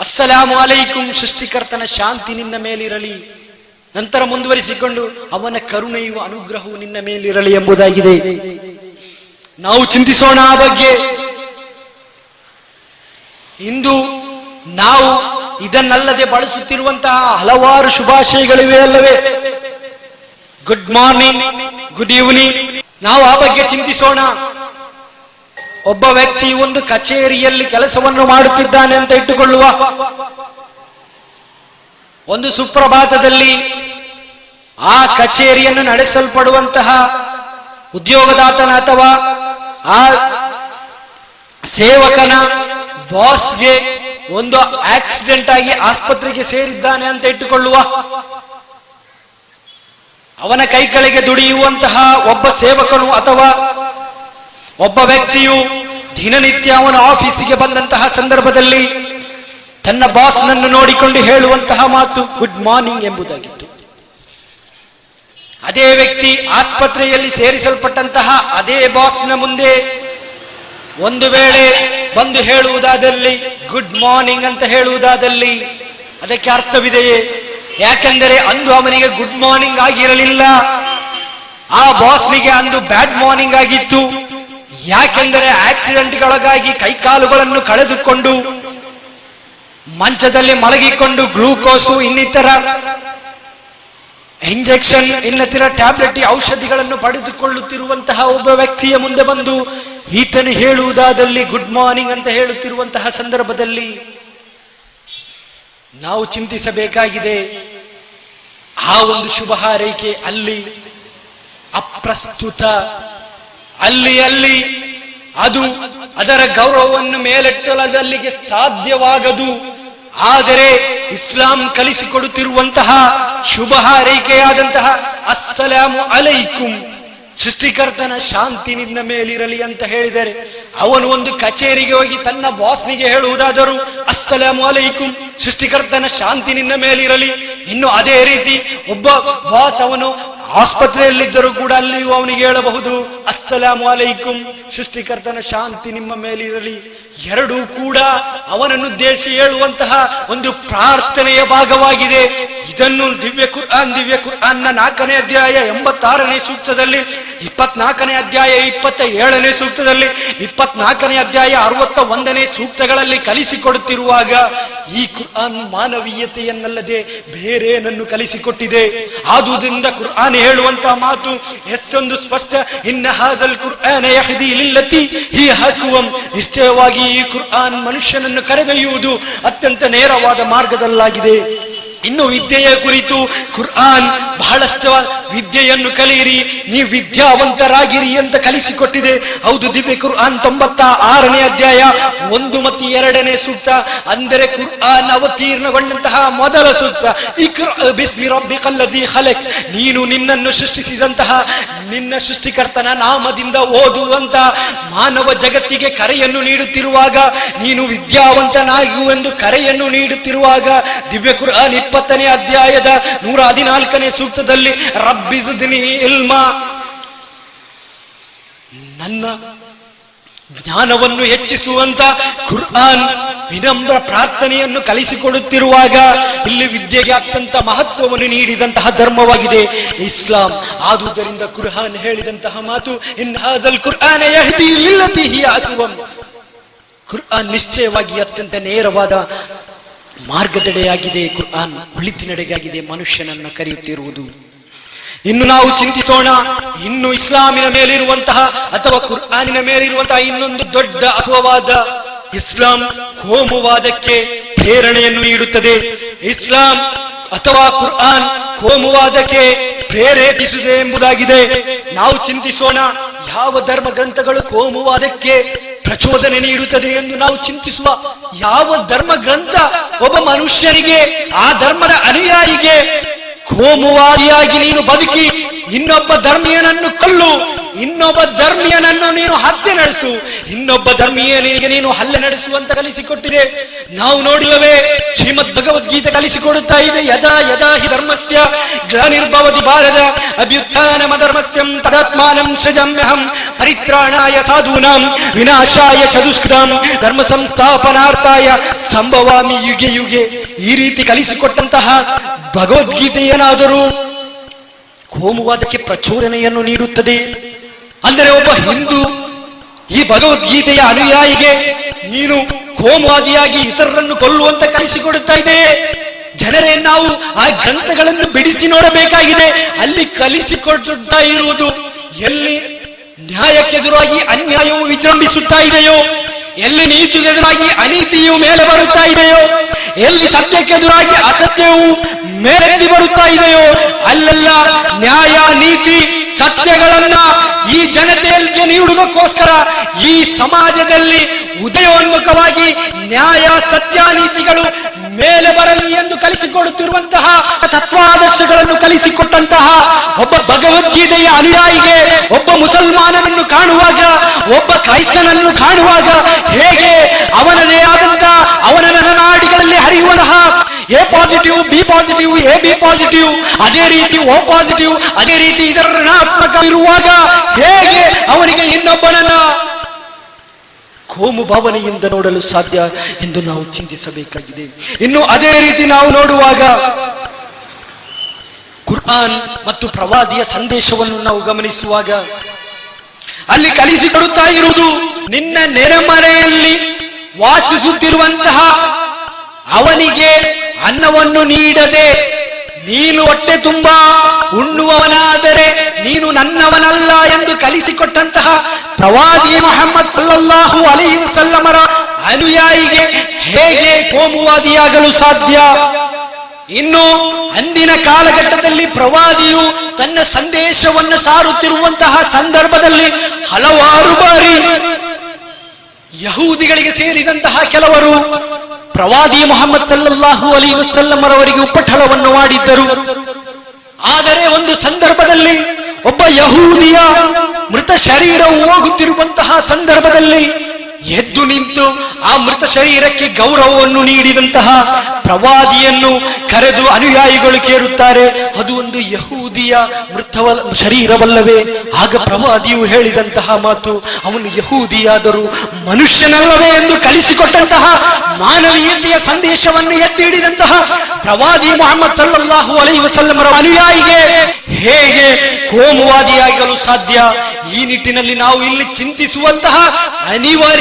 ಅಸ್ಸಲಾಮು ಅಲೈಕುಂ ಸೃಷ್ಟಿಕರ್ತನ ಶಾಂತಿ ನಿನ್ನ ಮೇಲಿರಲಿ. ನಂತರ ಮುಂದುವರಿಸಿಕೊಂಡು, ಅವನ ಕರುಣೆಯು ಅನುಗ್ರಹವು ನಿನ್ನ ಮೇಲಿರಲಿ ಎಂಬುದಾಗಿದೆ. ನಾವು ಚಿಂತಿಸೋಣ ಆ ಬಗ್ಗೆ. ಇಂದು ನಾವು ಇದನ್ನಲ್ಲದೆ ಬಳಸುತ್ತಿರುವಂತಹ ಹಲವಾರು ಶುಭಾಶಯಗಳಿವೆ ಅಲ್ಲವೇ? ಗುಡ್ ಮಾರ್ನಿಂಗ್ ಗುಡ್ ಈವ್ನಿಂಗ್ ನಾವು ಆ ಬಗ್ಗೆ ಚಿಂತಿಸೋಣ. ಒಬ್ಬ ವ್ಯಕ್ತಿ ಒಂದು ಕಚೇರಿಯಲ್ಲಿ ಕೆಲಸವನ್ನು ಮಾಡುತ್ತಿದ್ದಾನೆ ಅಂತ ಇಟ್ಟುಕೊಳ್ಳುವ. ಒಂದು ಸುಪ್ರಭಾತದಲ್ಲಿ ಆ ಕಚೇರಿಯನ್ನು ನಡೆಸಲ್ಪಡುವಂತಹ ಉದ್ಯೋಗದಾತನ ಅಥವಾ ಆ ಸೇವಕನ ಬಾಸ್ಗೆ ಒಂದು ಆಕ್ಸಿಡೆಂಟ್ ಆಗಿ ಆಸ್ಪತ್ರೆಗೆ ಸೇರಿದ್ದಾನೆ ಅಂತ ಇಟ್ಟುಕೊಳ್ಳುವ. ಅವನ ಕೈ ಕೆಳಗೆ ದುಡಿಯುವಂತಹ ಒಬ್ಬ ಸೇವಕನು ಅಥವಾ ಒಬ್ಬ ವ್ಯಕ್ತಿಯು ದಿನನಿತ್ಯ ಅವನ ಆಫೀಸಿಗೆ ಬಂದಂತಹ ಸಂದರ್ಭದಲ್ಲಿ ತನ್ನ ಬಾಸ್ನನ್ನು ನೋಡಿಕೊಂಡು ಹೇಳುವಂತಹ ಮಾತು ಗುಡ್ ಮಾರ್ನಿಂಗ್ ಎಂಬುದಾಗಿತ್ತು. ಅದೇ ವ್ಯಕ್ತಿ ಆಸ್ಪತ್ರೆಯಲ್ಲಿ ಸೇರಿಸಲ್ಪಟ್ಟಂತಹ ಅದೇ ಬಾಸ್ನ ಮುಂದೆ ಒಂದು ವೇಳೆ ಬಂದು ಹೇಳುವುದಾದಲ್ಲಿ, ಗುಡ್ ಮಾರ್ನಿಂಗ್ ಅಂತ ಹೇಳುವುದಾದಲ್ಲಿ, ಅದಕ್ಕೆ ಅರ್ಥವಿದೆಯೇ? ಯಾಕೆಂದರೆ ಅಂದು ಅವನಿಗೆ ಗುಡ್ ಮಾರ್ನಿಂಗ್ ಆಗಿರಲಿಲ್ಲ. ಆ ಬಾಸ್ನಿಗೆ ಅಂದು ಬ್ಯಾಡ್ ಮಾರ್ನಿಂಗ್ ಆಗಿತ್ತು. ಯಾಕೆಂದರೆ ಆಕ್ಸಿಡೆಂಟ್ಗಳಾಗಿ ಕೈಕಾಲುಗಳನ್ನು ಕಳೆದುಕೊಂಡು, ಮಂಚದಲ್ಲಿ ಮಲಗಿಕೊಂಡು ಗ್ಲೂಕೋಸು ಇನ್ನಿತರ ಇಂಜೆಕ್ಷನ್ ಇನ್ನತಿರ ಟ್ಯಾಬ್ಲೆಟ್ ಔಷಧಿಗಳನ್ನು ಪಡೆದುಕೊಳ್ಳುತ್ತಿರುವಂತಹ ಒಬ್ಬ ವ್ಯಕ್ತಿಯ ಮುಂದೆ ಬಂದು, ಈತನು ಹೇಳುವುದಾದಲ್ಲಿ ಗುಡ್ ಮಾರ್ನಿಂಗ್ ಅಂತ ಹೇಳುತ್ತಿರುವಂತಹ ಸಂದರ್ಭದಲ್ಲಿ ನಾವು ಚಿಂತಿಸಬೇಕಾಗಿದೆ. ಆ ಒಂದು ಶುಭ ಹಾರೈಕೆ ಅಲ್ಲಿ, ಅಪ್ರಸ್ತುತ, ಅಲ್ಲಿ ಅಲ್ಲಿ, ಅದು ಅದರ ಗೌರವವನ್ನು ಮೇಲೆಟ್ಟಲದಲ್ಲಿಗೆ ಸಾಧ್ಯವಾಗದು. ಆದರೆ ಇಸ್ಲಾಂ ಕಲಿಸಿಕೊಡುತ್ತಿರುವಂತಹ ಶುಭ ಹಾರೈಕೆಯಾದಂತಹ ಅಸ್ಸಲಾಮು ಅಲೈಕುಂ ಸೃಷ್ಟಿಕರ್ತನ ಶಾಂತಿ ನಿನ್ನ ಮೇಲಿರಲಿ ಅಂತ ಹೇಳಿದರೆ, ಅವನು ಒಂದು ಕಚೇರಿಗೆ ಹೋಗಿ ತನ್ನ ಬಾಸ್ನಿಗೆ ಹೇಳುವುದಾದರೂ, ಅಸ್ಸಲಾಮು ಅಲೈಕುಂ ಸೃಷ್ಟಿಕರ್ತನ ಶಾಂತಿ ನಿನ್ನ ಮೇಲಿರಲಿ. ಇನ್ನು ಅದೇ ರೀತಿ, ಒಬ್ಬ ಬಾಸ್ ಅವನು ಆಸ್ಪತ್ರೆಯಲ್ಲಿದ್ದರೂ ಕೂಡ ಅಲ್ಲಿಯೂ ಅವನಿಗೆ ಹೇಳಬಹುದು, ಅಸ್ಸಲಾಮು ಅಲೈಕುಂ. ಸೃಷ್ಟಿಕರ್ತನ ಶಾಂತಿ ನಿಮ್ಮ ಮೇಲಿರಲಿ. ಎರಡೂ ಕೂಡ ಅವನನ್ನು ಉದ್ದೇಶ ಹೇಳುವಂತಹ ಒಂದು ಪ್ರಾರ್ಥನೆಯ ಭಾಗವಾಗಿದೆ. ಇದನ್ನು ದಿವ್ಯ ಕುರ್ಆನ್, ದಿವ್ಯ ಕುರ್ಆನ್ನ ನಾಲ್ಕನೇ ಅಧ್ಯಾಯ ಎಂಬತ್ತಾರನೇ ಸೂಕ್ತದಲ್ಲಿ, ಇಪ್ಪತ್ನಾಲ್ಕನೇ ಅಧ್ಯಾಯ ಇಪ್ಪತ್ತ ಏಳನೇ ಸೂಕ್ತದಲ್ಲಿ, ಇಪ್ಪತ್ನಾಲ್ಕನೇ ಅಧ್ಯಾಯ ಅರವತ್ತ ಒಂದನೇ ಸೂಕ್ತಗಳಲ್ಲಿ ಕಲಿಸಿಕೊಡುತ್ತಿರುವಾಗ ಈ ಕುರ್ಆನ್ ಮಾನವೀಯತೆಯನ್ನಲ್ಲದೆ ಬೇರೇನನ್ನು ಕಲಿಸಿಕೊಟ್ಟಿದೆ. ಆದುದರಿಂದ ಕುರ್ಆನ್ ಹೇಳುವಂತಹ ಮಾತು ಎಷ್ಟೊಂದು ಸ್ಪಷ್ಟ. ಇನ್ನ ಹಾಜಲ್ ಕುರ್ಆನ ಲಿಲ್ಲತಿ ಹಿ ಹಾಕುವಂ. ನಿಶ್ಚಯವಾಗಿ ಈ ಕುರ್ಆನ್ ಮನುಷ್ಯನನ್ನು ಕರೆದೊಯ್ಯುವುದು ಅತ್ಯಂತ ನೇರವಾದ ಮಾರ್ಗದಲ್ಲಾಗಿದೆ. ಇನ್ನು ವಿದ್ಯೆಯ ಕುರಿತು ಕುರ್ಆನ್ ಬಹಳಷ್ಟು ವಿದ್ಯೆಯನ್ನು ಕಲಿಯಿರಿ. ನೀವು ವಿದ್ಯಾವಂತರಾಗಿರಿ ಅಂತ ಕಲಿಸಿಕೊಟ್ಟಿದೆ. ಹೌದು, ದಿವ್ಯ ಕುರ್ಆನ್ ತೊಂಬತ್ತ ಆರನೇ ಅಧ್ಯಾಯ, ಒಂದು ಮತ್ತು ಎರಡನೇ ಸೂಕ್ತ. ಅಂದರೆ ಕುರ್ಆನ್ ಅವತೀರ್ಣಗೊಂಡಂತಹ ಮೊದಲ ಸೂಕ್ತ. ಖಲಕ್. ನೀನು ನಿನ್ನನ್ನು ಸೃಷ್ಟಿಸಿದಂತಹ ನಿನ್ನ ಸೃಷ್ಟಿಕರ್ತನ ನಾಮದಿಂದ ಓದುವಂತ ಮಾನವ ಜಗತ್ತಿಗೆ ಕರೆಯನ್ನು ನೀಡುತ್ತಿರುವಾಗ, ನೀನು ವಿದ್ಯಾವಂತನಾಗುವೆಂದು ಕರೆಯನ್ನು ನೀಡುತ್ತಿರುವಾಗ, ದಿವ್ಯ ಕುರ್ಆನ್ ಇಪ್ಪತ್ತನೇ ಅಧ್ಯಾಯದ ನೂರ ಹದಿನಾಲ್ಕನೇ ಸೂಕ್ತದಲ್ಲಿ ರಬ್ಬಿಸುದಿನಿ ಇಲ್ಮ ನನ್ನ ಜ್ಞಾನವನ್ನು ಹೆಚ್ಚಿಸುವಂತ ಕುರ್ಆನ್ ವಿನಮ್ರ ಪ್ರಾರ್ಥನೆಯನ್ನು ಕಲಿಸಿಕೊಡುತ್ತಿರುವಾಗ ಇಲ್ಲಿ ವಿದ್ಯೆಗೆ ಅತ್ಯಂತ ಮಹತ್ವವನ್ನು ನೀಡಿದಂತಹ ಧರ್ಮವಾಗಿದೆ ಇಸ್ಲಾಂ. ಆದುದರಿಂದ ಕುರ್ಹಾನ್ ಹೇಳಿದಂತಹ ಮಾತು, ಇನ್ ಹಾಜಲ್ ಅಕ್ವಂ ಕುರ್ಆನ್ ನಿಶ್ಚಯವಾಗಿ ಅತ್ಯಂತ ನೇರವಾದ ಮಾರ್ಗದೆಡೆಯಾಗಿದೆ. ಕುರ್ಆನ್ ಒಳಿತಿನಡೆಗಾಗಿದೆ. ಮನುಷ್ಯನನ್ನ ಕರೆಯುತ್ತಿರುವುದು. ಇನ್ನು ನಾವು ಚಿಂತಿಸೋಣ. ಇನ್ನು ಇಸ್ಲಾಮಿನ ಮೇಲಿರುವಂತಹ ಅಥವಾ ಕುರ್ಆನಿನ ಮೇಲಿರುವಂತಹ ಇನ್ನೊಂದು ದೊಡ್ಡ ಅಪವಾದ ಇಸ್ಲಾಂ ಕೋಮುವಾದಕ್ಕೆ ಪ್ರೇರಣೆಯನ್ನು ನೀಡುತ್ತದೆ. ಇಸ್ಲಾಂ ಅಥವಾ ಕುರ್ಆನ್ ಕೋಮುವಾದಕ್ಕೆ ಪ್ರೇರೇಪಿಸಿದೆ ಎಂಬುದಾಗಿದೆ. ನಾವು ಚಿಂತಿಸೋಣ. ಯಾವ ಧರ್ಮ ಗ್ರಂಥಗಳು ಕೋಮುವಾದಕ್ಕೆ ಪ್ರಚೋದನೆ ನೀಡುತ್ತದೆ ಎಂದು ನಾವು ಚಿಂತಿಸುವ ಯಾವ ಧರ್ಮ ಗ್ರಂಥ ಒಬ್ಬ ಮನುಷ್ಯರಿಗೆ, ಆ ಧರ್ಮದ ಅನುಯಾಯಿಗೆ ಕೋಮುವಾದಿಯಾಗಿ ನೀನು ಬದುಕಿ ಇನ್ನೊಬ್ಬ ಧರ್ಮೀಯನನ್ನು ಕಲ್ಲು. ಇನ್ನೊಬ್ಬ ಧರ್ಮೀಯನನ್ನು ನೀನು ಹತ್ಯೆ ನಡೆಸು. ಇನ್ನೊಬ್ಬ ಧರ್ಮೀಯನಿಗೆ ನೀನು ಹಲ್ಲೆ ನಡೆಸುವಂತ ಕಲಿಸಿಕೊಟ್ಟಿದೆ. ನಾವು ನೋಡಿಲ್ಲವೇ, ಶ್ರೀಮದ್ ಭಗವದ್ಗೀತೆ ಕಲಿಸಿಕೊಡುತ್ತಾ ಇದೆ. ಯದಾ ಯದಾ ಹಿ ಧರ್ಮಸ್ಯ ಗ್ಲಾನಿರ್ಭವತಿ ಭಾರತ ಅಭ್ಯುತ್ಥಾನಮ ಧರ್ಮಸ್ಯಂ ತದಾತ್ಮಾನಂ ಸೃಜಮ್ಯಹಂ ಪರಿತ್ರಾಣಾಯ ಸಾಧೂನಾಂ ವಿನಾಶಾಯ ಚದುಷ್ಕೃತಾಂ ಧರ್ಮ ಸಂಸ್ಥಾಪನಾರ್ಥಾಯ ಸಂಭವಾಮಿ ಯುಗೆ ಯುಗೆ. ಈ ರೀತಿ ಕಲಿಸಿಕೊಟ್ಟಂತಹ ಭಗವದ್ಗೀತೆ ಏನಾದರೂ ಕೋಮುವಾದಕ್ಕೆ ಪ್ರಚೋದನೆಯನ್ನು ನೀಡುತ್ತದೆ. ಅಂದರೆ ಒಬ್ಬ ಹಿಂದೂ ಈ ಭಗವದ್ಗೀತೆಯ ಅನುಯಾಯಿಗೆ ನೀನು ಕೋಮುವಾದಿಯಾಗಿ ಇತರರನ್ನು ಕೊಲ್ಲುವಂತ ಕಲಿಸಿಕೊಡುತ್ತಾ ಇದೆ. ಜನರೇ ನಾವು ಆ ಗ್ರಂಥಗಳನ್ನು ಬಿಡಿಸಿ ನೋಡಬೇಕಾಗಿದೆ. ಅಲ್ಲಿ ಕಲಿಸಿಕೊಡುತ್ತಾ ಇರುವುದು ಎಲ್ಲಿ ನ್ಯಾಯಕ್ಕೆದುರಾಗಿ ಅನ್ಯಾಯವು ವಿಜೃಂಭಿಸುತ್ತಾ ಇದೆಯೋ, ಎಲ್ಲಿ ನೀತಿಗೆದುರಾಗಿ ಅನೀತಿಯು ಮೇಲೆ ಬರುತ್ತಾ ಇದೆಯೋ ಎಲ್ಲಿ ಸತ್ಯಕ್ಕೆದುರಾಗಿ ಅಸತ್ಯವು ಮೇಲೆತ್ತಿ ಬರುತ್ತಾ ಇದೆಯೋ ಅಲ್ಲೆಲ್ಲ ನ್ಯಾಯ, ನೀತಿ, ಸತ್ಯಗಳನ್ನ ಈ ಜನತೆಯಲ್ಲಿ ನೀಡುವುದಕ್ಕೋಸ್ಕರ ಈ ಸಮಾಜದಲ್ಲಿ ಉದಯೋನ್ಮುಖವಾಗಿ ನ್ಯಾಯ, ಸತ್ಯ, ನೀತಿಗಳು ಮೇಲೆ ಬರಲಿ ಎಂದು ಕಲಿಸಿಕೊಡುತ್ತಿರುವಂತಹ ತತ್ವಾದರ್ಶಗಳನ್ನು ಕಲಿಸಿಕೊಟ್ಟಂತಹ ಒಬ್ಬ ಭಗವದ್ಗೀತೆಯ ಅನುಯಾಯಿಗೆ, ಒಬ್ಬ ಮುಸಲ್ಮಾನನನ್ನು ಕಾಣುವಾಗ, ಒಬ್ಬ ಕ್ರೈಸ್ತನನ್ನು ಕಾಣುವಾಗ ಹೇಗೆ ಅವನದೇ ಆದಂತ ಅವನ ನರನಾಡಿಗಳಲ್ಲಿ ಹರಿಯುವಂತಹ A positive, B positive, A B positive, ಅದೇ ರೀತಿ ಓ ಪಾಸಿಟಿವ್, ಅದೇ ರೀತಿ ಇದರ ಋಣಾತ್ಮಕ ಇರುವಾಗ ಹೇಗೆ ಅವನಿಗೆ ಇನ್ನೊಬ್ಬನನ್ನ ಕೋಮು ಭಾವನೆಯಿಂದ ನೋಡಲು ಸಾಧ್ಯ ಎಂದು ನಾವು ಚಿಂತಿಸಬೇಕಾಗಿದೆ. ಇನ್ನು ಅದೇ ರೀತಿ ನಾವು ನೋಡುವಾಗ ಕುರ್ಆನ್ ಮತ್ತು ಪ್ರವಾದಿಯ ಸಂದೇಶವನ್ನು ನಾವು ಗಮನಿಸುವಾಗ ಅಲ್ಲಿ ಕಲಿಸಿಕೊಡುತ್ತಾ ಇರುವುದು ನಿನ್ನ ನೆರೆಮರೆಯಲ್ಲಿ ವಾಸಿಸುತ್ತಿರುವಂತಹ ಅವನಿಗೆ ಅನ್ನವನ್ನು ನೀಡದೆ ನೀನು ಹೊಟ್ಟೆ ತುಂಬಾ ಉಣ್ಣುವವನಾದರೆ ನೀನು ನನ್ನವನಲ್ಲ ಎಂದು ಕಲಿಸಿಕೊಟ್ಟಂತಹ ಪ್ರವಾದಿ ಮೊಹಮ್ಮದ್ ಸಲ್ಲಲ್ಲಾಹು ಅಲೈಹಿ ಸಲ್ಲಮರ ಅನುಯಾಯಿಗೆ ಹೇಗೆ ಕೋಮುವಾದಿಯಾಗಲು ಸಾಧ್ಯ? ಇನ್ನು ಅಂದಿನ ಕಾಲಘಟ್ಟದಲ್ಲಿ ಪ್ರವಾದಿಯು ತನ್ನ ಸಂದೇಶವನ್ನು ಸಾರುತ್ತಿರುವಂತಹ ಸಂದರ್ಭದಲ್ಲಿ ಹಲವಾರು ಬಾರಿ ಯಹೂದಿಗಳಿಗೆ ಸೇರಿದಂತಹ ಕೆಲವರು ಪ್ರವಾದಿ ಮೊಹಮ್ಮದ್ ಸಲ್ಲಲ್ಲಾಹು ಅಲಿ ವಸಲ್ಲಮರವರಿಗೆ ಉಪಠಳವನ್ನು ಮಾಡಿದ್ದರು. ಆದರೆ ಒಂದು ಸಂದರ್ಭದಲ್ಲಿ ಒಬ್ಬ ಯಹೂದಿಯ ಮೃತ ಶರೀರವು ಹೋಗುತ್ತಿರುವಂತಹ ಸಂದರ್ಭದಲ್ಲಿ ಎದ್ದು ನಿಂತು ಆ ಮೃತ ಶರೀರಕ್ಕೆ ಗೌರವವನ್ನು ನೀಡಿದಂತಹ ಪ್ರವಾದಿಯನ್ನು ಕರೆದು ಅನುಯಾಯಿಗಳು ಕೇಳುತ್ತಾರೆ, ಅದು ಒಂದು ಯಹೂದಿಯ ಮೃತವ, ಶರೀರವಲ್ಲವೇ? ಆಗ ಪ್ರವಾದಿಯು ಹೇಳಿದಂತಹ ಮಾತು, ಅವನು ಯಹೂದಿಯಾದರೂ ಮನುಷ್ಯನಲ್ಲವೇ ಎಂದು ಕಲಿಸಿಕೊಟ್ಟಂತಹ ಮಾನವೀಯತೆಯ ಸಂದೇಶವನ್ನು ಎತ್ತಿ ಹಿಡಿದಂತಹ ಪ್ರವಾದಿ ಮೊಹಮ್ಮದ್ ಸಲ್ಲಾಹು ಅಲೈ ವಸಲ್ಲಮರ ಅನುಯಾಯಿಗೆ ಹೇಗೆ ಕೋಮುವಾದಿಯಾಗಲು ಸಾಧ್ಯ? ಈ ನಿಟ್ಟಿನಲ್ಲಿ ನಾವು ಇಲ್ಲಿ ಚಿಂತಿಸುವಂತಹ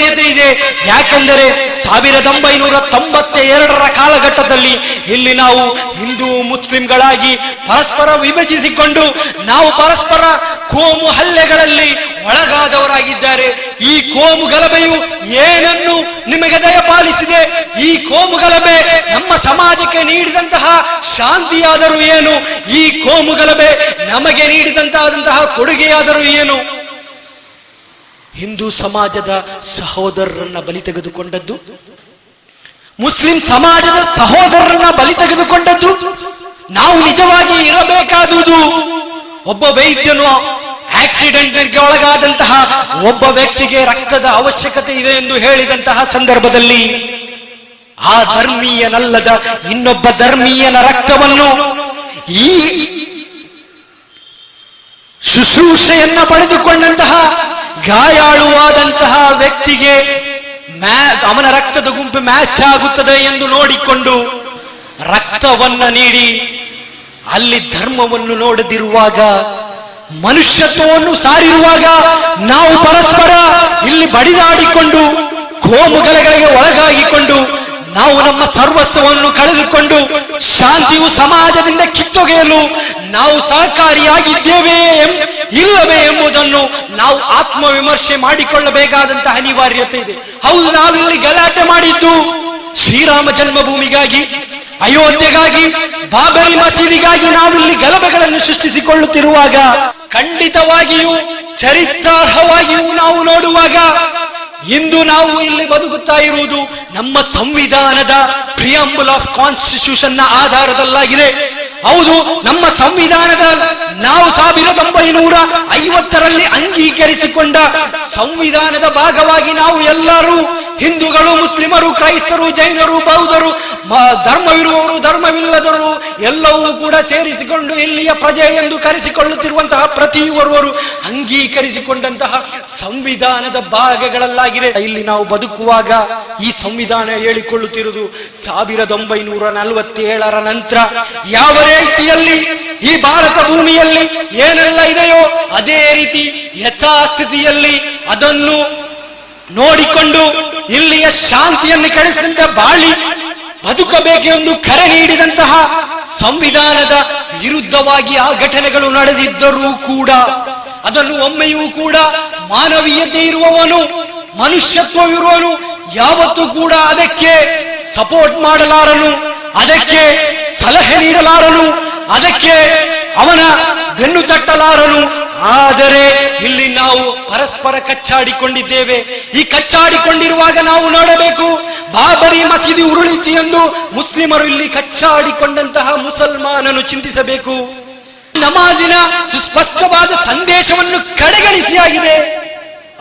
ಅನಿವಾರ್ಯತೆ ಇದೆ. ಯಾಕೆಂದರೆ ಸಾವಿರದ ಒಂಬೈನೂರ ತೊಂಬತ್ತ ಎರಡರ ಕಾಲಘಟ್ಟದಲ್ಲಿ ಇಲ್ಲಿ ನಾವು ಹಿಂದೂ ಮುಸ್ಲಿಂಗಳಾಗಿ ಪರಸ್ಪರ ವಿಭಜಿಸಿಕೊಂಡು ನಾವು ಪರಸ್ಪರ ಕೋಮು ಹಲ್ಲೆಗಳಲ್ಲಿ ಒಳಗಾದವರಾಗಿದ್ದಾರೆ. ಈ ಕೋಮು ಗಲಭೆಯು ಏನನ್ನು ನಿಮಗೆ ದಯಪಾಲಿಸಿದೆ? ಈ ಕೋಮು ಗಲಭೆ ನಮ್ಮ ಸಮಾಜಕ್ಕೆ ನೀಡಿದಂತಹ ಶಾಂತಿಯಾದರೂ ಏನು? ಈ ಕೋಮು ಗಲಭೆ ನಮಗೆ ನೀಡಿದಂತಹ ಕೊಡುಗೆಯಾದರೂ ಏನು? ಹಿಂದೂ ಸಮಾಜದ ಸಹೋದರರನ್ನ ಬಲಿ ತೆಗೆದುಕೊಂಡದ್ದು, ಮುಸ್ಲಿಂ ಸಮಾಜದ ಸಹೋದರರನ್ನ ಬಲಿ ತೆಗೆದುಕೊಂಡದ್ದು, ನಾವು ನಿಜವಾಗಿ ಇರಬೇಕಾದುದು. ಒಬ್ಬ ವೈದ್ಯನು ಆಕ್ಸಿಡೆಂಟ್ ಒಳಗಾದಂತಹ ಒಬ್ಬ ವ್ಯಕ್ತಿಗೆ ರಕ್ತದ ಅವಶ್ಯಕತೆ ಇದೆ ಎಂದು ಹೇಳಿದಂತಹ ಸಂದರ್ಭದಲ್ಲಿ, ಆ ಧರ್ಮೀಯನಲ್ಲದ ಇನ್ನೊಬ್ಬ ಧರ್ಮೀಯನ ರಕ್ತವನ್ನು ಈ ಶುಶ್ರೂಷೆಯನ್ನ ಪಡೆದುಕೊಂಡಂತಹ ಗಾಯಾಳುವಾದಂತಹ ವ್ಯಕ್ತಿಗೆ ಅವನ ರಕ್ತದ ಗುಂಪು ಮ್ಯಾಚ್ ಆಗುತ್ತದೆ ಎಂದು ನೋಡಿಕೊಂಡು ರಕ್ತವನ್ನ ನೀಡಿ ಅಲ್ಲಿ ಧರ್ಮವನ್ನು ನೋಡದಿರುವಾಗ, ಮನುಷ್ಯತ್ವವನ್ನು ಸಾರಿರುವಾಗ ನಾವು ಪರಸ್ಪರ ಇಲ್ಲಿ ಬಡಿದಾಡಿಕೊಂಡು, ಕೋಮುಗಲಗಳಿಗೆ ಒಳಗಾಗಿಕೊಂಡು ನಾವು ನಮ್ಮ ಸರ್ವಸ್ವವನ್ನು ಕಳೆದುಕೊಂಡು ಶಾಂತಿಯು ಸಮಾಜದಿಂದ ಕಿತ್ತೊಗೆಯಲು ನಾವು ಸಹಕಾರಿಯಾಗಿದ್ದೇವೆ ಇಲ್ಲವೇ ಎಂಬುದನ್ನು ನಾವು ಆತ್ಮವಿಮರ್ಶೆ ಮಾಡಿಕೊಳ್ಳಬೇಕಾದಂತಹ ಅನಿವಾರ್ಯತೆ ಇದೆ. ಹೌದು ನಾವಿಲ್ಲಿ ಗಲಾಟೆ ಮಾಡಿದ್ದು ಶ್ರೀರಾಮ ಜನ್ಮಭೂಮಿಗಾಗಿ, ಅಯೋಧ್ಯೆಗಾಗಿ, ಬಾಬರಿ ಮಸೀದಿಗಾಗಿ ಇಲ್ಲಿ ಗಲಭೆಗಳನ್ನು ಸೃಷ್ಟಿಸಿಕೊಳ್ಳುತ್ತಿರುವಾಗ ಖಂಡಿತವಾಗಿಯೂ, ಚರಿತ್ರಾರ್ಹವಾಗಿಯೂ ನಾವು ನೋಡುವಾಗ ಇಂದು ನಾವು ಇಲ್ಲಿ ಬದುಕುತ್ತಾ ಇರುವುದು ನಮ್ಮ ಸಂವಿಧಾನದ ಪ್ರಿಯಂಬಲ್ ಆಫ್ ಕಾನ್ಸ್ಟಿಟ್ಯೂಷನ್ನ ಆಧಾರದಲ್ಲಾಗಿದೆ. ಹೌದು, ನಮ್ಮ ಸಂವಿಧಾನದ ನಾವು ಸಾವಿರದ ಒಂಬೈನೂರ ಐವತ್ತರಲ್ಲಿ ಅಂಗೀಕರಿಸಿಕೊಂಡ ಸಂವಿಧಾನದ ಭಾಗವಾಗಿ ನಾವು ಎಲ್ಲರೂ ಹಿಂದೂಗಳು, ಮುಸ್ಲಿಮರು, ಕ್ರೈಸ್ತರು, ಜೈನರು, ಬೌದ್ಧರು ಧರ್ಮವಿರುವವರು, ಧರ್ಮವಿಲ್ಲದವರು, ಎಲ್ಲವೂ ಕೂಡ ಸೇರಿಸಿಕೊಂಡು ಇಲ್ಲಿಯ ಪ್ರಜೆ ಎಂದು ಕರೆಸಿಕೊಳ್ಳುತ್ತಿರುವಂತಹ ಪ್ರತಿಯೊರ್ವರು ಅಂಗೀಕರಿಸಿಕೊಂಡಂತಹ ಸಂವಿಧಾನದ ಭಾಗಗಳಲ್ಲಾಗಿದೆ. ಇಲ್ಲಿ ನಾವು ಬದುಕುವಾಗ ಈ ಸಂವಿಧಾನ ಹೇಳಿಕೊಳ್ಳುತ್ತಿರುವುದು ಸಾವಿರದ ಒಂಬೈನೂರ ನಲವತ್ತೇಳರ ನಂತರ ಯಾವ ರೀತಿಯಲ್ಲಿ ಈ ಭಾರತ ಭೂಮಿಯಲ್ಲಿ ಏನೆಲ್ಲ ಇದೆಯೋ ಅದೇ ರೀತಿ ಯಥಾಸ್ಥಿತಿಯಲ್ಲಿ ಅದನ್ನು ನೋಡಿಕೊಂಡು ಇಲ್ಲಿಯ ಶಾಂತಿಯನ್ನು ಕಳಿಸಿದಂತ ಬಾಳಿ ಬದುಕಬೇಕೆಂದು ಕರೆ ನೀಡಿದಂತಹ ಸಂವಿಧಾನದ ವಿರುದ್ಧವಾಗಿ ಆ ಘಟನೆಗಳು ನಡೆದಿದ್ದರೂ ಕೂಡ, ಅದನ್ನು ಒಮ್ಮೆಯೂ ಕೂಡ ಮಾನವೀಯತೆ ಇರುವವನು ಮನುಷ್ಯತ್ವವಿರುವನು ಯಾವತ್ತೂ ಕೂಡ ಅದಕ್ಕೆ ಸಪೋರ್ಟ್ ಮಾಡಲಾರನು, ಅದಕ್ಕೆ ಸಲಹೆ ನೀಡಲಾರನು, ಅದಕ್ಕೆ ಅವನ ಬೆನ್ನು ತಟ್ಟಲಾರನು. ಆದರೆ ಇಲ್ಲಿ ನಾವು ಪರಸ್ಪರ ಕಚ್ಚಾಡಿಕೊಂಡಿದ್ದೇವೆ. ಈ ಕಚ್ಚಾಡಿಕೊಂಡಿರುವಾಗ ನಾವು ನೋಡಬೇಕು, ಬಾಬರಿ ಮಸೀದಿ ಉರುಳಿತು ಎಂದು ಮುಸ್ಲಿಮರು ಇಲ್ಲಿ ಕಚ್ಚಾಡಿಕೊಂಡಂತಹ ಮುಸಲ್ಮಾನನು ಚಿಂತಿಸಬೇಕು. ನಮಾಜಿನ ಸುಸ್ಪಷ್ಟವಾದ ಸಂದೇಶವನ್ನು ಕಡೆಗಣಿಸಿಯಾಗಿದೆ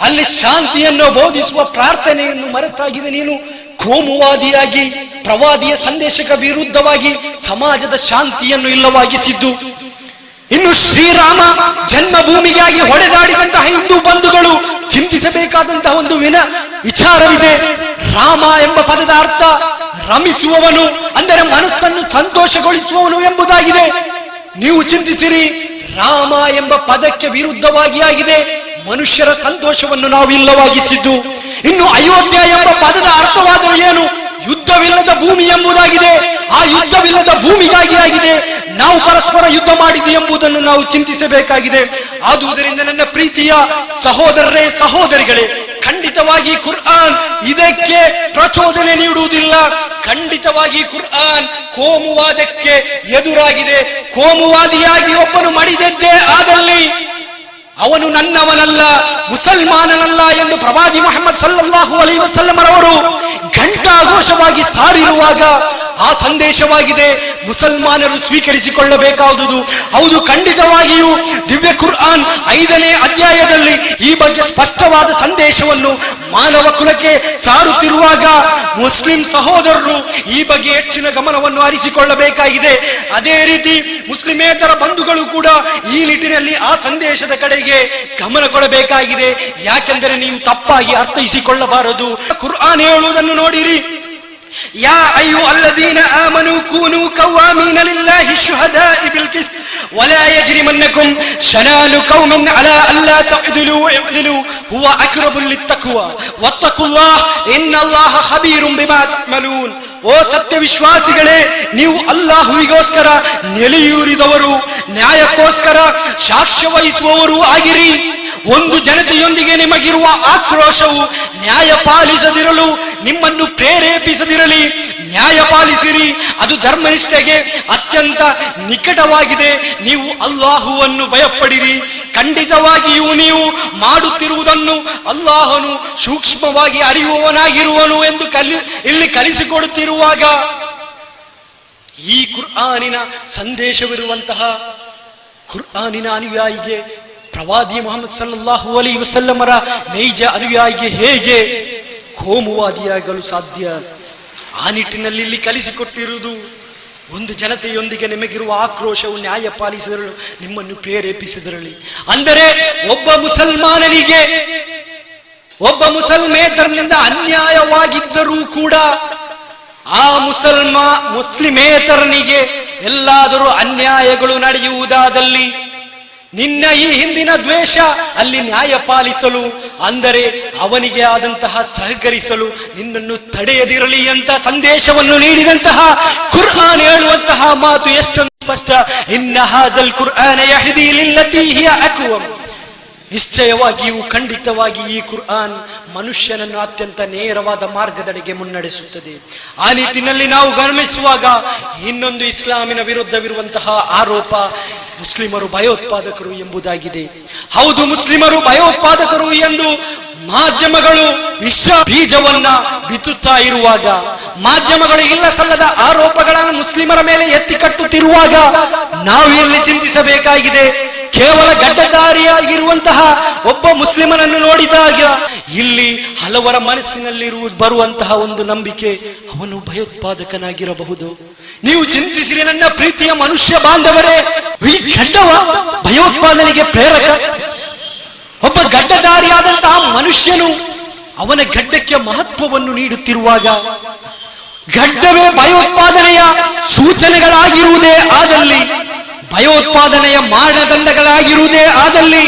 ಅಲ್ಲಿ ಶಾಂತಿಯನ್ನು ಬೋಧಿಸುವ ಪ್ರಾರ್ಥನೆಯನ್ನು ಮರೆತಾಗಿದೆ ನೀನು. ಕೋಮುವಾದಿಯಾಗಿ, ಪ್ರವಾದಿಯ ಸಂದೇಶಕ್ಕೆ ವಿರುದ್ಧವಾಗಿ ಸಮಾಜದ ಶಾಂತಿಯನ್ನು ಇಲ್ಲವಾಗಿಸಿದ್ದು. ಇನ್ನು ಶ್ರೀರಾಮ ಜನ್ಮಭೂಮಿಗಾಗಿ ಹೊಡೆದಾಡಿದಂತಹ ಹಿಂದೂ ಬಂಧುಗಳು ಚಿಂತಿಸಬೇಕಾದಂತಹ ಒಂದು ವಿನ ವಿಚಾರವಿದೆ. ರಾಮ ಎಂಬ ಪದದ ಅರ್ಥ ರಮಿಸುವವನು, ಅಂದರೆ ಮನಸ್ಸನ್ನು ಸಂತೋಷಗೊಳಿಸುವವನು ಎಂಬುದಾಗಿದೆ. ನೀವು ಚಿಂತಿಸಿರಿ, ರಾಮ ಎಂಬ ಪದಕ್ಕೆ ವಿರುದ್ಧವಾಗಿ ಆಗಿದೆ. ಮನುಷ್ಯರ ಸಂತೋಷವನ್ನು ನಾವು ಇಲ್ಲವಾಗಿಸಿದ್ದು. ಇನ್ನು ಅಯೋಧ್ಯ ಎಂಬ ಪದದ ಅರ್ಥವಾದರೂ ಏನು? ಯುದ್ಧವಿಲ್ಲದ ಭೂಮಿ ಎಂಬುದಾಗಿದೆ. ಆ ಯುದ್ಧವಿಲ್ಲದ ಭೂಮಿಗಾಗಿ ಆಗಿದೆ. ನಾವು ಪರಸ್ಪರ ಯುದ್ಧ ಮಾಡಿದ್ದು ಎಂಬುದನ್ನು ನಾವು ಚಿಂತಿಸಬೇಕಾಗಿದೆ. ಆದುದರಿಂದ ನನ್ನ ಪ್ರೀತಿಯ ಸಹೋದರರೇ, ಸಹೋದರಿಗಳೇ, ಖಂಡಿತವಾಗಿ ಕುರ್ಆನ್ ಇದಕ್ಕೆ ಪ್ರಚೋದನೆ ನೀಡುವುದಿಲ್ಲ. ಖಂಡಿತವಾಗಿ ಕುರ್ಆನ್ ಕೋಮುವಾದಕ್ಕೆ ಎದುರಾಗಿದೆ. ಕೋಮುವಾದಿಯಾಗಿ ಒಬ್ಬನು ಮಡಿದದ್ದೇ ಆದಲ್ಲಿ ಅವನು ನನ್ನವನಲ್ಲ, ಮುಸಲ್ಮಾನನಲ್ಲ ಎಂದು ಪ್ರವಾದಿ ಮೊಹಮ್ಮದ್ ಸಲ್ಲಾಹು ಅಲೈ ವಸಲ್ಲಮರವರು ಘಂಟಾಘೋಷವಾಗಿ ಸಾರಿರುವಾಗ ಆ ಸಂದೇಶವಾಗಿದೆ. ಮುಸಲ್ಮಾನರು ಸ್ವೀಕರಿಸಿಕೊಳ್ಳಬೇಕಾದುದು. ಹೌದು, ಖಂಡಿತವಾಗಿಯೂ ದಿವ್ಯ ಕುರ್ಆನ್ ಐದನೇ ಅಧ್ಯಾಯದಲ್ಲಿ ಈ ಬಗ್ಗೆ ಸ್ಪಷ್ಟವಾದ ಸಂದೇಶವನ್ನು ಮಾನವ ಕುಲಕ್ಕೆ ಸಾರುತ್ತಿರುವಾಗ ಮುಸ್ಲಿಂ ಸಹೋದರರು ಈ ಬಗ್ಗೆ ಹೆಚ್ಚಿನ ಗಮನವನ್ನು ಹರಿಸಿಕೊಳ್ಳಬೇಕಾಗಿದೆ. ಅದೇ ರೀತಿ ಮುಸ್ಲಿಮೇತರ ಬಂಧುಗಳು ಕೂಡ ಈ ನಿಟ್ಟಿನಲ್ಲಿ ಆ ಸಂದೇಶದ ಕಡೆಗೆ ಗಮನ ಕೊಡಬೇಕಾಗಿದೆ. ಯಾಕೆಂದರೆ ನೀವು ತಪ್ಪಾಗಿ ಅರ್ಥೈಸಿಕೊಳ್ಳಬಾರದು. ಕುರ್ಆನ್ ಹೇಳುವುದನ್ನು ನೋಡಿರಿ. يا أيها الذين آمنوا كونوا قوامين لله شهداء بالقسط. ولا يجرمنكم شنان قوم على ألا تعدلوا اعدلوا هو أقرب للتقوى. واتقوا الله إن الله خبير بما تعملون. ಓ ಸತ್ಯ ವಿಶ್ವಾಸಿಗಳೇ ನೀವು ಅಲ್ಲಾಹುವಿಗೋಸ್ಕರ ನೆಲೆಯೂರಿದವರು, ನ್ಯಾಯಕ್ಕೋಸ್ಕರ ಸಾಕ್ಷ್ಯ ವಹಿಸುವವರು ಆಗಿರಿ. ಒಂದು ಜನತೆಯೊಂದಿಗೆ ನಿಮಗಿರುವ ಆಕ್ರೋಶವು ನ್ಯಾಯ ಪಾಲಿಸದಿರಲು ನಿಮ್ಮನ್ನು ಪ್ರೇರೇಪಿಸದಿರಲಿ. ನ್ಯಾಯ ಪಾಲಿಸಿರಿ. ಅದು ಧರ್ಮನಿಷ್ಠೆಗೆ ಅತ್ಯಂತ ನಿಕಟವಾಗಿದೆ. ನೀವು ಅಲ್ಲಾಹುವನ್ನು ಭಯಪಡಿರಿ. ಖಂಡಿತವಾಗಿಯೂ ನೀವು ಮಾಡುತ್ತಿರುವುದನ್ನು ಅಲ್ಲಾಹನು ಸೂಕ್ಷ್ಮವಾಗಿ ಅರಿಯುವವನಾಗಿರುವನು ಎಂದು ಕಲಿ, ಇಲ್ಲಿ ಕಲಿಸಿಕೊಡುತ್ತಿರುವಾಗ ಈ ಕುರ್ಆನಿನ ಸಂದೇಶವಿರುವಂತಹ ಕುರ್ಆನಿನ ಅನುಯಾಯಿಗೆ ಪ್ರವಾದಿ ಮೊಹಮ್ಮದ್ ಸಲ್ಲಾಹು ಅಲಿ ವಸಲ್ಲಮರ ನೈಜ ಅನುಯಾಯಿಗೆ ಹೇಗೆ ಕೋಮುವಾದಿಯಾಗಲು ಸಾಧ್ಯ? ಆ ನಿಟ್ಟಿನಲ್ಲಿ ಇಲ್ಲಿ ಕಲಿಸಿಕೊಟ್ಟಿರುವುದು ಒಂದು ಜನತೆಯೊಂದಿಗೆ ನಿಮಗಿರುವ ಆಕ್ರೋಶವು ನ್ಯಾಯ ಪಾಲಿಸಿದರಳು, ನಿಮ್ಮನ್ನು ಪ್ರೇರೇಪಿಸಿದರಳಿ. ಅಂದರೆ ಒಬ್ಬ ಮುಸಲ್ಮಾನನಿಗೆ, ಒಬ್ಬ ಮುಸಲ್ಮೇತರನಿಂದ ಅನ್ಯಾಯವಾಗಿದ್ದರೂ ಕೂಡ ಆ ಮುಸಲ್ಮಾ ಮುಸ್ಲಿಮೇತರನಿಗೆ ಎಲ್ಲಾದರೂ ಅನ್ಯಾಯಗಳು ನಡೆಯುವುದಾದಲ್ಲಿ ನಿನ್ನ ಈ ಹಿಂದಿನ ದ್ವೇಷ ಅಲ್ಲಿ ನ್ಯಾಯ ಪಾಲಿಸಲು, ಅಂದರೆ ಅವನಿಗೆ ಆದಂತಹ ಸಹಕರಿಸಲು ನಿನ್ನನ್ನು ತಡೆಯದಿರಲಿ ಅಂತ ಸಂದೇಶವನ್ನು ನೀಡಿದಂತಹ ಕುರ್ಆನ್ ಹೇಳುವಂತಹ ಮಾತು ಎಷ್ಟೊಂದು ಸ್ಪಷ್ಟ. ಇನ್ನ ಹಾಜಲ್ ಕುರ್ಆನ ಯಹದಿ ಲಿಲ್ಲತಿ ಹಿಯ ನಿಶ್ಚಯವಾಗಿಯೂ ಖಂಡಿತವಾಗಿ ಈ ಕುರ್ಆನ್ ಮನುಷ್ಯನನ್ನು ಅತ್ಯಂತ ನೇರವಾದ ಮಾರ್ಗದಡೆಗೆ ಮುನ್ನಡೆಸುತ್ತದೆ. ಆ ನಿಟ್ಟಿನಲ್ಲಿ ನಾವು ಗಮನಿಸುವಾಗ ಇನ್ನೊಂದು ಇಸ್ಲಾಮಿನ ವಿರುದ್ಧವಿರುವಂತಹ ಆರೋಪ ಮುಸ್ಲಿಮರು ಭಯೋತ್ಪಾದಕರು ಎಂಬುದಾಗಿದೆ. ಹೌದು ಮುಸ್ಲಿಮರು ಭಯೋತ್ಪಾದಕರು ಎಂದು ಮಾಧ್ಯಮಗಳು ವಿಶ್ವ ಬೀಜವನ್ನ ಬಿತ್ತುತ್ತಾ ಇರುವಾಗ, ಮಾಧ್ಯಮಗಳು ಇಲ್ಲ ಸಲ್ಲದ ಆರೋಪಗಳನ್ನು ಮುಸ್ಲಿಮರ ಮೇಲೆ ಎತ್ತಿ ಕಟ್ಟುತ್ತಿರುವಾಗ ನಾವು ಇಲ್ಲಿ ಚಿಂತಿಸಬೇಕಾಗಿದೆ. ಕೇವಲ ಗಡ್ಡಧಾರಿಯಾಗಿರುವಂತಹ ಒಬ್ಬ ಮುಸ್ಲಿಮನನ್ನು ನೋಡಿದಾಗ ಇಲ್ಲಿ ಹಲವರ ಮನಸ್ಸಿನಲ್ಲಿರುವ ಬರುವಂತಹ ಒಂದು ನಂಬಿಕೆ ಅವನು ಭಯೋತ್ಪಾದಕನಾಗಿರಬಹುದು. ನೀವು ಚಿಂತಿಸಿರಿ ನನ್ನ ಪ್ರೀತಿಯ ಮನುಷ್ಯ ಬಾಂಧವರೇ, ಈ ಗಡ್ಡವ ಭಯೋತ್ಪಾದನೆಗೆ ಪ್ರೇರಕ. ಒಬ್ಬ ಗಡ್ಡಧಾರಿಯಾದಂತಹ ಮನುಷ್ಯನು ಅವನ ಗಡ್ಡಕ್ಕೆ ಮಹತ್ವವನ್ನು ನೀಡುತ್ತಿರುವಾಗ ಗಡ್ಡವೇ ಭಯೋತ್ಪಾದನೆಯ ಸೂಚನೆಗಳಾಗಿರುವುದೇ ಆದಲ್ಲಿ ಭಯೋತ್ಪಾದನೆಯ ಮಾನದಂಡಗಳಾಗಿರುವುದೇ ಆದಲ್ಲಿ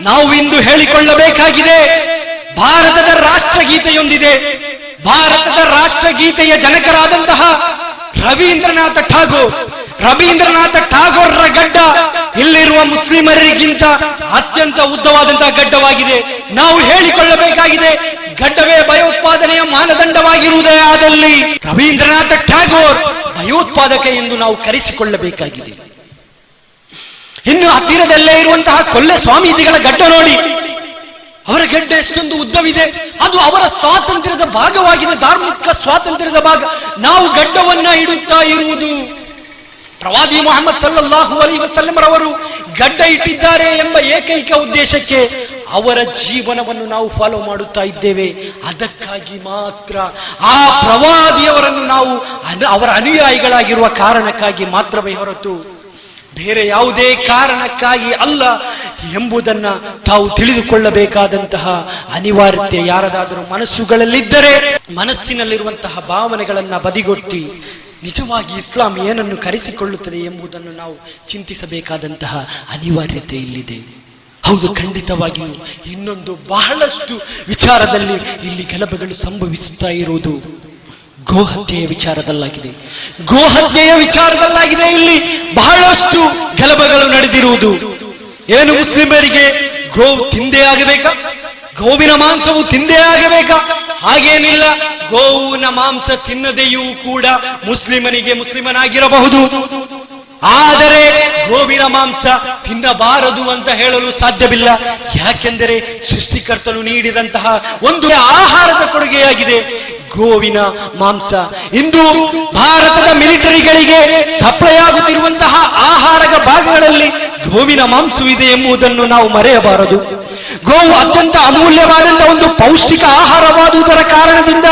ನಾವು ಇಂದು ಹೇಳಿಕೊಳ್ಳಬೇಕಾಗಿದೆ. ಭಾರತದ ರಾಷ್ಟ್ರಗೀತೆಯೊಂದಿದೆ. ಭಾರತದ ರಾಷ್ಟ್ರಗೀತೆಯ ಜನಕರಾದಂತಹ ರವೀಂದ್ರನಾಥ ಠಾಗೋರ್. ರವೀಂದ್ರನಾಥ ಠಾಗೋರ್ರ ಗಡ್ಡ ಇಲ್ಲಿರುವ ಮುಸ್ಲಿಮರಿಗಿಂತ ಅತ್ಯಂತ ಉದ್ದವಾದಂತಹ ಗಡ್ಡವಾಗಿದೆ. ನಾವು ಹೇಳಿಕೊಳ್ಳಬೇಕಾಗಿದೆ, ಗಡ್ಡವೇ ಭಯೋತ್ಪಾದನೆಯ ಮಾನದಂಡವಾಗಿರುವುದೇ ಆದಲ್ಲಿ ರವೀಂದ್ರನಾಥ ಠಾಗೋರ್ ಭಯೋತ್ಪಾದಕ ಎಂದು ನಾವು ಕರೆಸಿಕೊಳ್ಳಬೇಕಾಗಿದೆ. ಇನ್ನು ಹತ್ತಿರದಲ್ಲೇ ಇರುವಂತಹ ಕೊಲ್ಲೆ ಸ್ವಾಮೀಜಿಗಳ ಗಡ್ಡ ನೋಡಿ. ಅವರ ಗಡ್ಡ ಎಷ್ಟೊಂದು ಉದ್ದವಿದೆ. ಅದು ಅವರ ಸ್ವಾತಂತ್ರ್ಯದ ಭಾಗವಾಗಿದೆ ಧಾರ್ಮಿಕ ಸ್ವಾತಂತ್ರ್ಯದ ಭಾಗ. ನಾವು ಗಡ್ಡವನ್ನ ಇಡುತ್ತಾ ಇರುವುದು. ಪ್ರವಾದಿ ಮೊಹಮ್ಮದ್ ಸಲ್ಲಾಹು ಅಲಿ ವಸಲ್ಲಮರವರು ಗಡ್ಡ ಇಟ್ಟಿದ್ದಾರೆ ಎಂಬ ಏಕೈಕ ಉದ್ದೇಶಕ್ಕೆ ಅವರ ಜೀವನವನ್ನು ನಾವು ಫಾಲೋ ಮಾಡುತ್ತಾ ಇದ್ದೇವೆ. ಅದಕ್ಕಾಗಿ ಮಾತ್ರ ಆ ಪ್ರವಾದಿಯವರನ್ನು ನಾವು ಅವರ ಅನುಯಾಯಿಗಳಾಗಿರುವ ಕಾರಣಕ್ಕಾಗಿ ಮಾತ್ರವೇ ಹೊರತು ಬೇರೆ ಯಾವುದೇ ಕಾರಣಕ್ಕಾಗಿ ಅಲ್ಲ ಎಂಬುದನ್ನ ತಾವು ತಿಳಿದುಕೊಳ್ಳಬೇಕಾದಂತಹ ಅನಿವಾರ್ಯತೆ ಯಾರದಾದರೂ ಮನಸ್ಸುಗಳಲ್ಲಿದ್ದರೆ ಮನಸ್ಸಿನಲ್ಲಿರುವಂತಹ ಭಾವನೆಗಳನ್ನ ಬದಿಗೊತ್ತಿ ನಿಜವಾಗಿ ಇಸ್ಲಾಂ ಏನನ್ನು ಕರೆಸಿಕೊಳ್ಳುತ್ತದೆ ಎಂಬುದನ್ನು ನಾವು ಚಿಂತಿಸಬೇಕಾದಂತಹ ಅನಿವಾರ್ಯತೆ ಇಲ್ಲಿದೆ. ಹೌದು, ಖಂಡಿತವಾಗಿಯೂ ಇನ್ನೊಂದು ಬಹಳಷ್ಟು ವಿಚಾರದಲ್ಲಿ ಇಲ್ಲಿ ಗಲಭೆಗಳು ಸಂಭವಿಸುತ್ತಾ ಇರುವುದು. ಗೋಹತ್ಯೆಯ ವಿಚಾರದಲ್ಲಾಗಿದೆ. ಗೋಹತ್ಯೆಯ ವಿಚಾರದಲ್ಲಾಗಿದೆ. ಇಲ್ಲಿ ಬಹಳಷ್ಟು ಗಲಭೆಗಳು ನಡೆದಿರುವುದು. ಏನು ಮುಸ್ಲಿಮರಿಗೆ ಗೋವು ತಿಂದೇ ಆಗಬೇಕಾ? ಗೋವಿನ ಮಾಂಸವು ತಿಂದೇ ಆಗಬೇಕಾ? ಹಾಗೇನಿಲ್ಲ. ಗೋವಿನ ಮಾಂಸ ತಿನ್ನದೆಯೂ ಕೂಡ ಮುಸ್ಲಿಮನಿಗೆ ಮುಸ್ಲಿಮನಾಗಿರಬಹುದು. ಆದರೆ ಗೋವಿನ ಮಾಂಸ ತಿನ್ನಬಾರದು ಅಂತ ಹೇಳಲು ಸಾಧ್ಯವಿಲ್ಲ. ಯಾಕೆಂದರೆ ಸೃಷ್ಟಿಕರ್ತನು ನೀಡಿದಂತಹ ಒಂದು ಆಹಾರದ ಕೊಡುಗೆಯಾಗಿದೆ. ಗೋವಿನ ಮಾಂಸ. ಇಂದು ಭಾರತದ ಮಿಲಿಟರಿಗಳಿಗೆ ಸಪ್ಲೈ ಆಗುತ್ತಿರುವಂತಹ ಆಹಾರದ ಭಾಗಗಳಲ್ಲಿ ಗೋವಿನ ಮಾಂಸವಿದೆ ಎಂಬುದನ್ನು ನಾವು ಮರೆಯಬಾರದು. ಗೋವು ಅತ್ಯಂತ ಅಮೂಲ್ಯವಾದಂತಹ ಒಂದು ಪೌಷ್ಟಿಕ ಆಹಾರವಾದುದರ ಕಾರಣದಿಂದ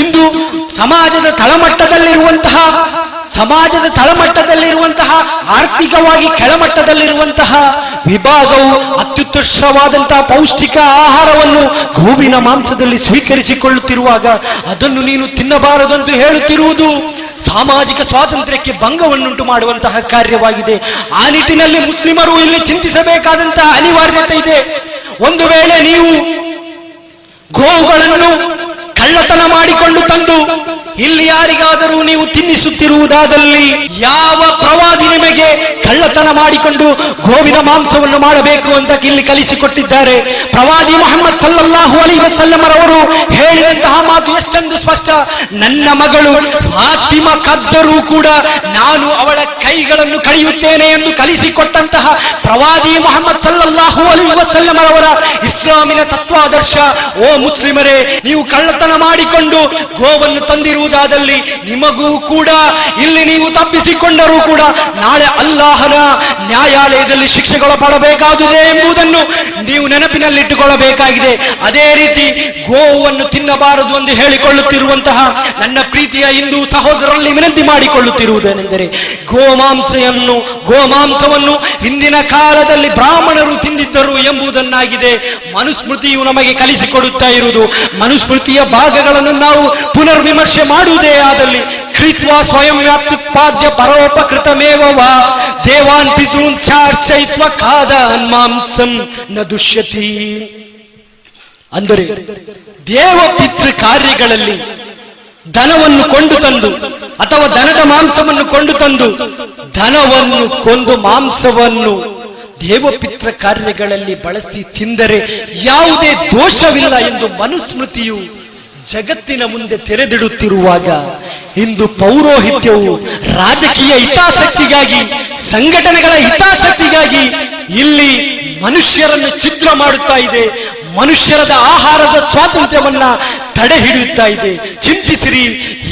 ಇಂದು ಸಮಾಜದ ತಳಮಟ್ಟದಲ್ಲಿರುವಂತಹ ಸಮಾಜದ ತಳಮಟ್ಟದಲ್ಲಿರುವಂತಹ, ಆರ್ಥಿಕವಾಗಿ ಕೆಳಮಟ್ಟದಲ್ಲಿರುವಂತಹ ವಿಭಾಗವು ಅತ್ಯುತ್ಕೃಷ್ಟವಾದಂತಹ ಪೌಷ್ಟಿಕ ಆಹಾರವನ್ನು ಗೋವಿನ ಮಾಂಸದಲ್ಲಿ ಸ್ವೀಕರಿಸಿಕೊಳ್ಳುತ್ತಿರುವಾಗ ಅದನ್ನು ನೀನು ತಿನ್ನಬಾರದು ಎಂದು ಹೇಳುತ್ತಿರುವುದು ಸಾಮಾಜಿಕ ಸ್ವಾತಂತ್ರ್ಯಕ್ಕೆ ಭಂಗವನ್ನುಂಟು ಮಾಡುವಂತಹ ಕಾರ್ಯವಾಗಿದೆ. ಆ ನಿಟ್ಟಿನಲ್ಲಿ ಮುಸ್ಲಿಮರು ಇಲ್ಲಿ ಚಿಂತಿಸಬೇಕಾದಂತಹ ಅನಿವಾರ್ಯತೆ ಇದೆ. ಒಂದು ವೇಳೆ ನೀವು ಗೋವುಗಳನ್ನು ಕಳ್ಳತನ ಮಾಡಿಕೊಂಡು ತಂದು ಇಲ್ಲಿ ಯಾರಿಗಾದರೂ ನೀವು ತಿನ್ನಿಸುತ್ತಿರುವುದಾದಲ್ಲಿ ಯಾವ ಪ್ರವಾದಿ ನಿಮಗೆ ಕಳ್ಳತನ ಮಾಡಿಕೊಂಡು ಗೋವಿನ ಮಾಂಸವನ್ನು ಮಾಡಬೇಕು ಅಂತ ಇಲ್ಲಿ ಕಲಿಸಿಕೊಟ್ಟಿದ್ದಾರೆ. ಪ್ರವಾದಿ ಮೊಹಮ್ಮದ್ ಸಲ್ಲಲ್ಲಾಹು ಅಲಿ ವಸಲ್ಲಮರವರು ಹೇಳಿದಂತಹ ಮಾತು ಎಷ್ಟೊಂದು ಸ್ಪಷ್ಟ. ನನ್ನ ಮಗಳು ಫಾತಿಮ ಕದ್ದರೂ ಕೂಡ ನಾನು ಅವಳ ಕೈಗಳನ್ನು ಕಳೆಯುತ್ತೇನೆ ಎಂದು ಕಲಿಸಿಕೊಟ್ಟಂತಹ ಪ್ರವಾದಿ ಮೊಹಮ್ಮದ್ ಸಲ್ಲಲ್ಲಾಹು ಅಲಿ ವಸಲ್ಲಮರವರ ಇಸ್ಲಾಮಿನ ತತ್ವಾದರ್ಶ. ಓ ಮುಸ್ಲಿಮರೇ, ನೀವು ಕಳ್ಳತನ ಮಾಡಿಕೊಂಡು ಗೋವನ್ನು ತಂದಿರುವುದಾದಲ್ಲಿ ನಿಮಗೂ ಕೂಡ, ಇಲ್ಲಿ ನೀವು ತಪ್ಪಿಸಿಕೊಂಡರೂ ಕೂಡ ನಾಳೆ ಅಲ್ಲಾಹನ ನ್ಯಾಯಾಲಯದಲ್ಲಿ ಶಿಕ್ಷೆಗೊಳಪಡಬೇಕಾದುದೇ ಎಂಬುದನ್ನು ನೀವು ನೆನಪಿನಲ್ಲಿಟ್ಟುಕೊಳ್ಳಬೇಕಾಗಿದೆ. ಅದೇ ರೀತಿ ಗೋವನ್ನು ತಿನ್ನಬಾರದು ಎಂದು ಹೇಳಿಕೊಳ್ಳುತ್ತಿರುವಂತಹ ನನ್ನ ಪ್ರೀತಿಯ ಹಿಂದೂ ಸಹೋದರರಲ್ಲಿ ವಿನಂತಿ ಮಾಡಿಕೊಳ್ಳುತ್ತಿರುವುದೇನೆಂದರೆ ಗೋಮಾಂಸವನ್ನು ಗೋಮಾಂಸವನ್ನು ಹಿಂದಿನ ಕಾಲದಲ್ಲಿ ಬ್ರಾಹ್ಮಣರು ತಿಂದಿದ್ದರು ಎಂಬುದನ್ನಾಗಿದೆ ಮನುಸ್ಮೃತಿಯು ನಮಗೆ ಕಲಿಸಿಕೊಡುತ್ತಾ ಇರುವುದು. ಮನುಸ್ಮೃತಿಯ ಭಾಗಗಳನ್ನು ನಾವು ಪುನರ್ವಿಮರ್ಶೆ ಮಾಡುವುದೇ ಆದಲ್ಲಿ ಕೃತ್ವಾ ಸ್ವಯಂ ವ್ಯಾಪ್ತಿಪಾದ್ಯ ಪರೋಪಕೃತಮೇವ ದೇವಾನ್ ಪಿದೂನ್ ಚಾರ್ಚಯಿತ್ವ ಖಾದ ಮಾಂಸಂ ನ ದುಷ್ಯತಿ. ಅಂದರೆ ದೇವ ಪಿತೃ ಕಾರ್ಯಗಳಲ್ಲಿ ದನವನ್ನು ಕೊಂಡು ತಂದು ಅಥವಾ ದನದ ಮಾಂಸವನ್ನು ಕೊಂಡು ತಂದು ದನವನ್ನು ಕೊಂದು ಮಾಂಸವನ್ನು ದೇವಪಿತ್ರ ಕಾರ್ಯಗಳಲ್ಲಿ ಬಳಸಿ ತಿಂದರೆ ಯಾವುದೇ ದೋಷವಿಲ್ಲ ಎಂದು ಮನುಸ್ಮೃತಿಯು ಜಗತ್ತಿನ ಮುಂದೆ ತೆರೆದಿಡುತ್ತಿರುವಾಗ ಇಂದು ಪೌರೋಹಿತ್ಯವು ರಾಜಕೀಯ ಹಿತಾಸಕ್ತಿಗಾಗಿ ಸಂಘಟನೆಗಳ ಹಿತಾಸಕ್ತಿಗಾಗಿ ಇಲ್ಲಿ ಮನುಷ್ಯರನ್ನು ಚಿತ್ರ ಮಾಡುತ್ತಾ ಇದೆ. ಮನುಷ್ಯರದ ಆಹಾರದ ಸ್ವಾತಂತ್ರ್ಯವನ್ನ ತಡೆ ಹಿಡಿಯುತ್ತಾ ಇದೆ. ಚಿಂತಿಸಿರಿ,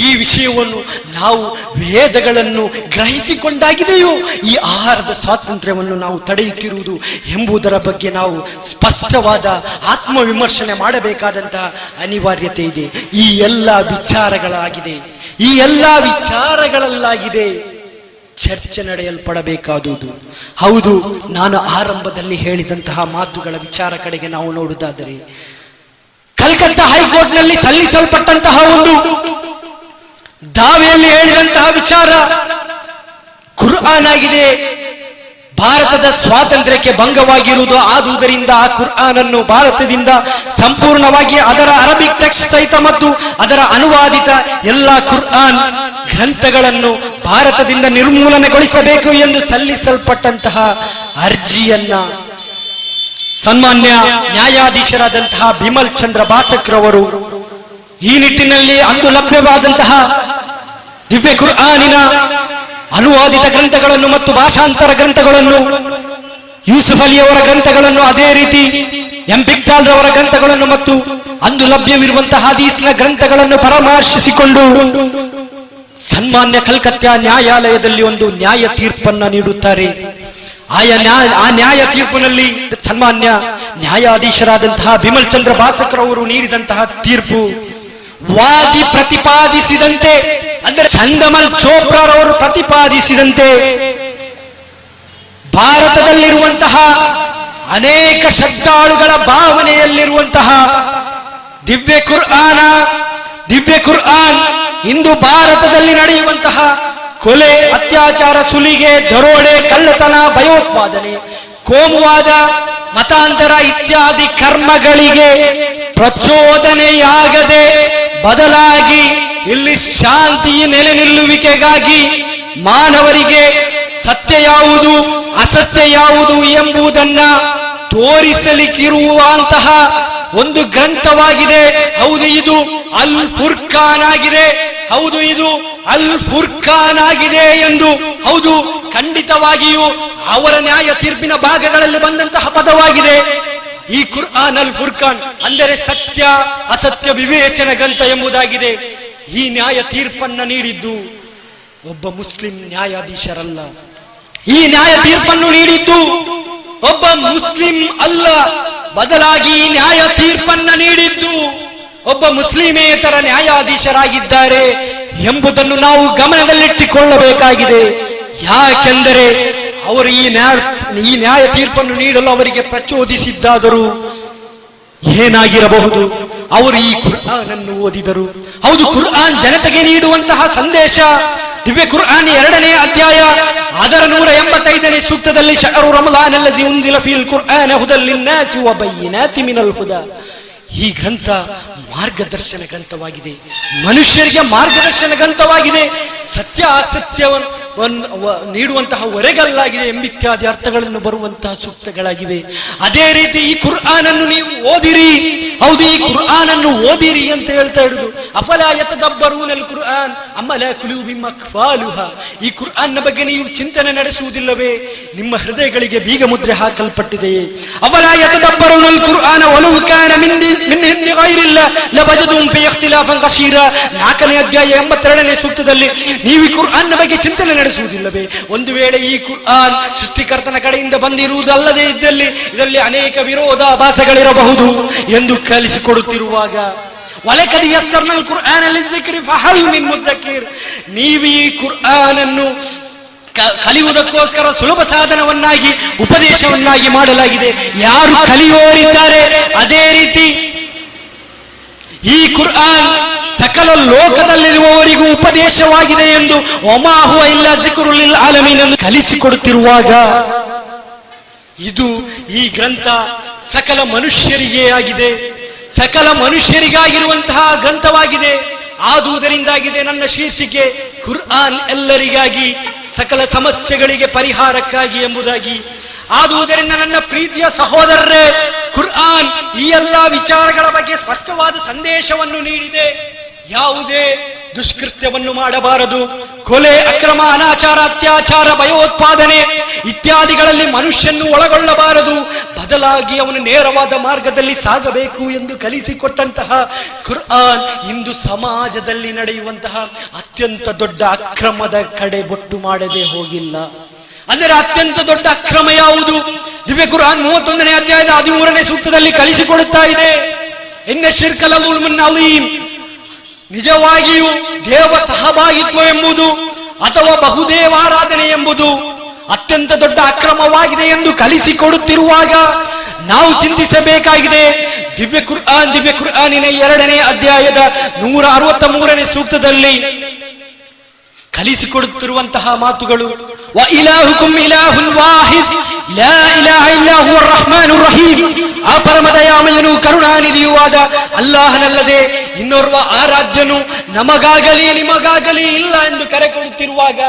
ಈ ವಿಷಯವನ್ನು ನಾವು ವೇದಗಳನ್ನು ಗ್ರಹಿಸಿಕೊಂಡಾಗಿದೆಯೋ, ಈ ಆಹಾರದ ಸ್ವಾತಂತ್ರ್ಯವನ್ನು ನಾವು ತಡೆಯುತ್ತಿರುವುದು ಎಂಬುದರ ಬಗ್ಗೆ ನಾವು ಸ್ಪಷ್ಟವಾದ ಆತ್ಮವಿಮರ್ಶನೆ ಮಾಡಬೇಕಾದಂತಹ ಅನಿವಾರ್ಯತೆ ಇದೆ. ಈ ಎಲ್ಲ ವಿಚಾರಗಳಾಗಿದೆ. ಈ ಎಲ್ಲ ವಿಚಾರಗಳಲ್ಲಾಗಿದೆ. ಚರ್ಚೆ ನಡೆಯಲ್ಪಡಬೇಕಾದುದು. ಹೌದು, ನಾನು ಆರಂಭದಲ್ಲಿ ಹೇಳಿದಂತಹ ಮಾತುಗಳ ವಿಚಾರ ಕಡೆಗೆ ನಾವು ನೋಡುವುದಾದರೆ, ಕಲ್ಕತ್ತಾ ಹೈಕೋರ್ಟ್ನಲ್ಲಿ ಸಲ್ಲಿಸಲ್ಪಟ್ಟಂತಹ ಒಂದು ದಾವೆಯಲ್ಲಿ ಹೇಳಿದಂತಹ ವಿಚಾರ ಕುರ್ಆನ್ ಆಗಿದೆ. ಭಾರತದ ಸ್ವಾತಂತ್ರ್ಯಕ್ಕೆ ಭಂಗವಾಗಿರುವುದು ಆದುದರಿಂದ ಆ ಕುರ್ಆನ್ ಅನ್ನು ಭಾರತದಿಂದ ಸಂಪೂರ್ಣವಾಗಿ ಅದರ ಅರಬಿಕ್ ಟೆಕ್ಸ್ಟ್ ಸಹಿತ ಮತ್ತು ಅದರ ಅನುವಾದಿತ ಎಲ್ಲ ಕುರ್ಆನ್ ಗ್ರಂಥಗಳನ್ನು ಭಾರತದಿಂದ ನಿರ್ಮೂಲನೆಗೊಳಿಸಬೇಕು ಎಂದು ಸಲ್ಲಿಸಲ್ಪಟ್ಟಂತಹ ಅರ್ಜಿಯನ್ನ ಸನ್ಮಾನ್ಯ ನ್ಯಾಯಾಧೀಶರಾದಂತಹ ಬಿಮಲ್ ಚಂದ್ರ ಬಾಸಕ್ರವರು ಈ ನಿಟ್ಟಿನಲ್ಲಿ ಅಂದು ಲಭ್ಯವಾದಂತಹ ದಿವ್ಯ ಕುರ್ಆನಿನ ಅನುವಾದಿತ ಗ್ರಂಥಗಳನ್ನು ಮತ್ತು ಭಾಷಾಂತರ ಗ್ರಂಥಗಳನ್ನು, ಯೂಸುಫ್ ಅಲಿಯವರ ಗ್ರಂಥಗಳನ್ನು ಅದೇ ರೀತಿ, ಎಂ. ರವರ ಗ್ರಂಥಗಳನ್ನು ಮತ್ತು ಅಂದು ಲಭ್ಯವಿರುವಂತಹ ಹದೀಸ್ನ ಗ್ರಂಥಗಳನ್ನು ಪರಾಮರ್ಶಿಸಿಕೊಂಡು ಸನ್ಮಾನ್ಯ ಕಲ್ಕತ್ತಾ ನ್ಯಾಯಾಲಯದಲ್ಲಿ ಒಂದು ನ್ಯಾಯ ತೀರ್ಪನ್ನ ನೀಡುತ್ತಾರೆ. ಆಯಾ ನ್ಯಾಯ ಆ ನ್ಯಾಯ ತೀರ್ಪಿನಲ್ಲಿ ಸನ್ಮಾನ್ಯ ನ್ಯಾಯಾಧೀಶರಾದಂತಹ ಬಿಮಲ್ ಚಂದ್ರ ಭಾಸಕರವರು ನೀಡಿದಂತಹ ತೀರ್ಪು ವಾದಿ ಪ್ರತಿಪಾದಿಸಿದಂತೆ ಅಂದರೆ ಚಂದಮಲ್ ಚೋಪ್ರಾರವರು ಪ್ರತಿಪಾದಿಸಿದಂತೆ ಭಾರತದಲ್ಲಿರುವಂತಹ ಅನೇಕ ಶ್ರದ್ಧಾಳುಗಳ ಭಾವನೆಯಲ್ಲಿರುವಂತಹ ದಿವ್ಯ ಕುರ್ಆನ, ದಿವ್ಯ ಕುರ್ಆನ್, ಇಂದು ಭಾರತದಲ್ಲಿ ನಡೆಯುವಂತಹ ಕೊಲೆ, ಅತ್ಯಾಚಾರ, ಸುಲಿಗೆ, ದರೋಡೆ, ಕಳ್ಳತನ, ಭಯೋತ್ಪಾದನೆ, ಕೋಮುವಾದ, ಮತಾಂತರ ಇತ್ಯಾದಿ ಕರ್ಮಗಳಿಗೆ ಪ್ರಚೋದನೆಯಾಗದೆ ಬದಲಾಗಿ ಇಲ್ಲಿ ಶಾಂತಿಯ ನೆಲೆ ನಿಲ್ಲುವಿಕೆಗಾಗಿ ಮಾನವರಿಗೆ ಸತ್ಯ ಯಾವುದು, ಅಸತ್ಯ ಯಾವುದು ಎಂಬುದನ್ನ ತೋರಿಸಲಿಕ್ಕಿರುವಂತಹ ಒಂದು ಗ್ರಂಥವಾಗಿದೆ. ಹೌದು, ಇದು ಅಲ್ ಫುರ್ಖಾನ್ ಆಗಿದೆ ಹೌದು, ಇದು ಅಲ್ ಫುರ್ಖಾನ್ ಆಗಿದೆ ಎಂದು ಹೌದು, ಖಂಡಿತವಾಗಿಯೂ ಅವರ ನ್ಯಾಯ ತೀರ್ಪಿನ ಭಾಗಗಳಲ್ಲಿ ಬಂದಂತಹ ಪದವಾಗಿದೆ. ಈ ಕುರ್ಆನ್ ಅಲ್ ಫುರ್ಖಾನ್ ಅಂದರೆ ಸತ್ಯ, ಅಸತ್ಯ ವಿವೇಚನ ಗ್ರಂಥ ಎಂಬುದಾಗಿದೆ. ಈ ನ್ಯಾಯ ತೀರ್ಪನ್ನ ನೀಡಿದ್ದು ಒಬ್ಬ ಮುಸ್ಲಿಂ ನ್ಯಾಯಾಧೀಶರಲ್ಲ. ಈ ನ್ಯಾಯ ತೀರ್ಪನ್ನು ನೀಡಿದ್ದು ಒಬ್ಬ ಮುಸ್ಲಿಂ ಅಲ್ಲ. ಬದಲಾಗಿ ನ್ಯಾಯ ತೀರ್ಪನ್ನ ನೀಡಿದ್ದು ಒಬ್ಬ ಮುಸ್ಲಿಮೇತರ ನ್ಯಾಯಾಧೀಶರಾಗಿದ್ದಾರೆ ಎಂಬುದನ್ನು ನಾವು ಗಮನದಲ್ಲಿಟ್ಟುಕೊಳ್ಳಬೇಕಾಗಿದೆ. ಯಾಕೆಂದರೆ ಅವರು ಈ ನ್ಯಾಯ ಈ ನ್ಯಾಯ ತೀರ್ಪನ್ನು ನೀಡಲು ಅವರಿಗೆ ಪ್ರಚೋದಿಸಿದ್ದಾದರೂ ಏನಾಗಿರಬಹುದು? ಅವರು ಈ ಕುರ್ಆನ್ ಓದಿದರು. ಹೌದು, ಕುರ್ಆನ್ ಜನತೆಗೆ ನೀಡುವಂತಹ ಸಂದೇಶ. ದಿವ್ಯ ಕುರ್ಆನ್ ಎರಡನೇ ಅಧ್ಯಾಯ, ಅದರ ನೂರ ಎಂಬತ್ತೈದನೇ ಸೂಕ್ತದಲ್ಲಿ ಶಹರು ರಮಲಾನ್ ಅಲ್ಲಜಿ ಮಿನಲ್ ಹುದ. ಈ ಗ್ರಂಥ ಮಾರ್ಗದರ್ಶನ ಗ್ರಂಥವಾಗಿದೆ. ಮನುಷ್ಯರಿಗೆ ಮಾರ್ಗದರ್ಶನ ಗ್ರಂಥವಾಗಿದೆ. ಸತ್ಯ ಅಸತ್ಯವನ್ನು ನೀಡುವಂತಹ ಹೊರೆಗಲ್ಲಾಗಿದೆ ಎಂಬಿತ್ಯಾದಿ ಅರ್ಥಗಳನ್ನು ಬರುವಂತಹ ಸೂಕ್ತಗಳಾಗಿವೆ. ಅದೇ ರೀತಿ ಈ ಕುರ್ಆನ್ ಅನ್ನು ನೀವು ಓದಿರಿ. ಹೌದು, ಈ ಕುರ್ಆನ್ ಅನ್ನು ಓದಿರಿ ಅಂತ ಹೇಳ್ತಾ ಇರುದು ಅಫಲ ಯತದಬ್ಬರೂನಲ್ ಕುರ್ಆನ್ ಅಮ್ಮಲ ಬಿಮ್ಮ ಕ್ವಾಲುಹ ಈ ಕುರ್ಆನ್ನ ಬಗ್ಗೆ ನೀವು ಚಿಂತನೆ ನಡೆಸುವುದಿಲ್ಲವೇ? ನಿಮ್ಮ ಹೃದಯಗಳಿಗೆ ಬೀಗ ಮುದ್ರೆ ಹಾಕಲ್ಪಟ್ಟಿದೆಯೇ ನಲ್ ಕುರ್ಆನ ಒಲವು ಕಾನ ಮಿನ್ ಹಿಂದಿ ಗೈರಿಲ್ಲ. ಲಬಜದುಂ ಫಿ ಇಖ್ತಿಲಾಫನ್ ಕಸೀರ ನಾಲ್ಕನೇ ಅಧ್ಯಾಯ ಎಂಬತ್ತೆರಡನೇ ಸೂಕ್ತದಲ್ಲಿ ನೀವು ಈ ಕುರ್ಆನ್ನ ಬಗ್ಗೆ ಚಿಂತನೆ ನಡೆಸುವುದಿಲ್ಲವೇ? ಒಂದು ವೇಳೆ ಈ ಕುರ್ಆನ್ ಸೃಷ್ಟಿಕರ್ತನ ಕಡೆಯಿಂದ ಬಂದಿರುವುದಲ್ಲದೆ ಇದ್ದಲ್ಲಿ, ಇದರಲ್ಲಿ ಅನೇಕ ವಿರೋಧಾಭಾಸಗಳಿರಬಹುದು ಎಂದು ಕಲಿಸಿಕೊಡುತ್ತಿರುವಾಗ ನೀವು ಈ ಕುರ್ಆನ್ ಅನ್ನು ಕಲಿಯುವುದಕ್ಕೋಸ್ಕರ ಸುಲಭ ಸಾಧನವನ್ನಾಗಿ, ಉಪದೇಶವನ್ನಾಗಿ ಮಾಡಲಾಗಿದೆ. ಯಾರು ಕಲಿಯೋರಿದ್ದಾರೆ, ಅದೇ ರೀತಿ ಈ ಕುರ್ಆನ್ ಸಕಲ ಲೋಕದಲ್ಲಿರುವವರಿಗೂ ಉಪದೇಶವಾಗಿದೆ ಎಂದು ಒಮಾಹುವ ಇಲ್ಲ ಜಿಕುರುಲಿಲ್ ಆಲಮೀನ್ ಅನ್ನು ಕಲಿಸಿಕೊಡುತ್ತಿರುವಾಗ ಇದು ಈ ಗ್ರಂಥ ಸಕಲ ಮನುಷ್ಯರಿಗೆ ಆಗಿದೆ. ಸಕಲ ಮನುಷ್ಯರಿಗಾಗಿರುವಂತಹ ಗ್ರಂಥವಾಗಿದೆ. ಆದುದರಿಂದಾಗಿದೆ ನನ್ನ ಶೀರ್ಷಿಕೆ ಕುರ್ಆನ್ ಎಲ್ಲರಿಗಾಗಿ, ಸಕಲ ಸಮಸ್ಯೆಗಳಿಗೆ ಪರಿಹಾರಕ್ಕಾಗಿ ಎಂಬುದಾಗಿ. ಆದುದರಿಂದ ನನ್ನ ಪ್ರೀತಿಯ ಸಹೋದರರೇ ಎಲ್ಲಾ ವಿಚಾರಗಳ ಬಗ್ಗೆ ಸ್ಪಷ್ಟವಾದ ಸಂದೇಶವನ್ನು ನೀಡಿದೆ. ಯಾವುದೇ ದುಷ್ಕೃತ್ಯವನ್ನು ಮಾಡಬಾರದು. ಕೊಲೆ, ಅಕ್ರಮ, ಅನಾಚಾರ, ಅತ್ಯಾಚಾರ, ಭಯೋತ್ಪಾದನೆ ಇತ್ಯಾದಿಗಳಲ್ಲಿ ಮನುಷ್ಯನ್ನು ಒಳಗೊಳ್ಳಬಾರದು. ಬದಲಾಗಿ ಅವನು ನೇರವಾದ ಮಾರ್ಗದಲ್ಲಿ ಸಾಗಬೇಕು ಎಂದು ಕಲಿಸಿಕೊಟ್ಟಂತಹ ಕುರ್ಆನ್ ಇಂದು ಸಮಾಜದಲ್ಲಿ ನಡೆಯುವಂತಹ ಅತ್ಯಂತ ದೊಡ್ಡ ಅಕ್ರಮದ ಕಡೆ ಬೊಟ್ಟು ಮಾಡದೆ ಹೋಗಿಲ್ಲ. ಅಂದರೆ ಅತ್ಯಂತ ದೊಡ್ಡ ಅಕ್ರಮ ಯಾವುದು? ದಿವ್ಯ ಕುರಾನ್ ಮೂವತ್ತೊಂದನೇ ಅಧ್ಯಾಯದ ಹದಿಮೂರನೇ ಸೂಕ್ತದಲ್ಲಿ ಕಳಿಸಿಕೊಡುತ್ತಾ ಇದೆ. ಇನ್ನ ಶಿರ್ಕಲ ನಿಜವಾಗಿಯೂ ದೇವ ಸಹಭಾಗಿತ್ವ ಎಂಬುದು ಅಥವಾ ಬಹುದೇವಾರಾಧನೆ ಎಂಬುದು ಅತ್ಯಂತ ದೊಡ್ಡ ಅಕ್ರಮವಾಗಿದೆ ಎಂದು ಕಲಿಸಿಕೊಡುತ್ತಿರುವಾಗ ನಾವು ಚಿಂತಿಸಬೇಕಾಗಿದೆ. ದಿವ್ಯ ಕುರ್ಆನ್, ದಿವ್ಯ ಕುರ್ಆನಿನ ಎರಡನೇ ಅಧ್ಯಾಯದ ನೂರ ಅರವತ್ತ ಮೂರನೇ ಸೂಕ್ತದಲ್ಲಿ ಕಲಿಸಿಕೊಡುತ್ತಿರುವಂತಹ ಮಾತುಗಳು ಆ ಪರಮದಯಾಮಯನು ಕರುಣಾನಿಧಿಯೂ ಅಲ್ಲಾಹನಲ್ಲದೆ ಇನ್ನೋರ್ವ ಆರಾಧ್ಯನು, ನಮಗಾಗಲಿ, ನಿಮಗಾಗಲಿ ಇಲ್ಲ ಎಂದು ಕರೆ ಕೊಡುತ್ತಿರುವಾಗ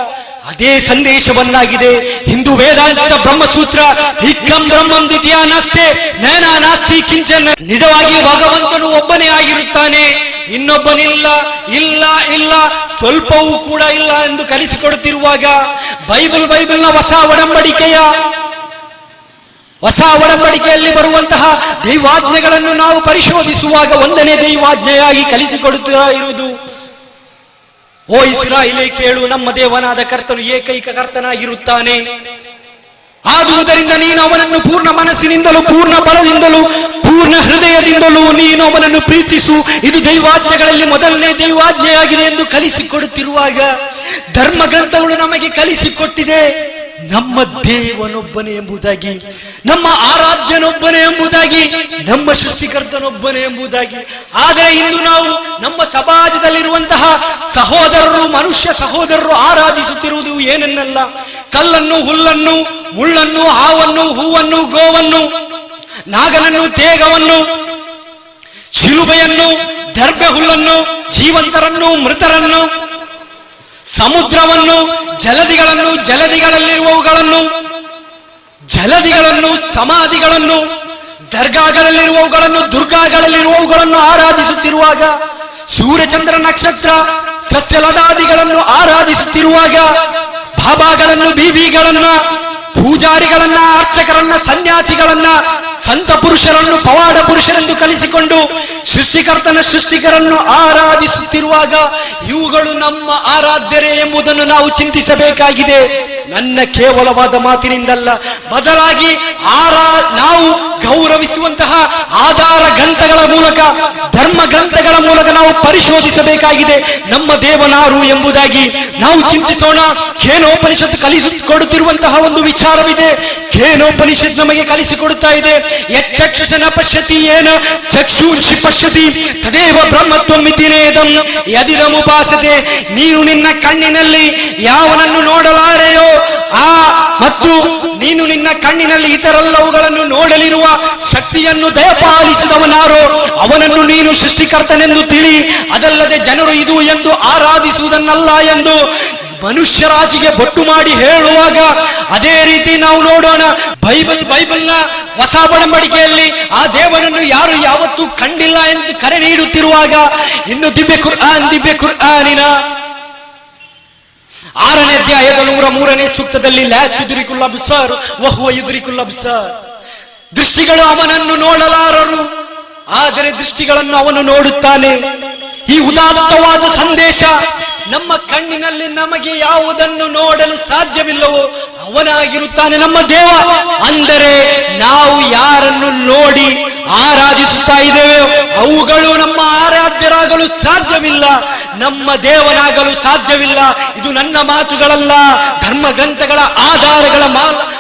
ಅದೇ ಸಂದೇಶವನ್ನಾಗಿದೆ. ಹಿಂದೂ ವೇದಾಂತ ಬ್ರಹ್ಮಸೂತ್ರ, ಹಿಕ್ಕಂ ಬ್ರಹ್ಮಂ ದ್ವಿತೀಯ ನಾಸ್ತೆ ನಯನ ನಾಸ್ತಿ ಕಿಂಚನ ನಿಜವಾಗಿ ಭಗವಂತನು ಒಬ್ಬನೇ ಆಗಿರುತ್ತಾನೆ. ಇನ್ನೊಬ್ಬನಿಲ್ಲ, ಇಲ್ಲ ಇಲ್ಲ, ಸ್ವಲ್ಪವೂ ಕೂಡ ಇಲ್ಲ ಎಂದು ಕಲಿಸಿಕೊಡುತ್ತಿರುವಾಗ ಬೈಬಲ್ ಬೈಬಲ್ನ ಹೊಸ ಒಡಂಬಡಿಕೆಯ, ಹೊಸ ಒಡಂಬಡಿಕೆಯಲ್ಲಿ ಬರುವಂತಹ ದೈವಾಜ್ಞೆಗಳನ್ನು ನಾವು ಪರಿಶೋಧಿಸುವಾಗ ಒಂದನೇ ದೈವಾಜ್ಞೆಯಾಗಿ ಕಲಿಸಿಕೊಡುತ್ತಾ ಇರುವುದು. ಓ ಇಸ್ರಾ ಇಲೆ ಕೇಳು, ನಮ್ಮ ದೇವನಾದ ಕರ್ತನು ಏಕೈಕ ಕರ್ತನಾಗಿರುತ್ತಾನೆ. ಆದುದರಿಂದ ನೀನು ಅವನನ್ನು ಪೂರ್ಣ ಮನಸ್ಸಿನಿಂದಲೂ, ಪೂರ್ಣ ಬಲದಿಂದಲೂ, ಪೂರ್ಣ ಹೃದಯದಿಂದಲೂ ನೀನು ಅವನನ್ನು ಪ್ರೀತಿಸು. ಇದು ದೈವಾಜ್ಞೆಗಳಲ್ಲಿ ಮೊದಲನೇ ದೈವಾಜ್ಞೆಯಾಗಿದೆ ಎಂದು ಕಲಿಸಿಕೊಡುತ್ತಿರುವಾಗ ಧರ್ಮ ಗ್ರಂಥಗಳು ನಮಗೆ ಕಲಿಸಿಕೊಟ್ಟಿದೆ. ನಮ್ಮ ದೇವನೊಬ್ಬನೇ ಎಂಬುದಾಗಿ, ನಮ್ಮ ಆರಾಧ್ಯನೊಬ್ಬನೇ ಎಂಬುದಾಗಿ, ನಮ್ಮ ಸೃಷ್ಟಿಕರ್ತನೊಬ್ಬನೇ ಎಂಬುದಾಗಿ. ಆದರೆ ಇಂದು ನಾವು ನಮ್ಮ ಸಮಾಜದಲ್ಲಿರುವಂತಹ ಸಹೋದರರು, ಮನುಷ್ಯ ಸಹೋದರರು ಆರಾಧಿಸುತ್ತಿರುವುದು ಏನನ್ನಲ್ಲ. ಕಲ್ಲನ್ನು, ಹುಲ್ಲನ್ನು, ಮುಳ್ಳನ್ನು, ಹಾವನ್ನು, ಹೂವನ್ನು, ಗೋವನ್ನು, ನಾಗನನ್ನು, ತೇಗವನ್ನು, ಶಿಲುಬೆಯನ್ನು ದರ್ಬೆ ಹುಲ್ಲನ್ನು ಜೀವಂತರನ್ನು, ಮೃತರನ್ನು ಸಮುದ್ರವನ್ನು ಜಲದಿಗಳನ್ನು ಜಲದಿಗಳಲ್ಲಿರುವವುಗಳನ್ನು ಜಲದಿಗಳನ್ನು ಸಮಾಧಿಗಳನ್ನು ದರ್ಗಾಗಳಲ್ಲಿರುವವುಗಳನ್ನು ದುರ್ಗಾಗಳಲ್ಲಿರುವವುಗಳನ್ನು ಆರಾಧಿಸುತ್ತಿರುವಾಗ ಸೂರ್ಯಚಂದ್ರ ನಕ್ಷತ್ರ ಸಸ್ಯಲದಾದಿಗಳನ್ನು ಆರಾಧಿಸುತ್ತಿರುವಾಗ ಬಾಬಾಗಳನ್ನು ಬೀಬಿಗಳನ್ನ ಪೂಜಾರಿಗಳನ್ನ, ಅರ್ಚಕರನ್ನ, ಸನ್ಯಾಸಿಗಳನ್ನ, ಸಂತ ಪುರುಷರನ್ನು, ಪವಾಡ ಪುರುಷರೆಂದು ಕಲಿಸಿಕೊಂಡು ಸೃಷ್ಟಿಕರ್ತನ ಸೃಷ್ಟಿಕರನ್ನು ಆರಾಧಿಸುತ್ತಿರುವಾಗ ಇವುಗಳು ನಮ್ಮ ಆರಾಧ್ಯರೇ ಎಂಬುದನ್ನು ನಾವು ಚಿಂತಿಸಬೇಕಾಗಿದೆ. ನನ್ನ ಕೇವಲವಾದ ಮಾತಿನಿಂದಲ್ಲ, ಬದಲಾಗಿ ಆರಾ, ನಾವು ಗೌರವಿಸುವಂತಹ ಆಧಾರ ಗ್ರಂಥಗಳ ಮೂಲಕ, ಧರ್ಮ ಗ್ರಂಥಗಳ ಮೂಲಕ ನಾವು ಪರಿಶೋಧಿಸಬೇಕಾಗಿದೆ. ನಮ್ಮ ದೇವನಾರು ಎಂಬುದಾಗಿ ನಾವು ಚಿಂತಿಸೋಣ. ಖೇನೋಪನಿಷತ್ತು ಕಲಿಸಿಕೊಡುತ್ತಿರುವಂತಹ ಒಂದು ವಿಚಾರವಿದೆ. ಖೇನೋಪನಿಷತ್ ನಮಗೆ ಕಲಿಸಿಕೊಡುತ್ತಾ ಇದೆ. ಯಚ್ಚಕ್ಷುಷನ ಪಶ್ಯತಿ ಏನ, ಚಕ್ಷುಷಿ ಪಶ್ಯತಿ, ತದೇವ ಬ್ರಹ್ಮತ್ವಮಿತಿನೇದಂ ಯದಿರಮುಪಾಸತೆ. ನೀನು ನಿನ್ನ ಕಣ್ಣಿನಲ್ಲಿ ಯಾವನನ್ನು ನೋಡಲಾರೆಯೋ, ಆ ಮತ್ತು ನೀನು ನಿನ್ನ ಕಣ್ಣಿನಲ್ಲಿ ಇತರೆಲ್ಲವುಗಳನ್ನು ನೋಡಲಿರುವ ಶಕ್ತಿಯನ್ನು ದಯಪಾಲಿಸಿದವನಾರೋ, ಅವನನ್ನು ನೀನು ಸೃಷ್ಟಿಕರ್ತನೆಂದು ತಿಳಿ, ಅದಲ್ಲದೆ ಜನರು ಇದು ಎಂದು ಆರಾಧಿಸುವುದನ್ನಲ್ಲ ಎಂದು ಮನುಷ್ಯ ರಾಶಿಗೆ ಬೊಟ್ಟು ಮಾಡಿ ಹೇಳುವಾಗ ಅದೇ ರೀತಿ ನಾವು ನೋಡೋಣ. ಬೈಬಲ್, ಬೈಬಲ್ನ ಹೊಸ ಒಡಂಬಡಿಕೆಯಲ್ಲಿ ಆ ದೇವರನ್ನು ಯಾರು ಯಾವತ್ತೂ ಕಂಡಿಲ್ಲ ಎಂದು ಕರೆ ನೀಡುತ್ತಿರುವಾಗ ಇನ್ನು ದಿವ್ಯ ಕುರ್ಆನ್ ದಿಬ್ಬೆ ಕುರ್ಆನಿನ ಆರನೇ ಅಧ್ಯಾಯದ ನೂರ ಮೂರನೇ ಸೂಕ್ತದಲ್ಲಿ ಲ್ಯಾಕ್ ಯುದ್ರಿಕುಲ್ ಅಬ್ಸಾರ್, ವಹುವ ಯುದ್ರಿಕುಲ್ ಅಬ್ಸಾರ್. ದೃಷ್ಟಿಗಳು ಅವನನ್ನು ನೋಡಲಾರರು ಆದರೆ ದೃಷ್ಟಿಗಳನ್ನು ಅವನು ನೋಡುತ್ತಾನೆ. ಈ ಉದಾತ್ತವಾದ ಸಂದೇಶ ನಮ್ಮ ಕಣ್ಣಿನಲ್ಲಿ ನಮಗೆ ಯಾವುದನ್ನು ನೋಡಲು ಸಾಧ್ಯವಿಲ್ಲವೋ ಅವನಾಗಿರುತ್ತಾನೆ ನಮ್ಮ ದೇವ. ಅಂದರೆ ನಾವು ಯಾರನ್ನು ನೋಡಿ ಆರಾಧಿಸುತ್ತಾ ಇದ್ದೇವೆ? ಅವುಗಳು ನಮ್ಮ ಆರಾಧ್ಯರಾಗಲು ಸಾಧ್ಯವಿಲ್ಲ. ನಮ್ಮ ದೇವನಾಗಲು ಸಾಧ್ಯವಿಲ್ಲ. ಇದು ನನ್ನ ಮಾತುಗಳಲ್ಲ. ಧರ್ಮ ಗ್ರಂಥಗಳ ಆಧಾರಗಳ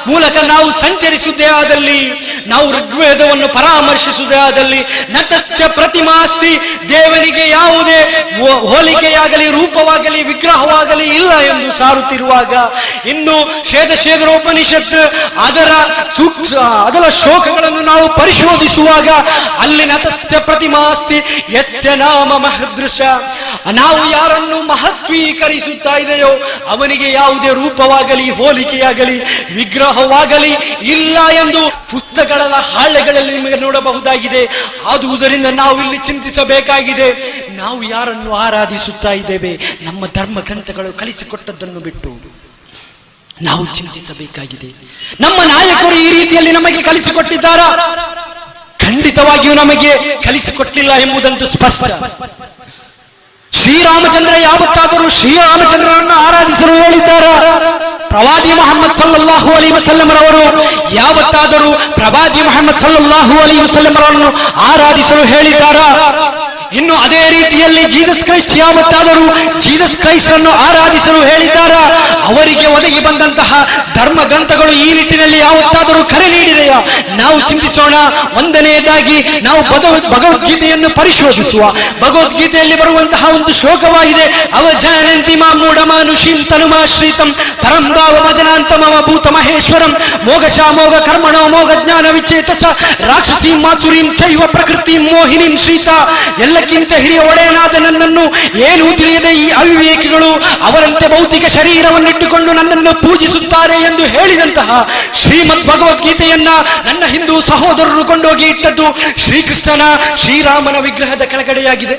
ಮೂಲಕ ನಾವು ಸಂಚರಿಸುವುದೇ ಆದಲ್ಲಿ, ನಾವು ಋಗ್ವೇದವನ್ನು ಪರಾಮರ್ಶಿಸುವುದೇ ಆದಲ್ಲಿ, ನತಸ್ಯ ಪ್ರತಿಮಾಸ್ತಿ ದೇವನಿಗೆ ಯಾವುದೇ ಹೋಲಿಕೆಯಾಗಲಿ ಹೋಲಿಕೆಯಾಗಲಿ ರೂಪವಾಗಲಿ ವಿಗ್ರಹವಾಗಲಿ ಇಲ್ಲ ಎಂದು ಸಾರುತ್ತಿರುವಾಗ ಇನ್ನು ಶ್ವೇತ ಉಪನಿಷತ್ ಅದರ ಸೂಕ್ಷ ಅದರ ಶೋಕಗಳನ್ನು ನಾವು ಪರಿಶೋಧಿಸುವಾಗ ಅಲ್ಲಿ ನತಸ್ಯ ಪ್ರತಿಮಾಸ್ತಿ, ಯಸ್ಯ ನಾಮ ಮಹದೃಶ. ನಾವು ಯಾರನ್ನು ಮಹತ್ವೀಕರಿಸುತ್ತಾ ಇದೆಯೋ ಅವನಿಗೆ ಯಾವುದೇ ರೂಪವಾಗಲಿ, ಹೋಲಿಕೆಯಾಗಲಿ, ವಿಗ್ರಹವಾಗಲಿ ಇಲ್ಲ ಎಂದು ಪುಸ್ತಕಗಳ ಹಾಳೆಗಳಲ್ಲಿ ನಿಮಗೆ ನೋಡಬಹುದಾಗಿದೆ. ಆದುದರಿಂದ ನಾವು ಇಲ್ಲಿ ಚಿಂತಿಸಬೇಕಾಗಿದೆ. ನಾವು ಯಾರನ್ನು ಆರಾಧಿಸುತ್ತಾ ಇದ್ದೇವೆ? ನಮ್ಮ ಧರ್ಮ ಗ್ರಂಥಗಳು ಕಲಿಸಿಕೊಟ್ಟದ್ದನ್ನು ಬಿಟ್ಟು ನಾವು ಚಿಂತಿಸಬೇಕಾಗಿದೆ. ನಮ್ಮ ನಾಯಕರು ಈ ರೀತಿಯಲ್ಲಿ ನಮಗೆ ಕಲಿಸಿಕೊಟ್ಟಿದ್ದಾರಾ? ಖಂಡಿತವಾಗಿಯೂ ನಮಗೆ ಕಲಿಸಿಕೊಟ್ಟಿಲ್ಲ ಎಂಬುದಂತೂ ಸ್ಪಷ್ಟ. ಶ್ರೀರಾಮಚಂದ್ರ ಯಾವತ್ತಾದರೂ ಶ್ರೀರಾಮಚಂದ್ರನನ್ನು ಆರಾಧಿಸಲು ಹೇಳಿದ್ದಾರ? ಪ್ರವಾದಿ ಮೊಹಮ್ಮದ್ ಸಲ್ಲಲ್ಲಾಹು ಅಲಿ ವಸಲ್ಲಮರವರು ಯಾವತ್ತಾದರೂ ಪ್ರವಾದಿ ಮೊಹಮ್ಮದ್ ಸಲ್ಲಲ್ಲಾಹು ಅಲಿ ವಸಲ್ಲಮರನ್ನು ಆರಾಧಿಸಲು ಹೇಳಿದ್ದಾರಾ? ಇನ್ನು ಅದೇ ರೀತಿಯಲ್ಲಿ ಜೀಸಸ್ ಕ್ರೈಸ್ಟ್ ಯಾವತ್ತಾದರೂ ಜೀಸಸ್ ಕ್ರೈಸ್ಟ್ ಅನ್ನು ಆರಾಧಿಸಲು ಹೇಳಿದ್ದಾರ? ಅವರಿಗೆ ಒದಗಿ ಬಂದಂತಹ ಧರ್ಮ ಗ್ರಂಥಗಳು ಈ ನಿಟ್ಟಿನಲ್ಲಿ ಯಾವತ್ತಾದರೂ ಕರೆ ನೀಡಿದೆಯಾ? ನಾವು ಚಿಂತಿಸೋಣ. ಒಂದನೆಯದಾಗಿ ನಾವು ಭಗವದ್ ಭಗವದ್ಗೀತೆಯನ್ನು ಪರಿಶೋಧಿಸುವ. ಭಗವದ್ಗೀತೆಯಲ್ಲಿ ಬರುವಂತಹ ಒಂದು ಶ್ಲೋಕವಾಗಿದೆ. ಅವಜಾನಂತಿ ಮಾ ಮೂಢಮಾನುಷೀಂ ತನುಮಾಶ್ರೀತಂ ಪರಂ ಭಾವ ಮಜನಾಂತ ಮಮ ಭೂತ ಮಹೇಶ್ವರಂ. ಮೋಘಶ ಮೋಗ ಕರ್ಮಣೋ ಮೋಘ ಜ್ಞಾನ ವಿಚೇತಸ. ರಾಕ್ಷಸೀಂ ಮಾಸುರೀಂ ಚೈವ ಪ್ರಕೃತಿ ಮೋಹಿನಿಂ ಶ್ರೀತ. ಎಲ್ಲಕ್ಕಿಂತ ಹಿರಿಯ ಒಡೆಯನಾದ ನನ್ನನ್ನು ಏನೂ ತಿಳಿಯದೆ ಈ ಅವಿವೇಕಿಗಳು ಅವರಂತೆ ಭೌತಿಕ ಶರೀರವನ್ನಿಟ್ಟುಕೊಂಡು ನನ್ನನ್ನು ಪೂಜಿಸುತ್ತಾರೆ ಎಂದು ಹೇಳಿದಂತಹ ಶ್ರೀಮದ್ ಭಗವದ್ಗೀತೆಯನ್ನ ನನ್ನ ಹಿಂದೂ ಸಹೋದರರು ಕೊಂಡೋಗಿ ಇಟ್ಟದ್ದು ಶ್ರೀಕೃಷ್ಣನ ಶ್ರೀರಾಮನ ವಿಗ್ರಹದ ಕೆಳಗಡೆಯಾಗಿದೆ.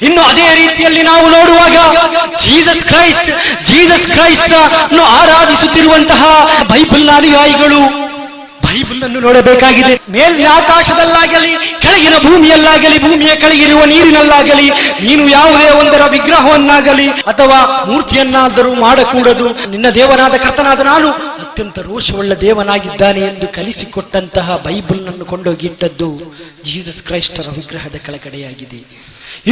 ಇನ್ನು ಅದೇ ರೀತಿಯಲ್ಲಿ ನಾವು ನೋಡುವಾಗ ಜೀಸಸ್ ಕ್ರೈಸ್ಟ್ ಜೀಸಸ್ ಕ್ರೈಸ್ಟ್ ಆರಾಧಿಸುತ್ತಿರುವಂತಹ ಬೈಬಲ್ನ ಅನುಯಾಯಿಗಳು ಬೈಬಲ್ ಅನ್ನು ನೋಡಬೇಕಾಗಿದೆ. ಮೇಲಿನ ಆಕಾಶದಲ್ಲಾಗಲಿ, ಕೆಳಗಿನ ಭೂಮಿಯಲ್ಲಾಗಲಿ, ಭೂಮಿಯ ಕೆಳಗಿರುವ ನೀರಿನಲ್ಲಾಗಲಿ, ನೀನು ಯಾವುದೇ ಒಂದರ ವಿಗ್ರಹವನ್ನಾಗಲಿ ಅಥವಾ ಮೂರ್ತಿಯನ್ನಾದರೂ ಮಾಡಕೂಡದು. ನಿನ್ನ ದೇವನಾದ ಕರ್ತನಾದ ನಾನು ಅತ್ಯಂತ ರೋಷವುಳ್ಳ ದೇವನಾಗಿದ್ದಾನೆ ಎಂದು ಕಲಿಸಿಕೊಟ್ಟಂತಹ ಬೈಬಲ್ನನ್ನು ಕೊಂಡೋಗಿಟ್ಟದ್ದು ಜೀಸಸ್ ಕ್ರೈಸ್ಟರ ವಿಗ್ರಹದ ಕೆಳಗಡೆಯಾಗಿದೆ.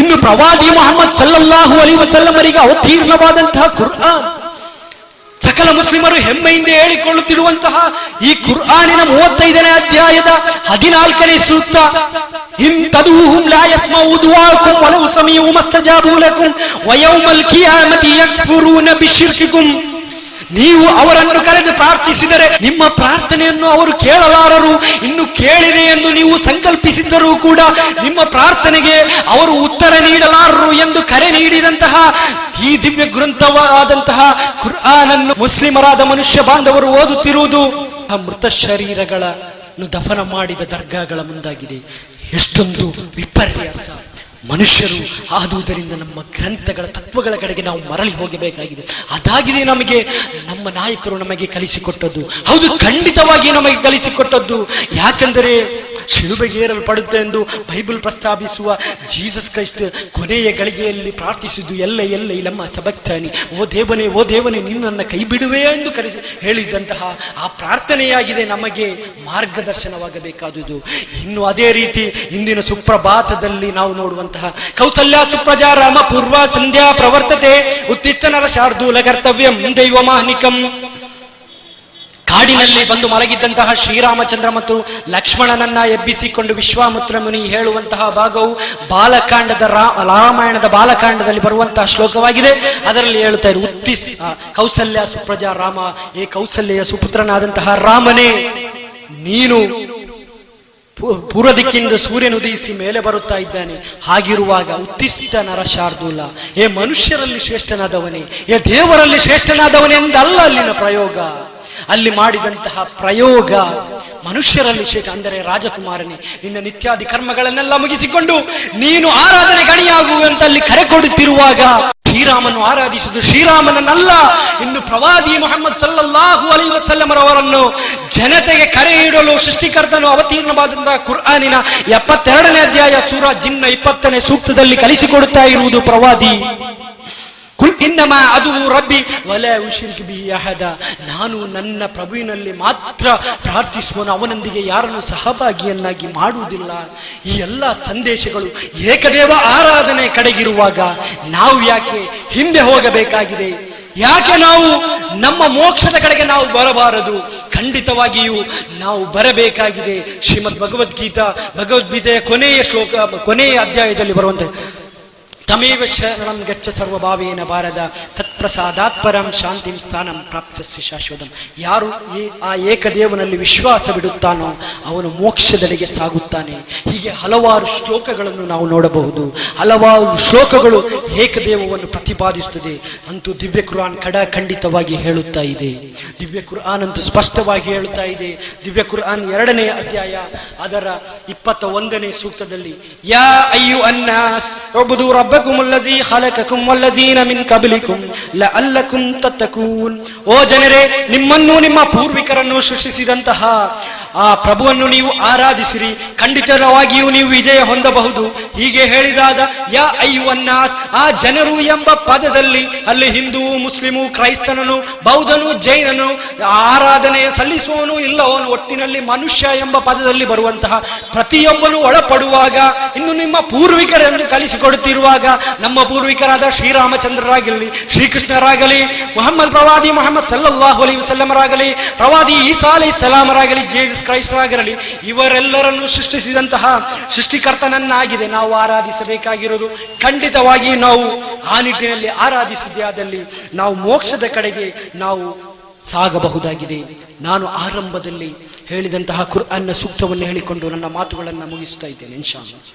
ಇನ್ನು ಪ್ರವಾದಿ ಮೊಹಮ್ಮದ್ ಸಲ್ಲಲ್ಲಾಹು ಅಲಿ ವಸಲ್ಲಮರಿಗೆ ಅವತೀರ್ಣವಾದಂತಹ ಕುರ್ಆನ್. ಸಕಲ ಮುಸ್ಲಿಮರು ಹೆಮ್ಮೆಯಿಂದ ಹೇಳಿಕೊಳ್ಳುತ್ತಿರುವಂತಹ ಈ ಕುರ್ಆನಿನ ಮೂವತ್ತೈದನೇ ಅಧ್ಯಾಯದ ಹದಿನಾಲ್ಕನೇ ಸೂಕ್ತ ಇಂತದೂಹುಂ ಲಾಯಸ್ಮ ಯಸ್ಮೌ ದುಆಕುಂ ವಲೌ ಸಮೀഉ ಮಸ್ತಜಾಬು ಲಕುಂ, ವಯೌಮಲ್ ಕಿಯಾಮತಿ ಯಕ್ಫುರೂನ ಬಿಶಿರ್ಕಿಕುಂ. ನೀವು ಅವರನ್ನು ಕರೆದು ಪ್ರಾರ್ಥಿಸಿದರೆ ನಿಮ್ಮ ಪ್ರಾರ್ಥನೆಯನ್ನು ಅವರು ಕೇಳಲಾರರು, ಇನ್ನು ಕೇಳಿದೆ ಎಂದು ನೀವು ಸಂಕಲ್ಪಿಸಿದ್ದರೂ ಕೂಡ ನಿಮ್ಮ ಪ್ರಾರ್ಥನೆಗೆ ಅವರು ಉತ್ತರ ನೀಡಲಾರರು ಎಂದು ಕರೆ ನೀಡಿದಂತಹ ಈ ದಿವ್ಯ ಗ್ರಂಥವಾದಂತಹ ಕುರ್ಆನನ್ನು ಮುಸ್ಲಿಮರಾದ ಮನುಷ್ಯ ಬಾಂಧವರು ಓದುತ್ತಿರುವುದು ಆ ಮೃತ ಶರೀರಗಳನ್ನು ದಫನ ಮಾಡಿದ ದರ್ಗಾಗಳ ಮುಂದಾಗಿದೆ. ಎಷ್ಟೊಂದು ವಿಪರ್ಯಾಸ. ಮನುಷ್ಯರು ಆದುದರಿಂದ ನಮ್ಮ ಗ್ರಂಥಗಳ ತತ್ವಗಳ ಕಡೆಗೆ ನಾವು ಮರಳಿ ಹೋಗಬೇಕಾಗಿದೆ. ಅದಾಗಿದೆ ನಮಗೆ, ನಮ್ಮ ನಾಯಕರು ನಮಗೆ ಕಲಿಸಿಕೊಟ್ಟದ್ದು. ಹೌದು, ಖಂಡಿತವಾಗಿ ನಮಗೆ ಕಲಿಸಿಕೊಟ್ಟದ್ದು. ಯಾಕೆಂದರೆ ಶಿಲುಬೆಗೇರಲ್ಪಡುತ್ತೆ ಎಂದು ಬೈಬಲ್ ಪ್ರಸ್ತಾಪಿಸುವ ಜೀಸಸ್ ಕ್ರೈಸ್ಟ್ ಕೊನೆಯ ಗಳಿಗೆಯಲ್ಲಿ ಪ್ರಾರ್ಥಿಸಿದ್ದು, ಎಲ್ಲ ಎಲ್ಲ ನಮ್ಮ ಸಬಕ್ತಾನಿ ಓ ದೇವನೇ ಓ ದೇವನೇ, ನಿನ್ನನ್ನು ಕೈ ಬಿಡುವೆ ಎಂದು ಕರೆಸಿ ಹೇಳಿದಂತಹ ಆ ಪ್ರಾರ್ಥನೆಯಾಗಿದೆ ನಮಗೆ ಮಾರ್ಗದರ್ಶನವಾಗಬೇಕಾದುದು. ಇನ್ನು ಅದೇ ರೀತಿ ಇಂದಿನ ಸುಪ್ರಭಾತದಲ್ಲಿ ನಾವು ನೋಡುವಂತಹ ಕೌಸಲ್ಯ ಸುಪ್ರಜಾ ರಾಮ ಪೂರ್ವ ಸಂಧ್ಯಾ ಪ್ರವರ್ತತೆ. ಉತ್ತಿಷ್ಟನರ ಶಾರ್ದೂಲ ಕರ್ತವ್ಯಂ ದೈವಮಾನಿಕಂ. ಕಾಡಿನಲ್ಲಿ ಬಂದು ಮಲಗಿದ್ದಂತಹ ಶ್ರೀರಾಮಚಂದ್ರ ಮತ್ತು ಲಕ್ಷ್ಮಣನನ್ನ ಎಬ್ಬಿಸಿಕೊಂಡು ವಿಶ್ವಾಮಿತ್ರ ಮುನಿ ಹೇಳುವಂತಹ ಭಾಗವು ಬಾಲಕಾಂಡದ ರಾಮಾಯಣದ ಬಾಲಕಾಂಡದಲ್ಲಿ ಬರುವಂತಹ ಶ್ಲೋಕವಾಗಿದೆ. ಅದರಲ್ಲಿ ಹೇಳ್ತಾ ಇರು ಉತ್ತಿ ಕೌಸಲ್ಯ ಸುಪ್ರಜಾ ರಾಮ, ಏ ಕೌಸಲ್ಯ ಸುಪುತ್ರನಾದಂತಹ ರಾಮನೇ, ನೀನು ಪೂರ್ವ ದಿಕ್ಕಿನಿಂದ ಸೂರ್ಯನು ಉದಯಿಸಿ ಮೇಲೆ ಬರುತ್ತಾ ಇದ್ದಾನೆ. ಹಾಗಿರುವಾಗ ಉತ್ತಿಷ್ಟ ನರ ಶಾರ್ದೂಲ, ಏ ಮನುಷ್ಯರಲ್ಲಿ ಶ್ರೇಷ್ಠನಾದವನೇ, ಏ ದೇವರಲ್ಲಿ ಶ್ರೇಷ್ಠನಾದವನೇ ಎಂದಲ್ಲ ಅಲ್ಲಿನ ಪ್ರಯೋಗ? ಅಲ್ಲಿ ಮಾಡಿದಂತಹ ಪ್ರಯೋಗ, ಮನುಷ್ಯರಲ್ಲಿ ಶ್ರೇಷ್ಠ ಅಂದರೆ ರಾಜಕುಮಾರನೇ, ನಿನ್ನ ನಿತ್ಯಾದಿ ಕರ್ಮಗಳನ್ನೆಲ್ಲ ಮುಗಿಸಿಕೊಂಡು ನೀನು ಆರಾಧನೆ ಗಣಿಯಾಗುವಂತಲ್ಲಿ ಕರೆ ಕೊಡುತ್ತಿರುವಾಗ ಶ್ರೀರಾಮನು ಆರಾಧಿಸುವುದು ಶ್ರೀರಾಮನನ್ನಲ್ಲ. ಇನ್ನು ಪ್ರವಾದಿ ಮೊಹಮ್ಮದ್ ಸಲ್ಲಲ್ಲಾಹು ವಸಲ್ಲಮರ್ ವಸಲ್ಲಮರವರನ್ನು ಜನತೆಗೆ ಕರೆ ಇಡಲು ಸೃಷ್ಟಿಕರ್ತನು ಅವತೀರ್ಣವಾದಂತಹ ಕುರ್ಆನಿನ ಎಪ್ಪತ್ತೆರಡನೇ ಅಧ್ಯಾಯ ಸೂರ ಜಿನ್ನ ಇಪ್ಪತ್ತನೇ ಸೂಕ್ತದಲ್ಲಿ ಕಲಿಸಿಕೊಡುತ್ತಾ ಇರುವುದು ಪ್ರವಾದಿ. ಕುಲ್ ಇನ್ನಮ ಅದು ರಬ್ಬಿ. ಒಲೆ ಉಶಿರ್ಕ್ ಬಿ ಅಹದ. ನಾನು ನನ್ನ ಪ್ರಭುವಿನಲ್ಲಿ ಮಾತ್ರ ಪ್ರಾರ್ಥಿಸುವನು. ಅವನೊಂದಿಗೆ ಯಾರನ್ನು ಸಹಭಾಗಿಯನ್ನಾಗಿ ಮಾಡುವುದಿಲ್ಲ. ಈ ಎಲ್ಲ ಸಂದೇಶಗಳು ಏಕದೇವ ಆರಾಧನೆ ಕಡೆಗಿರುವಾಗ ನಾವು ಯಾಕೆ ಹಿಂದೆ ಹೋಗಬೇಕಾಗಿದೆ? ಯಾಕೆ ನಾವು ನಮ್ಮ ಮೋಕ್ಷದ ಕಡೆಗೆ ನಾವು ಬರಬಾರದು? ಖಂಡಿತವಾಗಿಯೂ ನಾವು ಬರಬೇಕಾಗಿದೆ. ಶ್ರೀಮದ್ ಭಗವದ್ಗೀತಾ, ಭಗವದ್ಗೀತೆಯ ಕೊನೆಯ ಶ್ಲೋಕ, ಕೊನೆಯ ಅಧ್ಯಾಯದಲ್ಲಿ ಬರುವಂತ. ತಮೇವ ಶರಣಂ ಗಚ್ಚ ಸರ್ವಭಾವೇನ ಬಾರದ ತತ್ಪ್ರಸಾದಾತ್ ಪರಂ ಶಾಂತಿಂ ಸ್ಥಾನಂ ಪ್ರಾಪ್ತಸ್ಯ ಶಾಶ್ವತಂ ಯಾರು ಆ ಏಕದೇವನಲ್ಲಿ ವಿಶ್ವಾಸ ಬಿಡುತ್ತಾನೋ, ಅವನು ಮೋಕ್ಷದೆಡೆಗೆ ಸಾಗುತ್ತಾನೆ. ಹೀಗೆ ಹಲವಾರು ಶ್ಲೋಕಗಳನ್ನು ನಾವು ನೋಡಬಹುದು. ಹಲವಾರು ಶ್ಲೋಕಗಳು ಏಕದೇವವನ್ನು ಪ್ರತಿಪಾದಿಸುತ್ತದೆ. ಅಂತೂ ದಿವ್ಯ ಕುರಾನ್ ಕಡ ಖಂಡಿತವಾಗಿ ಹೇಳುತ್ತಾ ಇದೆ. ದಿವ್ಯ ಕುರಾನ್ ಅಂತೂ ಸ್ಪಷ್ಟವಾಗಿ ಹೇಳುತ್ತಾ ಇದೆ. ದಿವ್ಯ ಕುರಾನ್ ಎರಡನೇ ಅಧ್ಯಾಯ, ಅದರ ಇಪ್ಪತ್ತ ಒಂದನೇ ಸೂಕ್ತದಲ್ಲಿ, ಯಾ ಅಯ್ಯು ಅನ್ನಾಸ್ ಒಬ್ಬದು ರಬ್ಬಕುಂ ಅಲ್ಲಜಿ ಖಲಕಕುಂ ವಲ್ಲಜೀನ ಮಿನ್ ಕಬಲಿಕುಂ ಲಅಲ್ಲಕುಂ ತತ್ತಕೂನ್ ಓ ಜನರೇ ನಿಮ್ಮನ್ನು ನಿಮ್ಮ ಪೂರ್ವಿಕರನ್ನು ಸೃಷ್ಟಿಸಿದಂತಹ ಆ ಪ್ರಭುವನ್ನು ನೀವು ಆರಾಧಿಸಿರಿ. ಖಂಡಿತವಾಗಿಯೂ ನೀವು ವಿಜಯ ಹೊಂದಬಹುದು. ಹೀಗೆ ಹೇಳಿದಾದ ಯಾ ಅಯ್ಯುವನ್ನಾಸ್, ಆ ಜನರು ಎಂಬ ಪದದಲ್ಲಿ, ಅಲ್ಲಿ ಹಿಂದೂ, ಮುಸ್ಲಿಮು, ಕ್ರೈಸ್ತನನು, ಬೌದ್ಧನು, ಜೈನನು, ಆರಾಧನೆ ಸಲ್ಲಿಸುವವನು ಇಲ್ಲವನು, ಒಟ್ಟಿನಲ್ಲಿ ಮನುಷ್ಯ ಎಂಬ ಪದದಲ್ಲಿ ಬರುವಂತಹ ಪ್ರತಿಯೊಬ್ಬನು ಒಳಪಡುವಾಗ, ಇನ್ನು ನಿಮ್ಮ ಪೂರ್ವಿಕರೆಂದು ಕಲಿಸಿಕೊಡುತ್ತಿರುವಾಗ, ನಮ್ಮ ಪೂರ್ವಿಕರಾದ ಶ್ರೀರಾಮಚಂದ್ರರಾಗಲಿ ಶ್ರೀಕೃಷ್ಣರಾಗಲಿ, ಮೊಹಮ್ಮದ್ ಪ್ರವಾದಿ ಮೊಹಮ್ಮದ್ ಸಲ್ಲಾಹು ಅಲೈಹಿ ವಸಲ್ಲಮರಾಗಲಿ, ಪ್ರವಾದಿ ಈಸಾ ಅಲೈ ಸಲಾಮರಾಗಲಿ, ಜೇಸಸ್ ಕ್ರೈಸ್ತರಾಗಲಿ ಇವರೆಲ್ಲರನ್ನು ಸೃಷ್ಟಿಸಿದಂತಹ ಸೃಷ್ಟಿಕರ್ತನನ್ನಾಗಿದೆ ನಾವು ಆರಾಧಿಸಬೇಕಾಗಿರೋದು ಖಂಡಿತವಾಗಿ ನಾವು ಆ ನಿಟ್ಟಿನಲ್ಲಿ ಆರಾಧಿಸಿದ್ದೇ ಆದಲ್ಲಿ ನಾವು ಮೋಕ್ಷದ ಕಡೆಗೆ ನಾವು ಸಾಗಬಹುದಾಗಿದೆ ನಾನು ಆರಂಭದಲ್ಲಿ ಹೇಳಿದಂತಹ ಕುರ್ಆನ್ನ ಸೂಕ್ತವನ್ನು ಹೇಳಿಕೊಂಡು ನನ್ನ ಮಾತುಗಳನ್ನು ಮುಗಿಸ್ತಾ ಇದ್ದೇನೆ ಇನ್ಶಾ ಅಲ್ಲಾಹ್.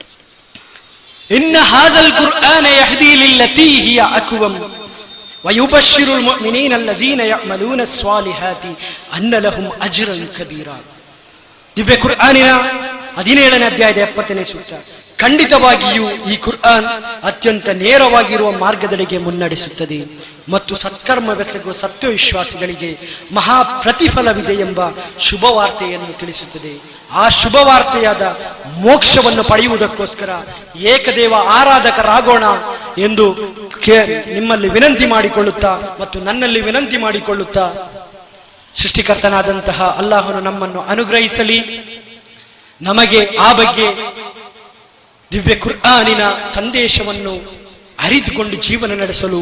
ಇನ್ನ ಹಾಜಲ್ ಕುರ್ಆನ ಯಹದಿ ಲಿಲ್ಲತಿ ಹಿಯ ಅಕ್ವಂ ويبشر المؤمنين الذين يعملون الصالحات أن لهم أجرا كبيرا ದಿವ್ಯ ಕುರ್ಆನಿನ ಹದಿನೇಳನೇ ಅಧ್ಯಾಯದ ಎಪ್ಪತ್ತನೇ ಸೂಕ್ತ ಖಂಡಿತವಾಗಿಯೂ ಈ ಕುರ್ಆನ್ ಅತ್ಯಂತ ನೇರವಾಗಿರುವ ಮಾರ್ಗದಡೆಗೆ ಮುನ್ನಡೆಸುತ್ತದೆ ಮತ್ತು ಸತ್ಕರ್ಮವೆಸಗುವ ಸತ್ಯವಿಶ್ವಾಸಿಗಳಿಗೆ ಮಹಾ ಪ್ರತಿಫಲವಿದೆ ಎಂಬ ಶುಭವಾರ್ತೆಯನ್ನು ತಿಳಿಸುತ್ತದೆ. ಆ ಶುಭವಾರ್ತೆಯಾದ ಮೋಕ್ಷವನ್ನು ಪಡೆಯುವುದಕ್ಕೋಸ್ಕರ ಏಕದೇವ ಆರಾಧಕರಾಗೋಣ ಎಂದು ನಿಮ್ಮಲ್ಲಿ ವಿನಂತಿ ಮಾಡಿಕೊಳ್ಳುತ್ತಾ ಮತ್ತು ನನ್ನಲ್ಲಿ ವಿನಂತಿ ಮಾಡಿಕೊಳ್ಳುತ್ತಾ ಸೃಷ್ಟಿಕರ್ತನಾದಂತಹ ಅಲ್ಲಾಹನು ನಮ್ಮನ್ನು ಅನುಗ್ರಹಿಸಲಿ. ನಮಗೆ ಆ ಬಗ್ಗೆ ದಿವ್ಯ ಕುರ್ಆನಿನ ಸಂದೇಶವನ್ನು ಅರಿತುಕೊಂಡು ಜೀವನ ನಡೆಸಲು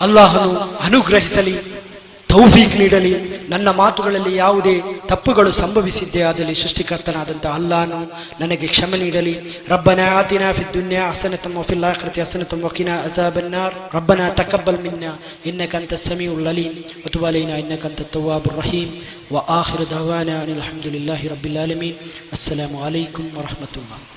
ಅಲ್ಲಾಹನು ಅನುಗ್ರಹಿಸಲಿ. ತೌಫೀಕ್ ನೀಡಲಿ ನನ್ನ ಮಾತುಗಳಲ್ಲಿ ಯಾವುದೇ ತಪ್ಪುಗಳು ಸಂಭವಿಸಿದ್ದೇ ಆದಲ್ಲಿ ಸೃಷ್ಟಿಕರ್ತನಾದಂತಹ ಅಲ್ಲಾಹನು ನನಗೆ ಕ್ಷಮೆ ನೀಡಲಿ ರಬ್ಬನ ಆತಿನ ಫಿ ದುನ್ಯಾ ಹಸನತಂ ವಫಿಲ್ ಆಖಿರತಿ ಹಸನತಂ ವಕಿನಾ ಅಜಾಬನ್ನಾರ್ ರಬ್ಬನ ತಕಬ್ಬಲ್ ಮಿನ್ನ ಇನ್ನಕ ಅಂತ ಸಮೀಉಲ್ ಅಲೀಮ್ ವತುಬ್ ಅಲೈನಾ ಇನ್ನಕ ಅಂತ ತವ್ವಾಬುರ್ ರಹೀಮ್ وآخر دعوانا أن الحمد لله رب العالمين السلام عليكم ورحمة الله